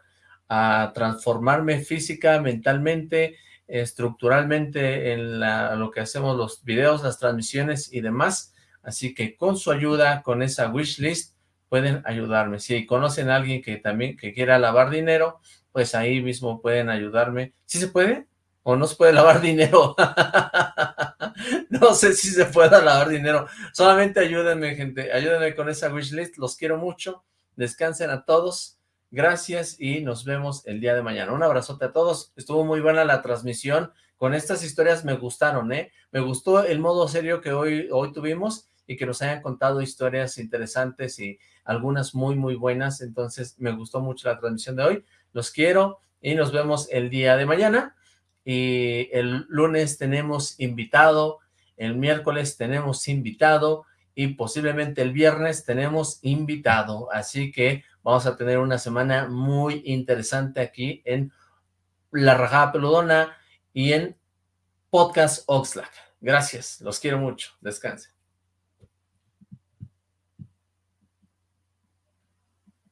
a transformarme física, mentalmente, estructuralmente en lo que hacemos los videos, las transmisiones y demás, así que con su ayuda, con esa wish list, pueden ayudarme. Si conocen a alguien que también que quiera lavar dinero, pues ahí mismo pueden ayudarme. ¿Sí se puede? ¿O no se puede lavar dinero? no sé si se puede lavar dinero. Solamente ayúdenme, gente. Ayúdenme con esa wish list. Los quiero mucho. Descansen a todos. Gracias y nos vemos el día de mañana. Un abrazote a todos. Estuvo muy buena la transmisión. Con estas historias me gustaron, ¿eh? Me gustó el modo serio que hoy, hoy tuvimos y que nos hayan contado historias interesantes y algunas muy, muy buenas. Entonces, me gustó mucho la transmisión de hoy. Los quiero y nos vemos el día de mañana. Y el lunes tenemos invitado, el miércoles tenemos invitado y posiblemente el viernes tenemos invitado. Así que vamos a tener una semana muy interesante aquí en La Rajada Peludona y en Podcast Oxlack. Gracias, los quiero mucho. Descansen.